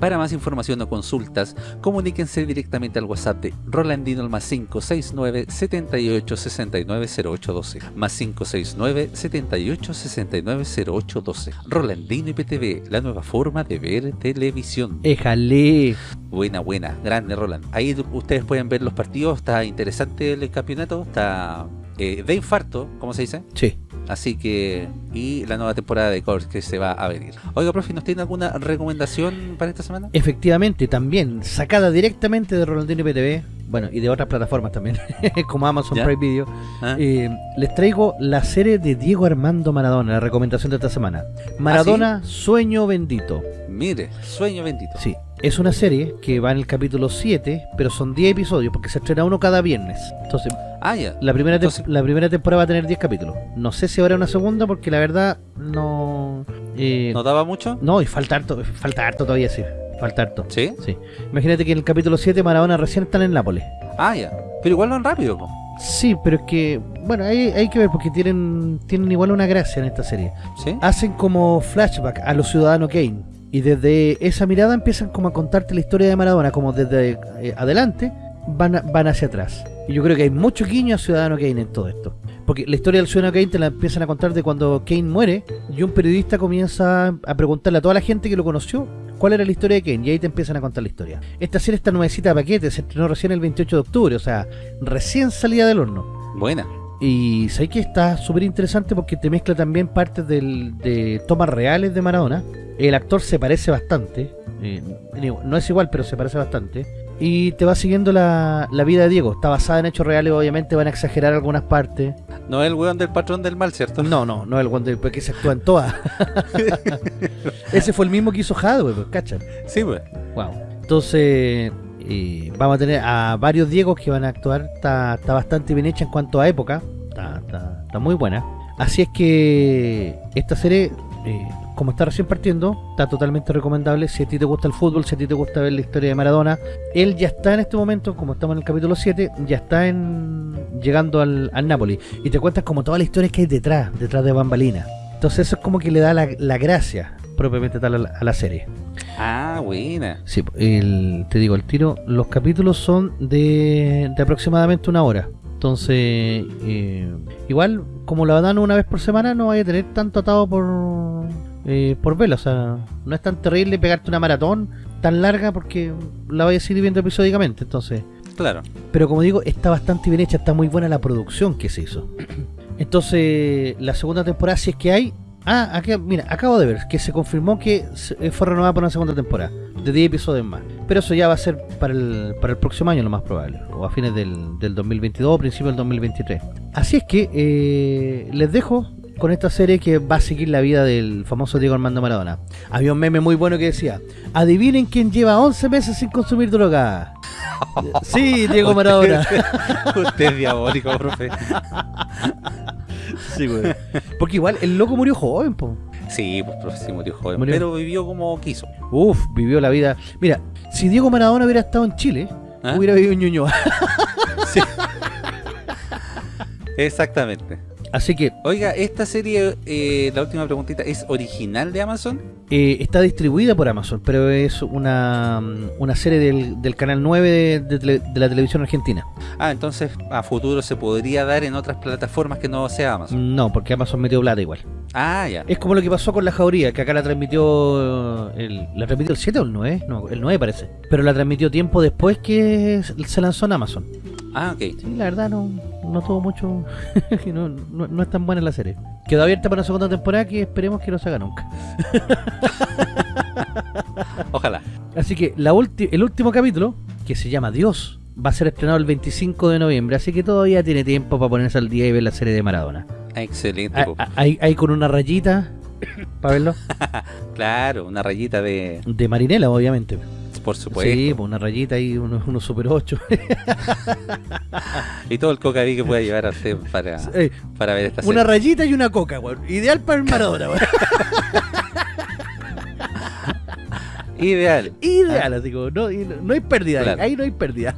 Speaker 2: Para más información o consultas, comuníquense directamente al WhatsApp de Rolandino al más 569 78 69 0812 más 569 78 69 0812 Rolandino IPTV, la nueva forma de ver televisión.
Speaker 1: Éjale.
Speaker 2: Buena, buena, grande Roland. Ahí ustedes pueden ver los partidos, está interesante el campeonato, está eh, de infarto, como se dice.
Speaker 1: Sí.
Speaker 2: Así que, y la nueva temporada de Covers que se va a venir. Oiga, profe, ¿nos tiene alguna recomendación para esta semana?
Speaker 1: Efectivamente, también sacada directamente de Rolandino PTV, bueno, y de otras plataformas también, como Amazon
Speaker 2: ¿Ya?
Speaker 1: Prime Video,
Speaker 2: ¿Ah?
Speaker 1: eh, les traigo la serie de Diego Armando Maradona, la recomendación de esta semana. Maradona, Sueño Bendito.
Speaker 2: Mire, sueño bendito.
Speaker 1: Sí, es una serie que va en el capítulo 7, pero son 10 episodios porque se estrena uno cada viernes. Entonces,
Speaker 2: Ah,
Speaker 1: la primera,
Speaker 2: Entonces-
Speaker 1: la primera temporada va a tener 10 capítulos. No sé si habrá una segunda porque la verdad no... eh,
Speaker 2: ¿No daba mucho?
Speaker 1: no, y falta harto, falta harto todavía, sí. Falta harto.
Speaker 2: ¿Sí?
Speaker 1: Sí. Imagínate que en el capítulo 7 Maradona recién están en Nápoles.
Speaker 2: Ah, ya. Pero igual van rápido. po.
Speaker 1: Sí, pero es que, bueno, hay, hay que ver porque tienen, tienen igual una gracia en esta serie.
Speaker 2: ¿Sí?
Speaker 1: Hacen como flashback a los ciudadanos Kane. Y desde esa mirada empiezan como a contarte la historia de Maradona, como desde eh, adelante van, a- van hacia atrás. Y yo creo que hay mucho guiño a Ciudadano Kane en todo esto. Porque la historia del Ciudadano Kane te la empiezan a contar de cuando Kane muere y un periodista comienza a preguntarle a toda la gente que lo conoció cuál era la historia de Kane y ahí te empiezan a contar la historia. Esta serie está nuevecita de paquete, se estrenó recién el 28 de octubre, o sea, recién salida del horno.
Speaker 2: Buena.
Speaker 1: Y sé que está súper interesante porque te mezcla también partes del- de tomas reales de Maradona el actor se parece bastante. eh, no es igual, pero se parece bastante. Y te va siguiendo la, la vida de Diego. Está basada en hechos reales, obviamente van a exagerar algunas partes.
Speaker 2: No es el weón del patrón del mal, ¿cierto?
Speaker 1: No, no, no es el Wonder porque se actúa en todas. Ese fue el mismo que hizo Hadwe, pues, ¿cachan?
Speaker 2: Sí, pues.
Speaker 1: Wow. Entonces, eh, vamos a tener a varios Diegos que van a actuar. Está, está bastante bien hecha en cuanto a época. Está, está- está muy buena. Así es que esta serie, eh, como está recién partiendo, está totalmente recomendable. Si a ti te gusta el fútbol, si a ti te gusta ver la historia de Maradona, él ya está en este momento, como estamos en el capítulo 7, ya está en llegando al, al Napoli. Y te cuentas como toda la historia que hay detrás, detrás de Bambalina. Entonces eso es como que le da la, la gracia propiamente tal a la- a la serie.
Speaker 2: Ah, buena.
Speaker 1: Sí, el, te digo, el tiro, los capítulos son de, de aproximadamente una hora. Entonces, eh, igual, como la dan una vez por semana, no vaya a tener tanto atado por, eh, por vela. O sea, no es tan terrible pegarte una maratón tan larga porque la vayas a seguir viendo episódicamente. Entonces,
Speaker 2: Claro.
Speaker 1: pero como digo, está bastante bien hecha, está muy buena la producción que se hizo. Entonces, la segunda temporada, si es que hay. Ah, aquí, mira, acabo de ver que se confirmó que eh, fue renovada por una segunda temporada, de 10 episodios más. Pero eso ya va a ser para el, para el próximo año, lo más probable, o a fines del, del 2022 o principio del 2023. Así es que eh, les dejo con esta serie que va a seguir la vida del famoso Diego Armando Maradona. Había un meme muy bueno que decía: Adivinen quién lleva 11 meses sin consumir droga. Sí, Diego Maradona.
Speaker 2: Usted es diabólico, profe.
Speaker 1: Sí, güey. Porque igual el loco murió joven, po.
Speaker 2: Sí, pues profe, sí murió joven.
Speaker 1: Murió.
Speaker 2: Pero vivió como quiso.
Speaker 1: Uf, vivió la vida. Mira, si Diego Maradona hubiera estado en Chile,
Speaker 2: ¿Ah?
Speaker 1: hubiera vivido en Ñuñoa.
Speaker 2: Sí. Exactamente.
Speaker 1: Así que
Speaker 2: Oiga, esta serie, eh, la última preguntita, ¿es original de Amazon?
Speaker 1: eh, está distribuida por Amazon, pero es una, una serie del, del canal 9 de, de tele- de la televisión argentina.
Speaker 2: Ah, entonces a futuro se podría dar en otras plataformas que no sea Amazon.
Speaker 1: No, porque Amazon metió plata igual.
Speaker 2: Ah, ya.
Speaker 1: Es como lo que pasó con la jauría, que acá la transmitió el, la transmitió el 7 o el 9, no, el 9 parece. Pero la transmitió tiempo después que se lanzó en Amazon.
Speaker 2: Ah, ok.
Speaker 1: Sí, la verdad no, no tuvo mucho. no, no, no es tan buena la serie. Quedó abierta para una segunda temporada que esperemos que no se haga nunca.
Speaker 2: Ojalá.
Speaker 1: Así que la el último capítulo, que se llama Dios, va a ser estrenado el 25 de noviembre. Así que todavía tiene tiempo para ponerse al día y ver la serie de Maradona.
Speaker 2: Excelente.
Speaker 1: Ah, ah, ahí con una rayita, para verlo,
Speaker 2: Claro, una rayita de...
Speaker 1: de Marinela, obviamente.
Speaker 2: Por supuesto.
Speaker 1: Sí, pues una rayita ahí, unos unos Super 8.
Speaker 2: Y todo el cocaví que pueda llevar a usted para,
Speaker 1: Eh,
Speaker 2: para ver esta serie.
Speaker 1: una rayita y una coca, weón. Ideal para el Maradona, weón.
Speaker 2: Ideal.
Speaker 1: Ideal, así como, no, y no, no hay pérdida,
Speaker 2: Claro.
Speaker 1: ahí no hay pérdida.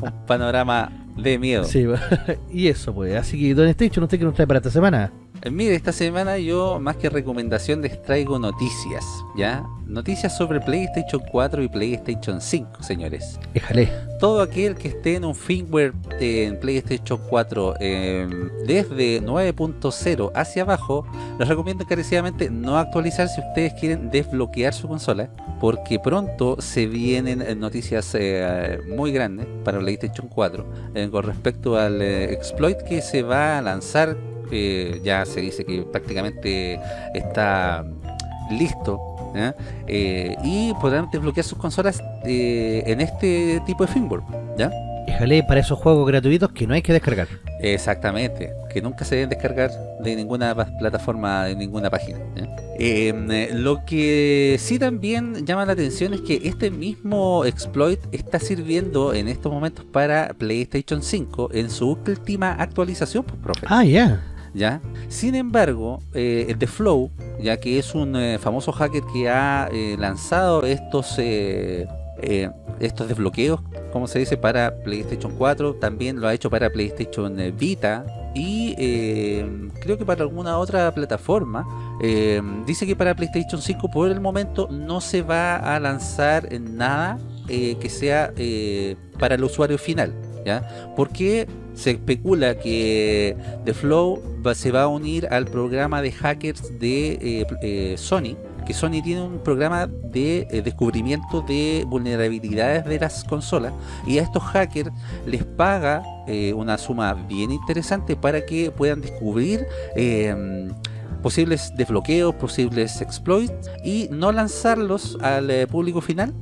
Speaker 2: Un panorama de miedo.
Speaker 1: Sí, y eso pues, así que Don Station, ¿usted qué nos trae para esta semana?
Speaker 2: Eh, Mire, esta semana yo más que recomendación les traigo noticias, ¿ya? Noticias sobre PlayStation 4 y PlayStation 5, señores.
Speaker 1: Déjale.
Speaker 2: Todo aquel que esté en un firmware en PlayStation 4 eh, desde 9.0 hacia abajo, les recomiendo encarecidamente no actualizar si ustedes quieren desbloquear su consola, porque pronto se vienen eh, noticias eh, muy grandes para PlayStation 4 eh, con respecto al eh, exploit que se va a lanzar. Eh, ya se dice que prácticamente está listo. Eh, y podrán desbloquear sus consolas eh, en este tipo de firmware ¿ya?
Speaker 1: Déjale para esos juegos gratuitos que no hay que descargar.
Speaker 2: Exactamente, que nunca se deben descargar de ninguna plataforma, de ninguna página. eh, lo que sí también llama la atención es que este mismo exploit está sirviendo en estos momentos para PlayStation 5 en su última actualización, pues, profe.
Speaker 1: Ah, ya.
Speaker 2: Sin embargo, eh, el The Flow, ya que es un eh, famoso hacker que ha eh, lanzado estos eh, estos desbloqueos, como se dice, para PlayStation 4, también lo ha hecho para PlayStation Vita y creo que para alguna otra plataforma. Dice que para PlayStation 5 por el momento no se va a lanzar nada que sea para el usuario final, ¿ya? Porque se especula que The Flow se va a unir al programa de hackers de eh, eh, Sony, que Sony tiene un programa de eh, descubrimiento de vulnerabilidades de las consolas y a estos hackers les paga una suma bien interesante para que puedan descubrir eh, posibles desbloqueos, posibles exploits y no lanzarlos al público final.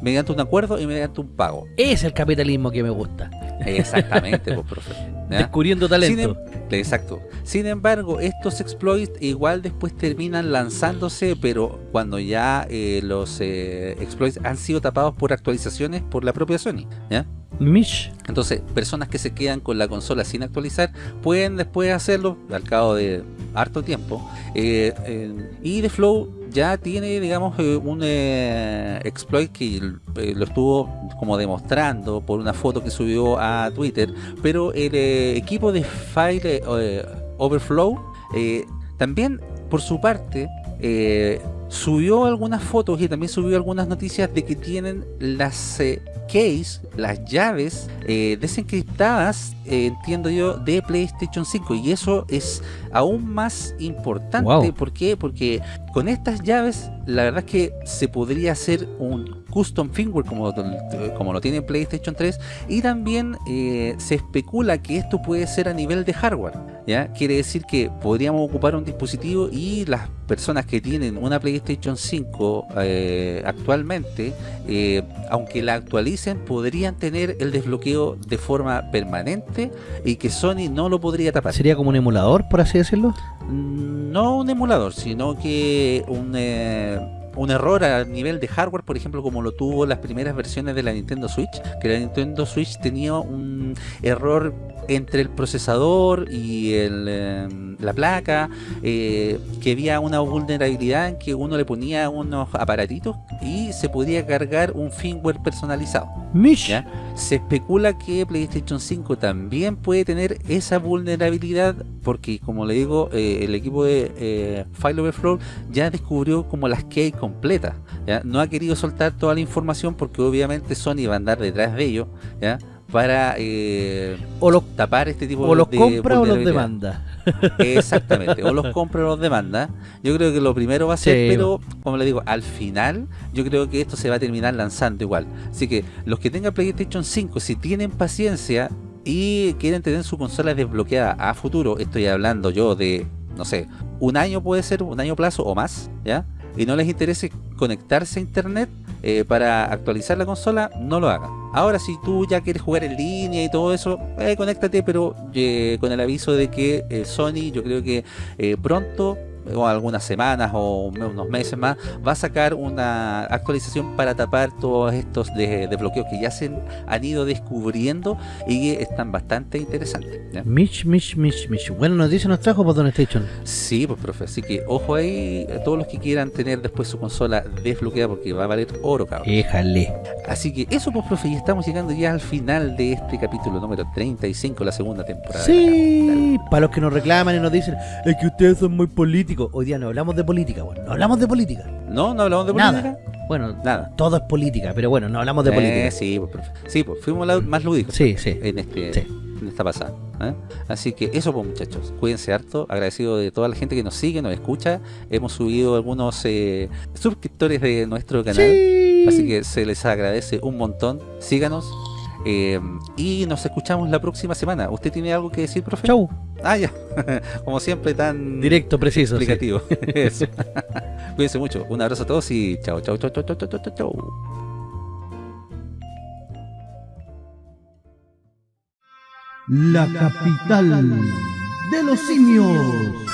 Speaker 2: Mediante un acuerdo y mediante un pago.
Speaker 1: Es el capitalismo que me gusta.
Speaker 2: Exactamente, pues, profe. ¿ya?
Speaker 1: Descubriendo talento.
Speaker 2: Sin em- exacto. Sin embargo, estos exploits igual después terminan lanzándose, pero cuando ya eh, los eh, exploits han sido tapados por actualizaciones por la propia Sony. ¿ya?
Speaker 1: Mish.
Speaker 2: Entonces, personas que se quedan con la consola sin actualizar pueden después hacerlo al cabo de harto tiempo. Eh, y The Flow ya tiene, digamos, eh, un eh, exploit que eh, lo estuvo como demostrando por una foto que subió a Twitter. Pero el equipo de File Overflow también, por su parte, subió algunas fotos y también subió algunas noticias de que tienen las eh, case, las llaves eh, desencriptadas, eh, entiendo yo, de PlayStation 5 y eso es aún más importante.
Speaker 1: Wow.
Speaker 2: ¿Por qué? Porque con estas llaves la verdad es que se podría hacer un custom firmware como, como lo tiene PlayStation 3 y también eh, se especula que esto puede ser a nivel de hardware. ¿ya? Quiere decir que podríamos ocupar un dispositivo y las personas que tienen una PlayStation 5 eh, actualmente, eh, aunque la actualicen, podrían tener el desbloqueo de forma permanente y que Sony no lo podría tapar.
Speaker 1: ¿Sería como un emulador, por así decirlo?
Speaker 2: No un emulador, sino que un, un error a nivel de hardware, por ejemplo, como lo tuvo las primeras versiones de la Nintendo Switch, que la Nintendo Switch tenía un error entre el procesador y el, eh, la placa, eh, que había una vulnerabilidad en que uno le ponía unos aparatitos y se podía cargar un firmware personalizado. Se especula que PlayStation 5 también puede tener esa vulnerabilidad porque como le digo, eh, el equipo de eh, File Overflow ya descubrió como las key completas. ¿ya? No ha querido soltar toda la información porque obviamente Sony va a andar detrás de ello ¿ya? Para eh,
Speaker 1: O los,
Speaker 2: tapar este tipo
Speaker 1: o los
Speaker 2: de
Speaker 1: compra o los demanda.
Speaker 2: Exactamente, o los compra o los demanda. Yo creo que lo primero va a ser,
Speaker 1: Sí,
Speaker 2: pero como le digo, al final yo creo que esto se va a terminar lanzando igual. Así que los que tengan PlayStation 5, si tienen paciencia y quieren tener su consola desbloqueada a futuro, estoy hablando yo de, no sé, un año puede ser, un año plazo o más, ¿ya? Y no les interese conectarse a internet eh, para actualizar la consola, no lo hagan. Ahora, si tú ya quieres jugar en línea y todo eso, eh, conéctate, pero eh, con el aviso de que eh, Sony, yo creo que pronto, o algunas semanas o unos meses más, va a sacar una actualización para tapar todos estos de- desbloqueos que ya se han ido descubriendo y que están bastante interesantes. ¿ya?
Speaker 1: Mish, Mish, Mish, Mish. Buena noticia nos trajo por Don Station.
Speaker 2: Sí, pues profe, así que ojo ahí, a todos los que quieran tener después su consola desbloqueada porque va a valer oro, cabrón.
Speaker 1: Éjale.
Speaker 2: Así que eso pues profe, y estamos llegando ya al final de este capítulo número 35, la segunda temporada.
Speaker 1: Sí, para los que nos reclaman y nos dicen, es que ustedes son muy políticos. Hoy día no hablamos de política, bueno, no hablamos de política.
Speaker 2: No, no hablamos de
Speaker 1: Nada.
Speaker 2: política.
Speaker 1: Bueno,
Speaker 2: Nada.
Speaker 1: todo es política, pero bueno, no hablamos de
Speaker 2: Eh,
Speaker 1: política.
Speaker 2: sí, pues profe. Sí, pues fuimos la- más lúdicos
Speaker 1: Sí, sí.
Speaker 2: en este
Speaker 1: Sí.
Speaker 2: en esta pasada. ¿eh? Así que eso pues muchachos, cuídense harto, agradecido de toda la gente que nos sigue, nos escucha. Hemos subido algunos eh, suscriptores de nuestro canal.
Speaker 1: Sí.
Speaker 2: Así que se les agradece un montón. Síganos. Eh, y nos escuchamos la próxima semana. ¿Usted tiene algo que decir, profe?
Speaker 1: Chau.
Speaker 2: Ah, ya. Como siempre, tan
Speaker 1: Directo, preciso. sí.
Speaker 2: explicativo. Eso. Cuídense mucho. Un abrazo a todos y chao, chao, chao, chao, chao, chao, chao, chao.
Speaker 4: la capital de los simios.